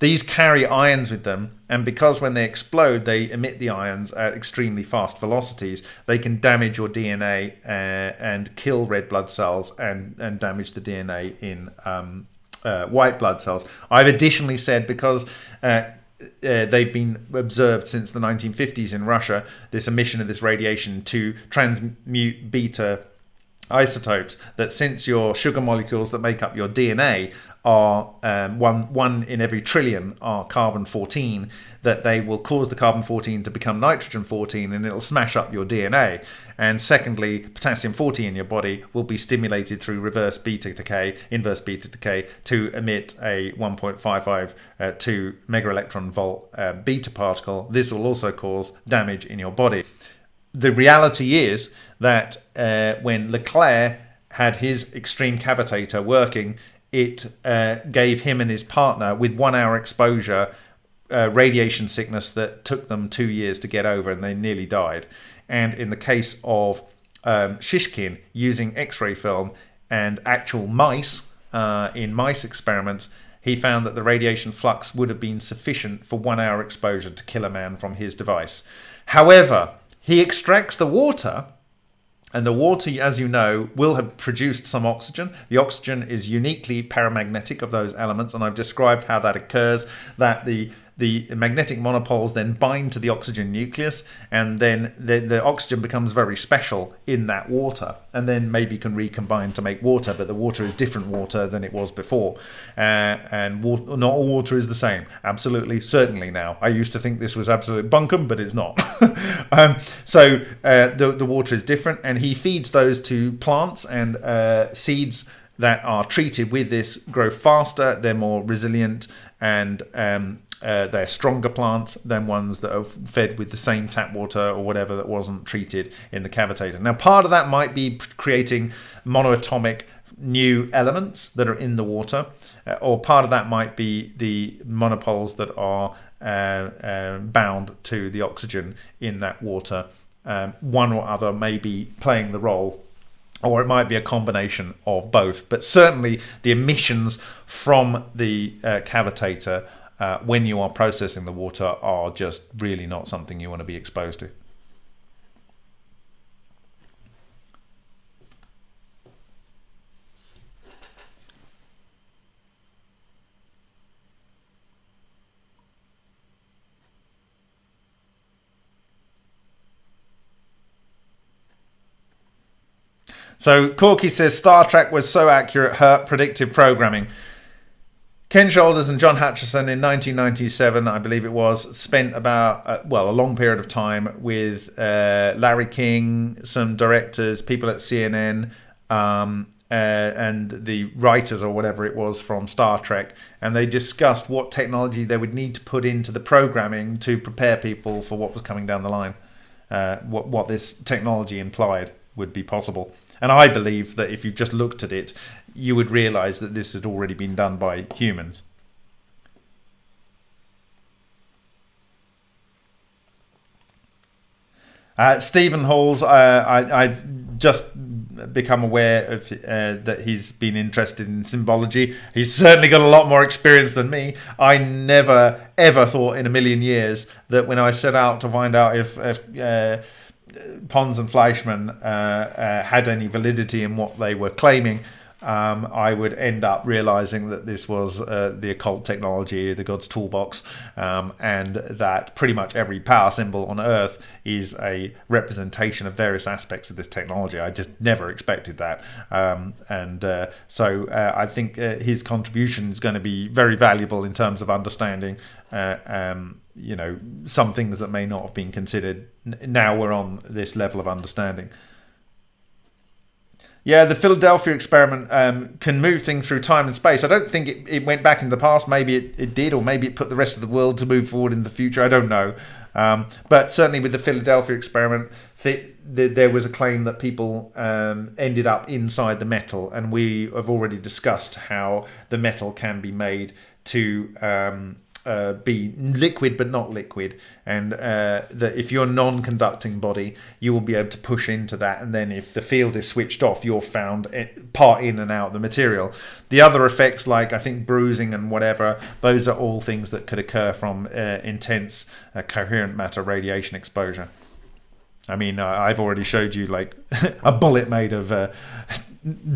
These carry ions with them, and because when they explode, they emit the ions at extremely fast velocities, they can damage your DNA uh, and kill red blood cells and, and damage the DNA in um, uh, white blood cells. I've additionally said because uh, uh, they've been observed since the 1950s in Russia, this emission of this radiation to transmute beta isotopes, that since your sugar molecules that make up your DNA are um, one one in every trillion are carbon 14 that they will cause the carbon 14 to become nitrogen 14 and it'll smash up your DNA and secondly potassium 40 in your body will be stimulated through reverse beta decay inverse beta decay to emit a 1.55 uh, 2 mega electron volt uh, beta particle. This will also cause damage in your body. The reality is that uh, when LeClair had his extreme cavitator working, it uh, gave him and his partner, with one hour exposure, uh, radiation sickness that took them two years to get over and they nearly died. And in the case of um, Shishkin, using X ray film and actual mice uh, in mice experiments, he found that the radiation flux would have been sufficient for one hour exposure to kill a man from his device. However, he extracts the water, and the water, as you know, will have produced some oxygen. The oxygen is uniquely paramagnetic of those elements, and I've described how that occurs. That the the magnetic monopoles then bind to the oxygen nucleus, and then the, the oxygen becomes very special in that water, and then maybe can recombine to make water. But the water is different water than it was before, uh, and water, not all water is the same. Absolutely, certainly now. I used to think this was absolute bunkum, but it's not. um, so uh, the the water is different, and he feeds those to plants and uh, seeds that are treated with this grow faster. They're more resilient and um, uh, they're stronger plants than ones that are fed with the same tap water or whatever that wasn't treated in the cavitator. Now, part of that might be creating monoatomic new elements that are in the water, uh, or part of that might be the monopoles that are uh, uh bound to the oxygen in that water. Um, one or other may be playing the role or it might be a combination of both. But certainly, the emissions from the uh, cavitator uh, when you are processing the water are just really not something you want to be exposed to. So Corky says Star Trek was so accurate, hurt predictive programming. Ken Shoulders and John Hutchison in 1997, I believe it was, spent about, uh, well, a long period of time with uh, Larry King, some directors, people at CNN, um, uh, and the writers or whatever it was from Star Trek. And they discussed what technology they would need to put into the programming to prepare people for what was coming down the line, uh, what, what this technology implied would be possible. And I believe that if you just looked at it, you would realize that this had already been done by humans. Uh, Stephen Halls, uh, I, have just become aware of uh, that he's been interested in symbology. He's certainly got a lot more experience than me. I never, ever thought in a million years that when I set out to find out if, if uh, Pons and Fleischmann uh, uh, had any validity in what they were claiming, um, I would end up realizing that this was uh, the occult technology, the God's toolbox, um, and that pretty much every power symbol on Earth is a representation of various aspects of this technology. I just never expected that. Um, and uh, so uh, I think uh, his contribution is going to be very valuable in terms of understanding. Uh, um, you know, some things that may not have been considered. Now we're on this level of understanding. Yeah, the Philadelphia experiment um, can move things through time and space. I don't think it, it went back in the past. Maybe it, it did, or maybe it put the rest of the world to move forward in the future. I don't know. Um, but certainly with the Philadelphia experiment, the, the, there was a claim that people um, ended up inside the metal, and we have already discussed how the metal can be made to um, uh, be liquid but not liquid, and uh, that if you're non-conducting body, you will be able to push into that, and then if the field is switched off, you're found part in and out the material. The other effects, like I think bruising and whatever, those are all things that could occur from uh, intense uh, coherent matter radiation exposure. I mean, uh, I've already showed you like a bullet made of uh,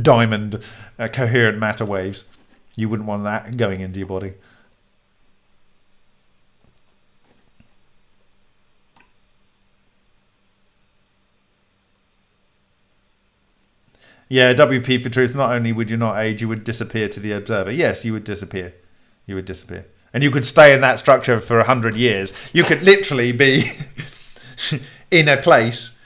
diamond coherent matter waves. You wouldn't want that going into your body. Yeah, WP for truth. Not only would you not age, you would disappear to the observer. Yes, you would disappear. You would disappear. And you could stay in that structure for a hundred years. You could literally be in a place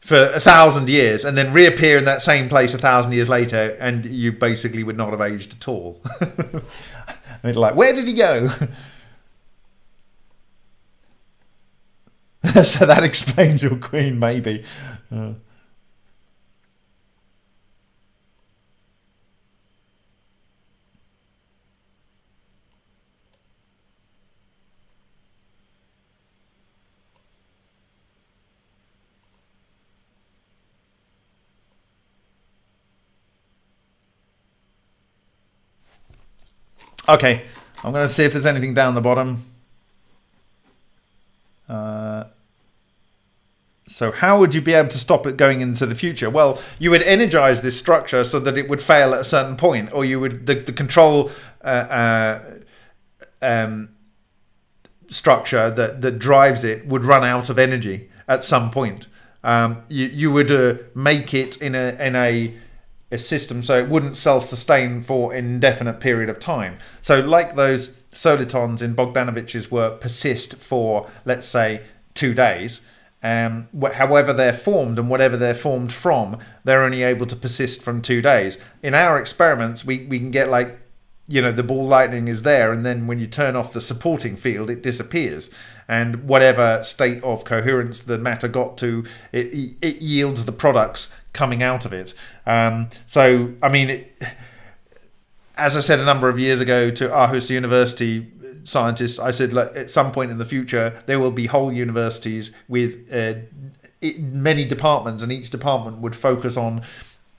for a thousand years and then reappear in that same place a thousand years later, and you basically would not have aged at all. and like, where did he go? so that explains your queen, maybe. Uh, Okay, I'm going to see if there's anything down the bottom. Uh, so how would you be able to stop it going into the future? Well, you would energize this structure so that it would fail at a certain point, or you would the, the control uh, uh, um, structure that that drives it would run out of energy at some point. Um, you you would uh, make it in a in a a system so it wouldn't self-sustain for an indefinite period of time. So like those solitons in Bogdanovich's work persist for, let's say, two days. Um, however they're formed and whatever they're formed from, they're only able to persist from two days. In our experiments, we, we can get like, you know, the ball lightning is there, and then when you turn off the supporting field, it disappears. And whatever state of coherence the matter got to, it, it yields the products coming out of it. Um, so, I mean, it, as I said a number of years ago to Aarhus University scientists, I said like, at some point in the future there will be whole universities with uh, many departments, and each department would focus on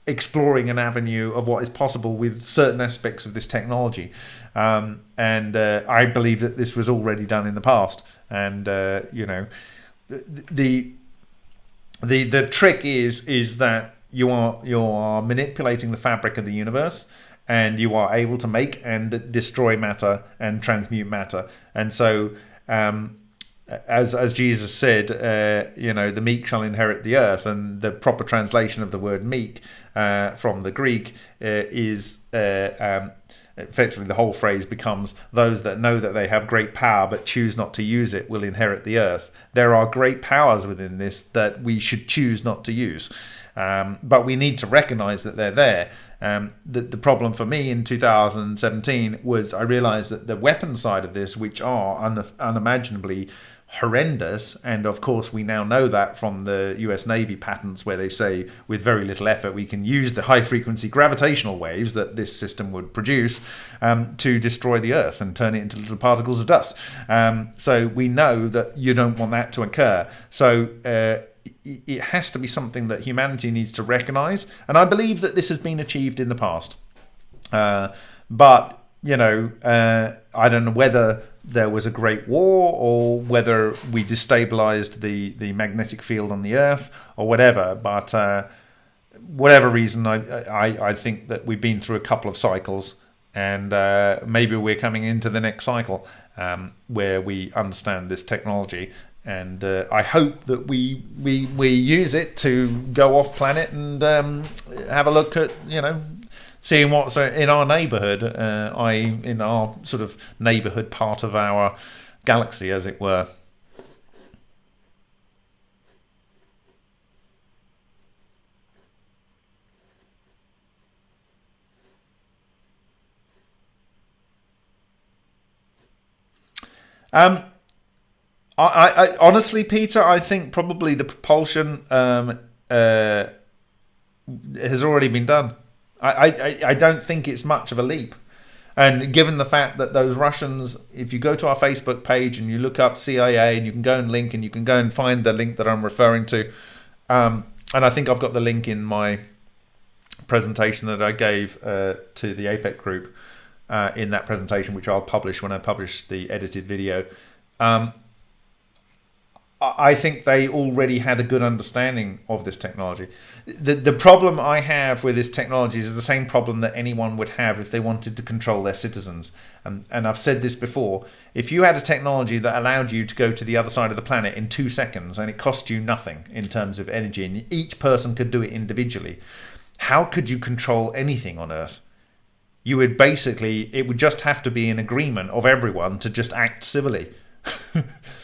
exploring an avenue of what is possible with certain aspects of this technology. Um, and uh, I believe that this was already done in the past. And uh, you know, the the the trick is is that you are you are manipulating the fabric of the universe and you are able to make and destroy matter and transmute matter. And so um, as as Jesus said, uh, you know, the meek shall inherit the earth, and the proper translation of the word meek uh, from the Greek uh, is uh, um, effectively the whole phrase becomes those that know that they have great power but choose not to use it will inherit the earth. There are great powers within this that we should choose not to use. Um, but we need to recognize that they're there. Um, the, the problem for me in 2017 was I realized that the weapon side of this, which are un, unimaginably horrendous. And of course, we now know that from the US Navy patents, where they say with very little effort, we can use the high frequency gravitational waves that this system would produce um, to destroy the Earth and turn it into little particles of dust. Um, so we know that you don't want that to occur. So uh, it has to be something that humanity needs to recognize. And I believe that this has been achieved in the past. Uh, but, you know, uh, I don't know whether there was a great war or whether we destabilized the, the magnetic field on the earth or whatever. But uh, whatever reason, I, I, I, think that we've been through a couple of cycles and uh, maybe we're coming into the next cycle um, where we understand this technology. And uh, I hope that we, we we use it to go off planet and um, have a look at you know seeing what's uh, in our neighbourhood, uh, in our sort of neighbourhood part of our galaxy, as it were. Um, I, I, honestly, Peter, I think probably the propulsion um, uh, has already been done. I, I, I don't think it's much of a leap. And given the fact that those Russians, if you go to our Facebook page and you look up CIA and you can go and link and you can go and find the link that I'm referring to, um, and I think I've got the link in my presentation that I gave uh, to the APEC group uh, in that presentation, which I'll publish when I publish the edited video. Um, I think they already had a good understanding of this technology. The the problem I have with this technology is the same problem that anyone would have if they wanted to control their citizens. And and I've said this before. If you had a technology that allowed you to go to the other side of the planet in two seconds and it cost you nothing in terms of energy, and each person could do it individually, how could you control anything on Earth? You would basically it would just have to be an agreement of everyone to just act civilly.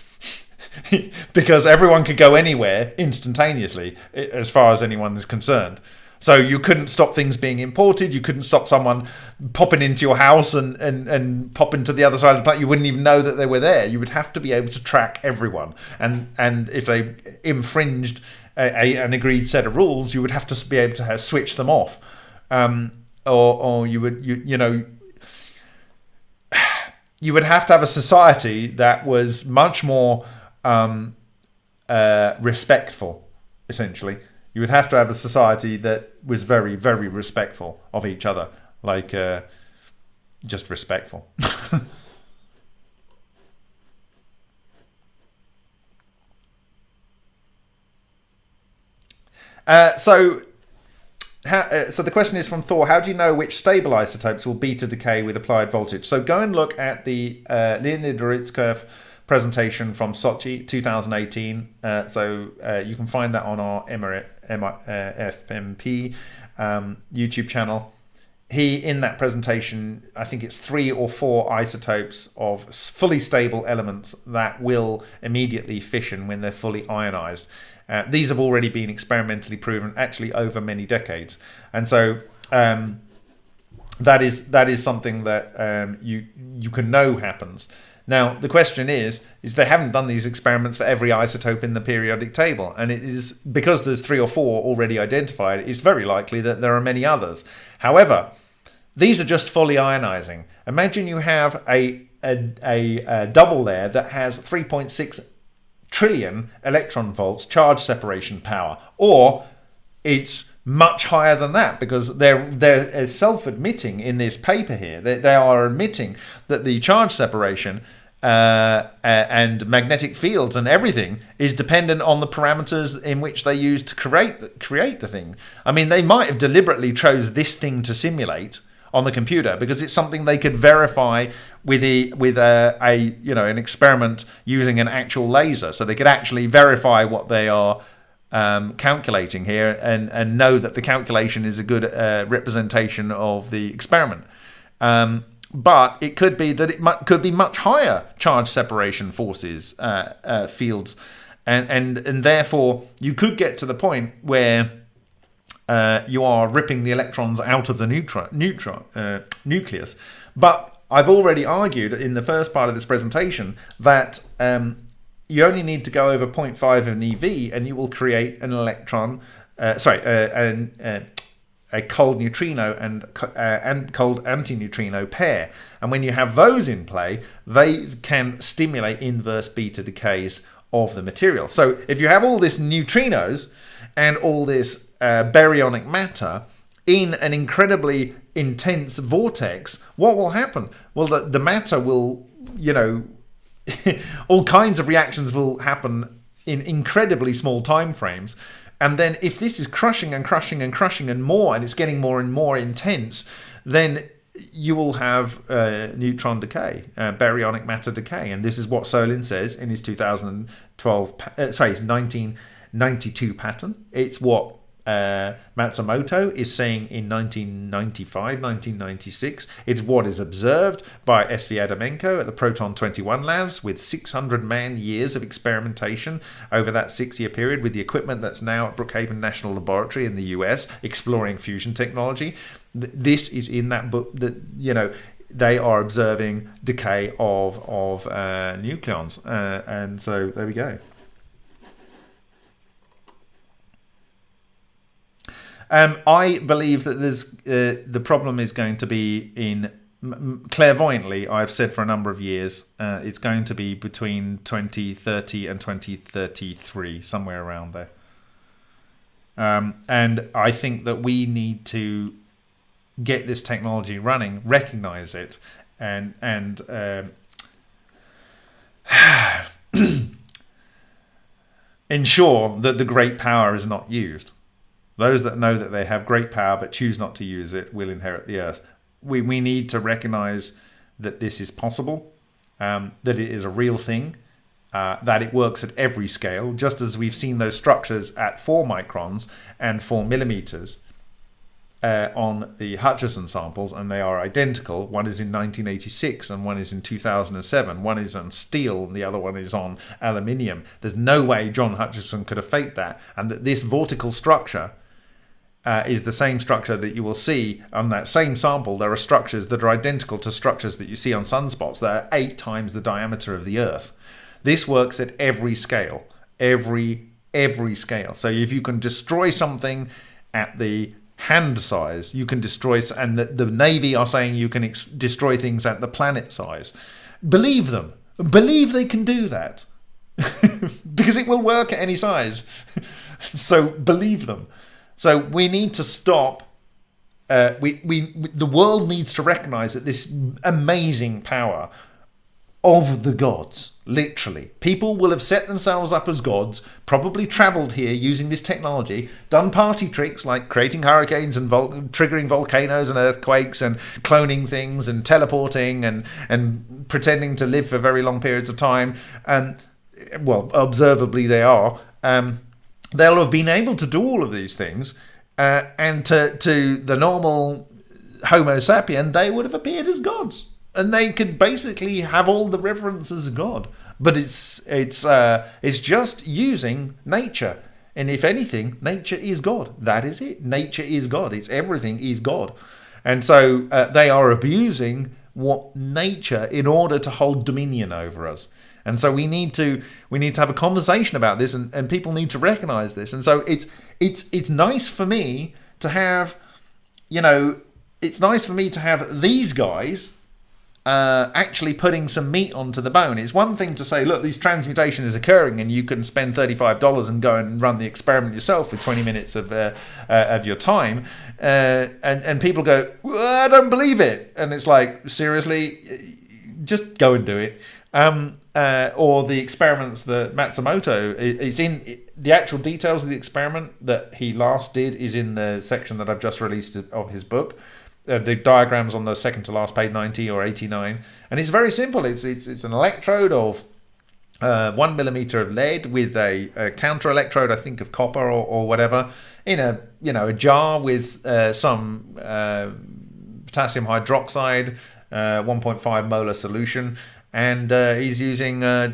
because everyone could go anywhere instantaneously as far as anyone is concerned. So you couldn't stop things being imported. You couldn't stop someone popping into your house and, and, and pop into the other side of the planet. You wouldn't even know that they were there. You would have to be able to track everyone. And and if they infringed a, a, an agreed set of rules, you would have to be able to have, switch them off. Um, or, or you would you you know you would have to have a society that was much more um, uh, respectful, essentially. You would have to have a society that was very, very respectful of each other, like uh, just respectful. uh, so, how, uh, so the question is from Thor: How do you know which stable isotopes will beta decay with applied voltage? So go and look at the uh, Leonid Urutskoev presentation from Sochi 2018. Uh, so uh, you can find that on our Emirate, uh, FMP um, YouTube channel. He, in that presentation, I think it's three or four isotopes of fully stable elements that will immediately fission when they're fully ionized. Uh, these have already been experimentally proven, actually over many decades, and so um, that is that is something that um, you you can know happens. Now the question is is they haven't done these experiments for every isotope in the periodic table, and it is because there's three or four already identified. It's very likely that there are many others. However, these are just fully ionizing. Imagine you have a a, a, a double there that has 3.6 trillion electron volts charge separation power, or it's much higher than that because they're they're self-admitting in this paper here they, they are admitting that the charge separation uh, and magnetic fields and everything is dependent on the parameters in which they use to create the, create the thing. I mean, they might have deliberately chose this thing to simulate on the computer because it's something they could verify with a with a, a you know an experiment using an actual laser, so they could actually verify what they are um, calculating here and, and know that the calculation is a good uh, representation of the experiment. Um, but it could be that it could be much higher charge separation forces uh, uh, fields, and, and and therefore you could get to the point where uh, you are ripping the electrons out of the neutron, neutron uh, nucleus. But I've already argued in the first part of this presentation that um, you only need to go over 0.5 of an EV and you will create an electron, uh, sorry, uh, an, uh, a cold neutrino and uh, and cold antineutrino pair. And when you have those in play, they can stimulate inverse beta decays of the material. So if you have all this neutrinos and all this uh, baryonic matter in an incredibly intense vortex, what will happen? Well, the, the matter will, you know, all kinds of reactions will happen in incredibly small time frames. And then if this is crushing and crushing and crushing and more, and it's getting more and more intense, then you will have uh, neutron decay, uh, baryonic matter decay, and this is what Solin says in his 2012, uh, sorry, his 1992 pattern. It's what uh, Matsumoto is saying in 1995, 1996. It's what is observed by SV Adamenko at the Proton 21 labs with 600 man years of experimentation over that six year period with the equipment that's now at Brookhaven National Laboratory in the US exploring fusion technology. This is in that book that, you know, they are observing decay of, of uh, nucleons. Uh, and so there we go. Um, I believe that there's uh, the problem is going to be in clairvoyantly. I've said for a number of years uh, it's going to be between 2030 and 2033, somewhere around there. Um, and I think that we need to get this technology running, recognize it, and and um, ensure that the great power is not used. Those that know that they have great power but choose not to use it will inherit the earth. We, we need to recognize that this is possible, um, that it is a real thing, uh, that it works at every scale, just as we've seen those structures at 4 microns and 4 millimeters uh, on the Hutchison samples, and they are identical. One is in 1986 and one is in 2007. One is on steel and the other one is on aluminium. There's no way John Hutchison could have faked that, and that this vortical structure. Uh, is the same structure that you will see on that same sample. There are structures that are identical to structures that you see on sunspots that are eight times the diameter of the Earth. This works at every scale, every every scale. So if you can destroy something at the hand size, you can destroy, and the, the Navy are saying you can destroy things at the planet size. Believe them. Believe they can do that. because it will work at any size. so believe them. So we need to stop. Uh, we, we, the world needs to recognize that this amazing power of the gods, literally. People will have set themselves up as gods, probably traveled here using this technology, done party tricks like creating hurricanes and vol- triggering volcanoes and earthquakes and cloning things and teleporting and, and pretending to live for very long periods of time. And, well, observably they are. Um, they'll have been able to do all of these things. Uh, and to, to the normal Homo sapien, they would have appeared as gods and they could basically have all the references of God. But it's it's uh, it's just using nature, and if anything, nature is God. That is it. Nature is God. It's everything is God, and so uh, they are abusing what nature in order to hold dominion over us. And so we need to we need to have a conversation about this, and, and people need to recognize this. And so it's it's it's nice for me to have, you know, it's nice for me to have these guys uh, actually putting some meat onto the bone. It's one thing to say, look, this transmutation is occurring, and you can spend thirty-five dollars and go and run the experiment yourself for twenty minutes of uh, uh, of your time, uh, and and people go, well, I don't believe it, and it's like seriously, just go and do it. Um, uh, or the experiments that Matsumoto is in the actual details of the experiment that he last did is in the section that I've just released of his book. Uh, the diagrams on the second to last page 90 or 89 and it's very simple. It's it's, it's an electrode of uh, one millimeter of lead with a, a, counter electrode i think of copper or, or whatever in a you know a jar with uh, some uh, potassium hydroxide uh, 1.5 molar solution and uh, he's using i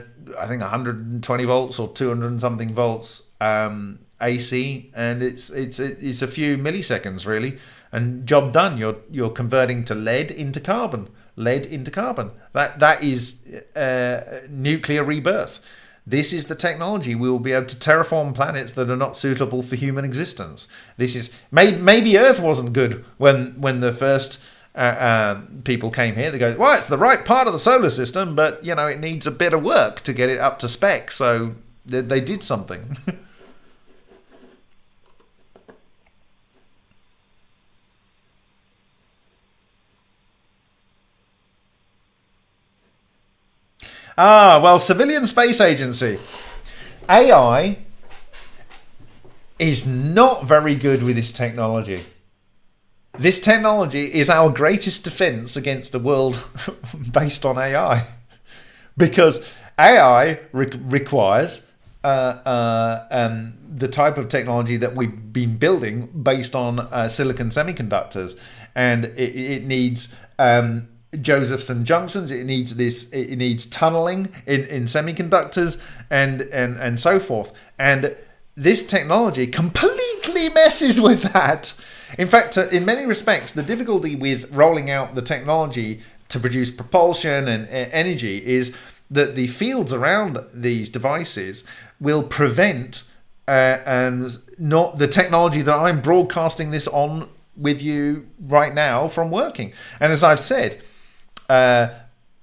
think 120 volts or 200 something volts um, ac and it's it's it's a few milliseconds really and job done. You're you're converting to lead into carbon, lead into carbon. That that is uh, nuclear rebirth. This is the technology we will be able to terraform planets that are not suitable for human existence. This is maybe, maybe Earth wasn't good when when the first uh, uh, people came here. They go, well, it's the right part of the solar system, but you know it needs a bit of work to get it up to spec. So they, they did something. Ah, well, Civilian Space Agency. AI is not very good with this technology. This technology is our greatest defense against a world based on AI. Because AI re- requires uh, uh, um, the type of technology that we've been building based on uh, silicon semiconductors. And it, it needs um, Josephson junctions. It needs this. It needs tunneling in, in semiconductors and and and so forth. And this technology completely messes with that. In fact, uh, in many respects, the difficulty with rolling out the technology to produce propulsion and energy is that the fields around these devices will prevent uh, and not the technology that I'm broadcasting this on with you right now from working. And as I've said, uh,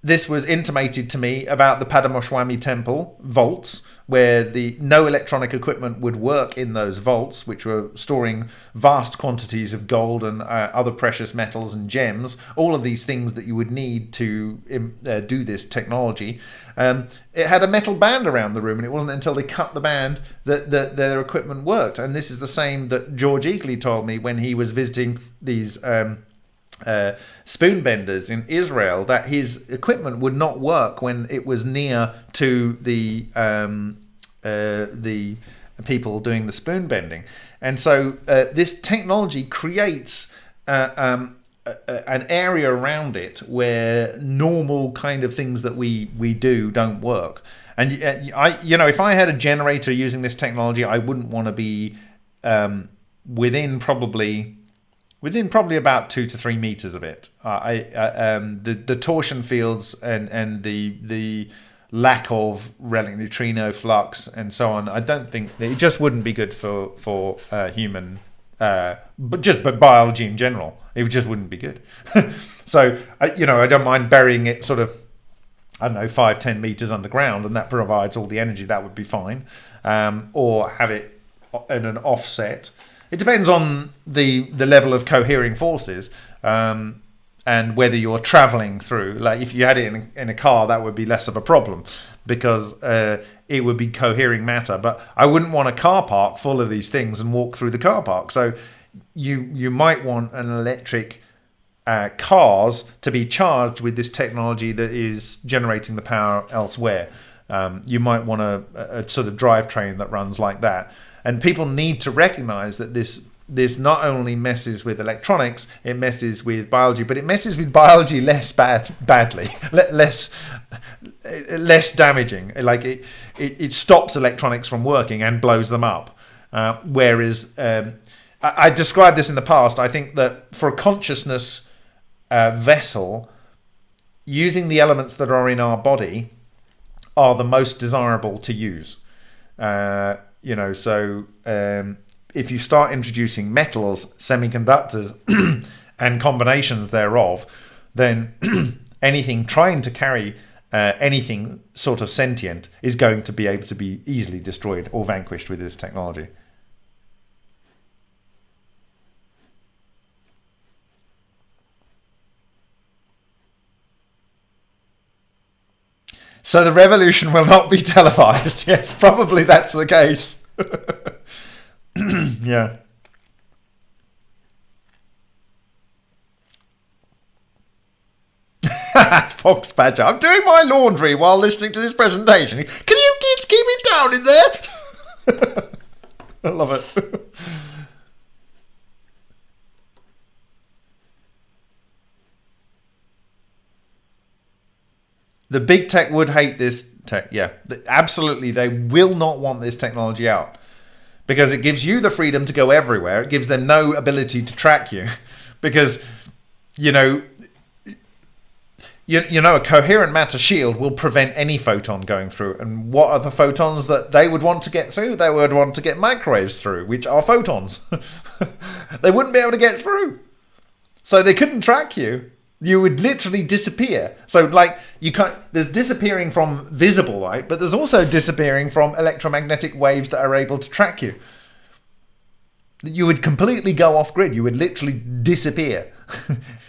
this was intimated to me about the Padmanabhaswamy temple vaults where the no electronic equipment would work in those vaults, which were storing vast quantities of gold and uh, other precious metals and gems, all of these things that you would need to uh, do this technology. Um, it had a metal band around the room, and it wasn't until they cut the band that, that their equipment worked. And this is the same that George Egely told me when he was visiting these. Um, uh, spoon benders in Israel that his equipment would not work when it was near to the um, uh, the people doing the spoon bending, and so uh, this technology creates. Uh, um, an area around it where normal kind of things that we we do don't work and uh, i you know if i had a generator using this technology i wouldn't want to be um, within probably within probably about two to three meters of it. Uh, I uh, um, the the torsion fields and and the the lack of relic neutrino flux and so on. I don't think it just wouldn't be good for for uh, human. Uh, but just but biology in general, it just wouldn't be good. so I, you know, I don't mind burying it sort of, I don't know, five ten meters underground, and that provides all the energy. That would be fine. Um, or have it in an offset it depends on the the level of cohering forces um, and whether you're traveling through. Like if you had it in a, in a car, that would be less of a problem because uh, it would be cohering matter. But I wouldn't want a car park full of these things and walk through the car park. So you you might want an electric. Uh, cars to be charged with this technology that is generating the power elsewhere. Um, you might want a, a, sort of drivetrain that runs like that and people need to recognize that this this not only messes with electronics, it messes with biology, but it messes with biology less bad badly, less less damaging. Like it, it, it stops electronics from working and blows them up. Uh, whereas um, I, I, described this in the past. I think that for a consciousness uh, vessel, using the elements that are in our body are the most desirable to use. Uh, you know, so um, if you start introducing metals, semiconductors, and combinations thereof, then anything trying to carry uh, anything sort of sentient is going to be able to be easily destroyed or vanquished with this technology. So the revolution will not be televised. Yes, probably that's the case. yeah. Fox Badger. I'm doing my laundry while listening to this presentation. Can you kids keep it down in there? I love it. The big tech would hate this tech. Yeah, absolutely. They will not want this technology out because it gives you the freedom to go everywhere. It gives them no ability to track you because, you know, you, you know, a coherent matter shield will prevent any photon going through. And what are the photons that they would want to get through? They would want to get microwaves through, which are photons. they wouldn't be able to get through. So they couldn't track you you would literally disappear. So like you can't there's disappearing from visible light, but there's also disappearing from electromagnetic waves that are able to track you. You would completely go off grid. You would literally disappear.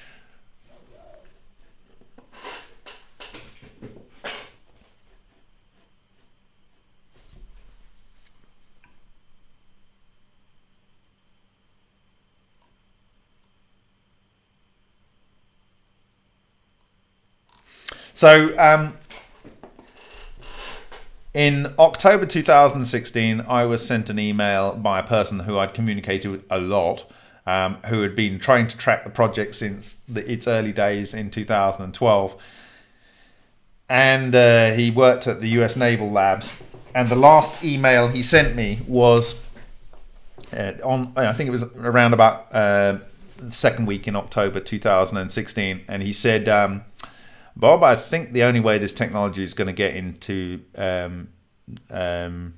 So, um, in October 2016, I was sent an email by a person who I'd communicated with a lot, um, who had been trying to track the project since the, its early days in 2012. And uh, he worked at the US Naval Labs. And the last email he sent me was uh, on, I think it was around about uh, the second week in October 2016. And he said, um, Bob, I think the only way this technology is going to get into um, um,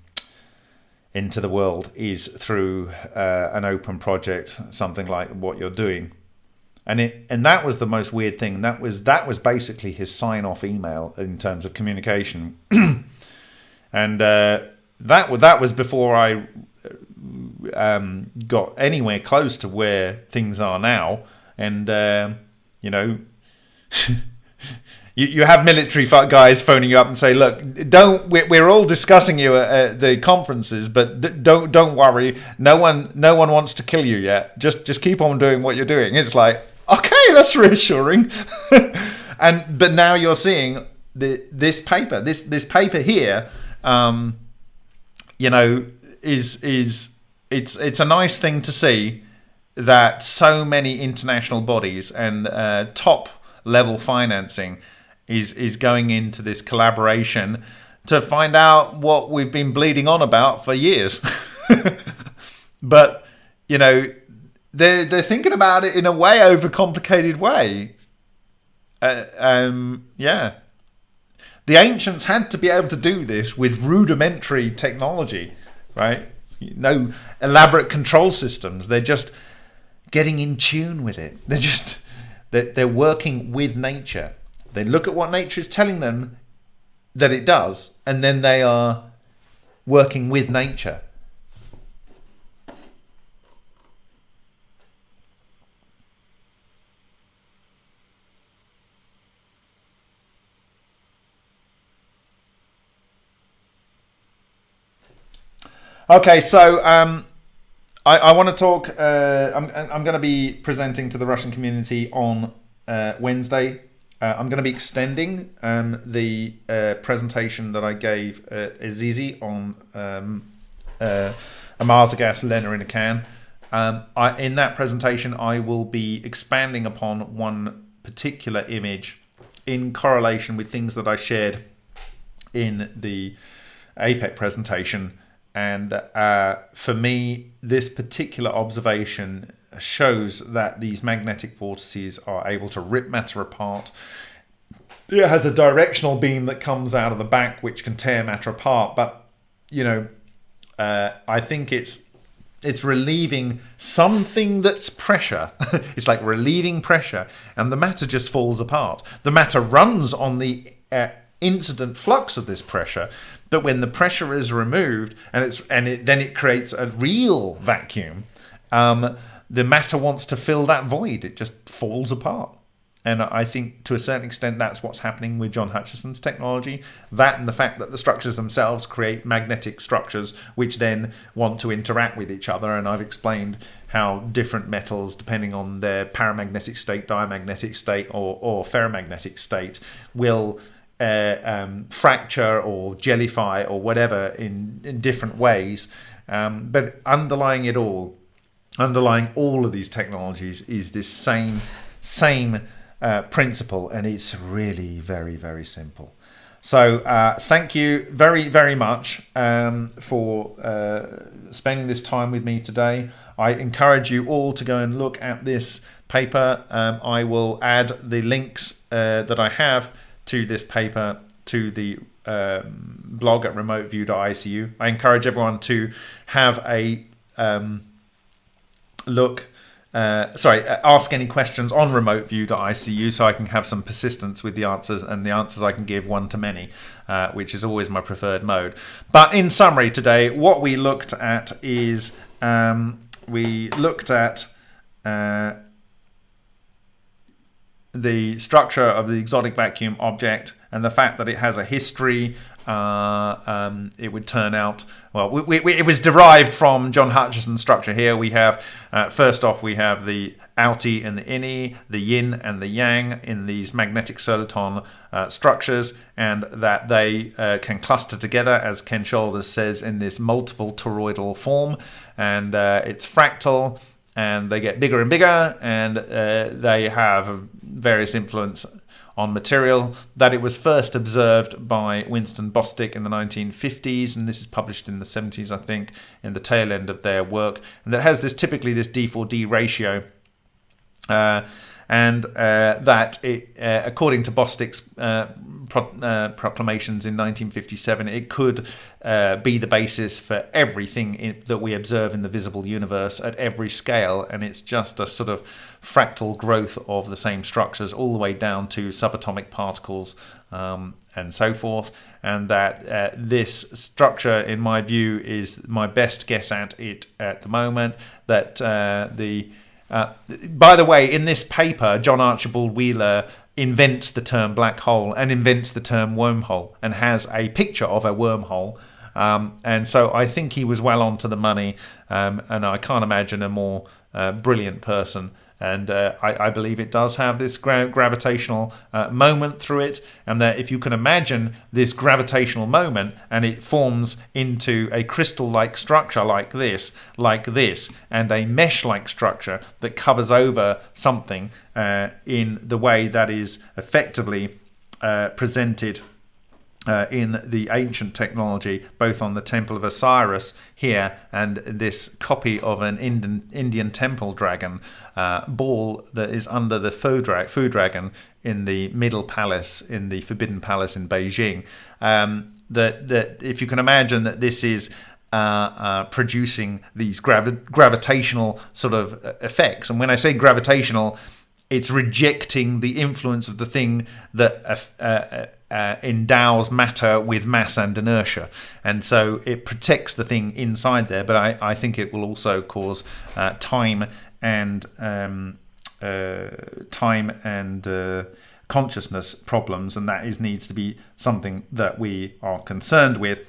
into the world is through uh, an open project, something like what you're doing. And it and that was the most weird thing. That was that was basically his sign off email in terms of communication. and uh, that that was before I um, got anywhere close to where things are now. And um you know, you, you have military guys phoning you up and say, "Look, don't we're, we're all discussing you at, at the conferences, but don't don't worry. No one no one wants to kill you yet. Just just keep on doing what you're doing." It's like, okay, that's reassuring. and but now you're seeing the this paper, this this paper here. Um, you know is is it's it's a nice thing to see that so many international bodies and uh, top level financing is is going into this collaboration to find out what we've been bleeding on about for years but you know they're they're thinking about it in a way overcomplicated way uh, um yeah the ancients had to be able to do this with rudimentary technology, right? No elaborate control systems. They're just getting in tune with it. They're just they're, they're working with nature. They look at what nature is telling them that it does, and then they are working with nature. Okay, so um, I, I want to talk. Uh, I'm, I'm going to be presenting to the Russian community on uh, Wednesday. Uh, I'm going to be extending um, the uh, presentation that I gave at Azizi on um, uh, a Mars gas Lena in a can. Um, I, in that presentation, I will be expanding upon one particular image in correlation with things that I shared in the APEC presentation. And uh, for me, this particular observation shows that these magnetic vortices are able to rip matter apart. It has a directional beam that comes out of the back, which can tear matter apart. But you know, uh, I think it's it's relieving something that's pressure. it's like relieving pressure, and the matter just falls apart. The matter runs on the uh, incident flux of this pressure, but when the pressure is removed and it's and it, then it creates a real vacuum, um, the matter wants to fill that void. It just falls apart. And I think to a certain extent that's what's happening with John Hutchison's technology. That and the fact that the structures themselves create magnetic structures which then want to interact with each other. And I've explained how different metals, depending on their paramagnetic state, diamagnetic state, or, or ferromagnetic state, will uh, um, fracture or jellify or whatever in, in different ways. Um, but underlying it all, underlying all of these technologies is this same same uh, principle, and it's really very very simple. So uh, thank you very very much um, for uh, spending this time with me today. I encourage you all to go and look at this paper. Um, I will add the links uh, that I have to this paper to the um, blog at remoteview.icu. I encourage everyone to have a um, look. Uh, sorry, uh, ask any questions on remoteview.icu so I can have some persistence with the answers and the answers I can give one to many, uh, which is always my preferred mode. But in summary, today, what we looked at is um, we looked at uh, the structure of the exotic vacuum object and the fact that it has a history. Uh, um, it would turn out well. We, we, it was derived from John Hutchison's structure. Here we have uh, first off we have the outie and the innie, the yin and the yang in these magnetic soliton uh, structures, and that they uh, can cluster together, as Ken Shoulders says, in this multiple toroidal form, and uh, it's fractal and they get bigger and bigger, and uh, they have various influence on material. That it was first observed by Winston Bostick in the 1950s, and this is published in the 70s, I think, in the tail end of their work, and that has this typically this D4D ratio. Uh, and uh, that it, uh, according to Bostick's uh, pro- uh, proclamations in 1957, it could uh, be the basis for everything in, that we observe in the visible universe at every scale, and it's just a sort of fractal growth of the same structures all the way down to subatomic particles um, and so forth. And that uh, this structure, in my view, is my best guess at it at the moment. That uh, the uh, by the way, in this paper, John Archibald Wheeler invents the term black hole and invents the term wormhole and has a picture of a wormhole. Um, and so I think he was well onto the money, um, and I can't imagine a more uh, brilliant person and uh, I, I, believe it does have this gra- gravitational uh, moment through it, and that if you can imagine this gravitational moment and it forms into a crystal like structure like this, like this, and a mesh like structure that covers over something uh, in the way that is effectively uh, presented uh, in the ancient technology, both on the Temple of Osiris here and this copy of an Indian, Indian temple dragon uh, ball that is under the food, dra- food dragon in the Middle Palace, in the Forbidden Palace in Beijing. Um, that, that if you can imagine that this is uh, uh, producing these gravi- gravitational sort of uh, effects. And when I say gravitational, it's rejecting the influence of the thing that uh, uh, uh, endows matter with mass and inertia. And so it protects the thing inside there, but I, I think it will also cause uh, time and um, uh, time and uh, consciousness problems, and that is needs to be something that we are concerned with.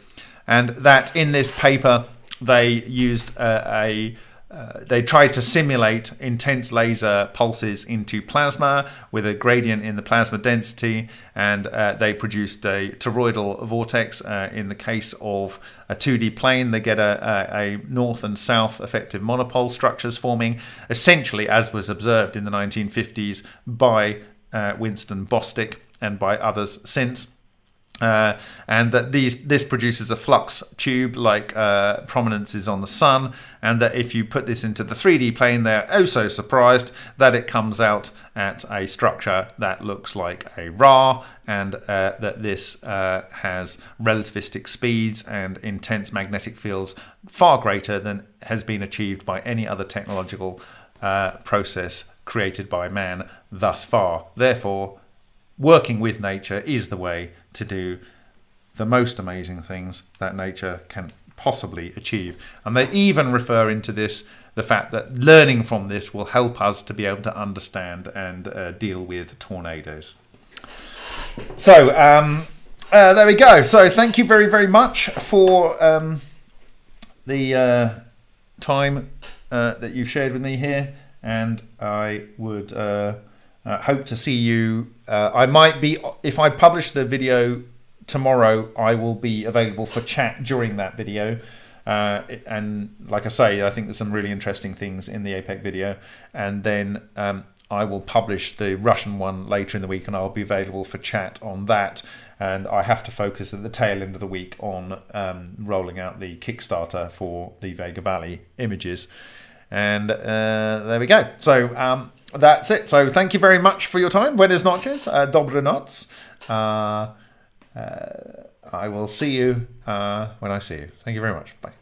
And that in this paper they used a uh, they tried to simulate intense laser pulses into plasma with a gradient in the plasma density, and uh, they produced a toroidal vortex. Uh, in the case of a 2D plane, they get a, a, a, north and south effective monopole structures forming, essentially as was observed in the 1950s by uh, Winston Bostick and by others since. Uh, and that these this produces a flux tube like uh, prominences on the sun, and that if you put this into the 3D plane, they're oh so surprised that it comes out at a structure that looks like a Ra, and uh, that this uh, has relativistic speeds and intense magnetic fields far greater than has been achieved by any other technological uh, process created by man thus far. Therefore, working with nature is the way to do the most amazing things that nature can possibly achieve. And they even refer into this the fact that learning from this will help us to be able to understand and uh, deal with tornadoes. So, um, uh, there we go. So, thank you very, very much for um, the uh, time uh, that you've shared with me here. And I would uh, hope to see you. Uh, I might be, if I publish the video tomorrow, I will be available for chat during that video. Uh, and like I say, I think there's some really interesting things in the APEC video. And then um, I will publish the Russian one later in the week, and I'll be available for chat on that. And I have to focus at the tail end of the week on um, rolling out the Kickstarter for the Vega Valley images. And uh, there we go. So um, that's it. So thank you very much for your time. Buenas noches. Uh, dobre noc. Uh, uh, I will see you uh, when I see you. Thank you very much. Bye.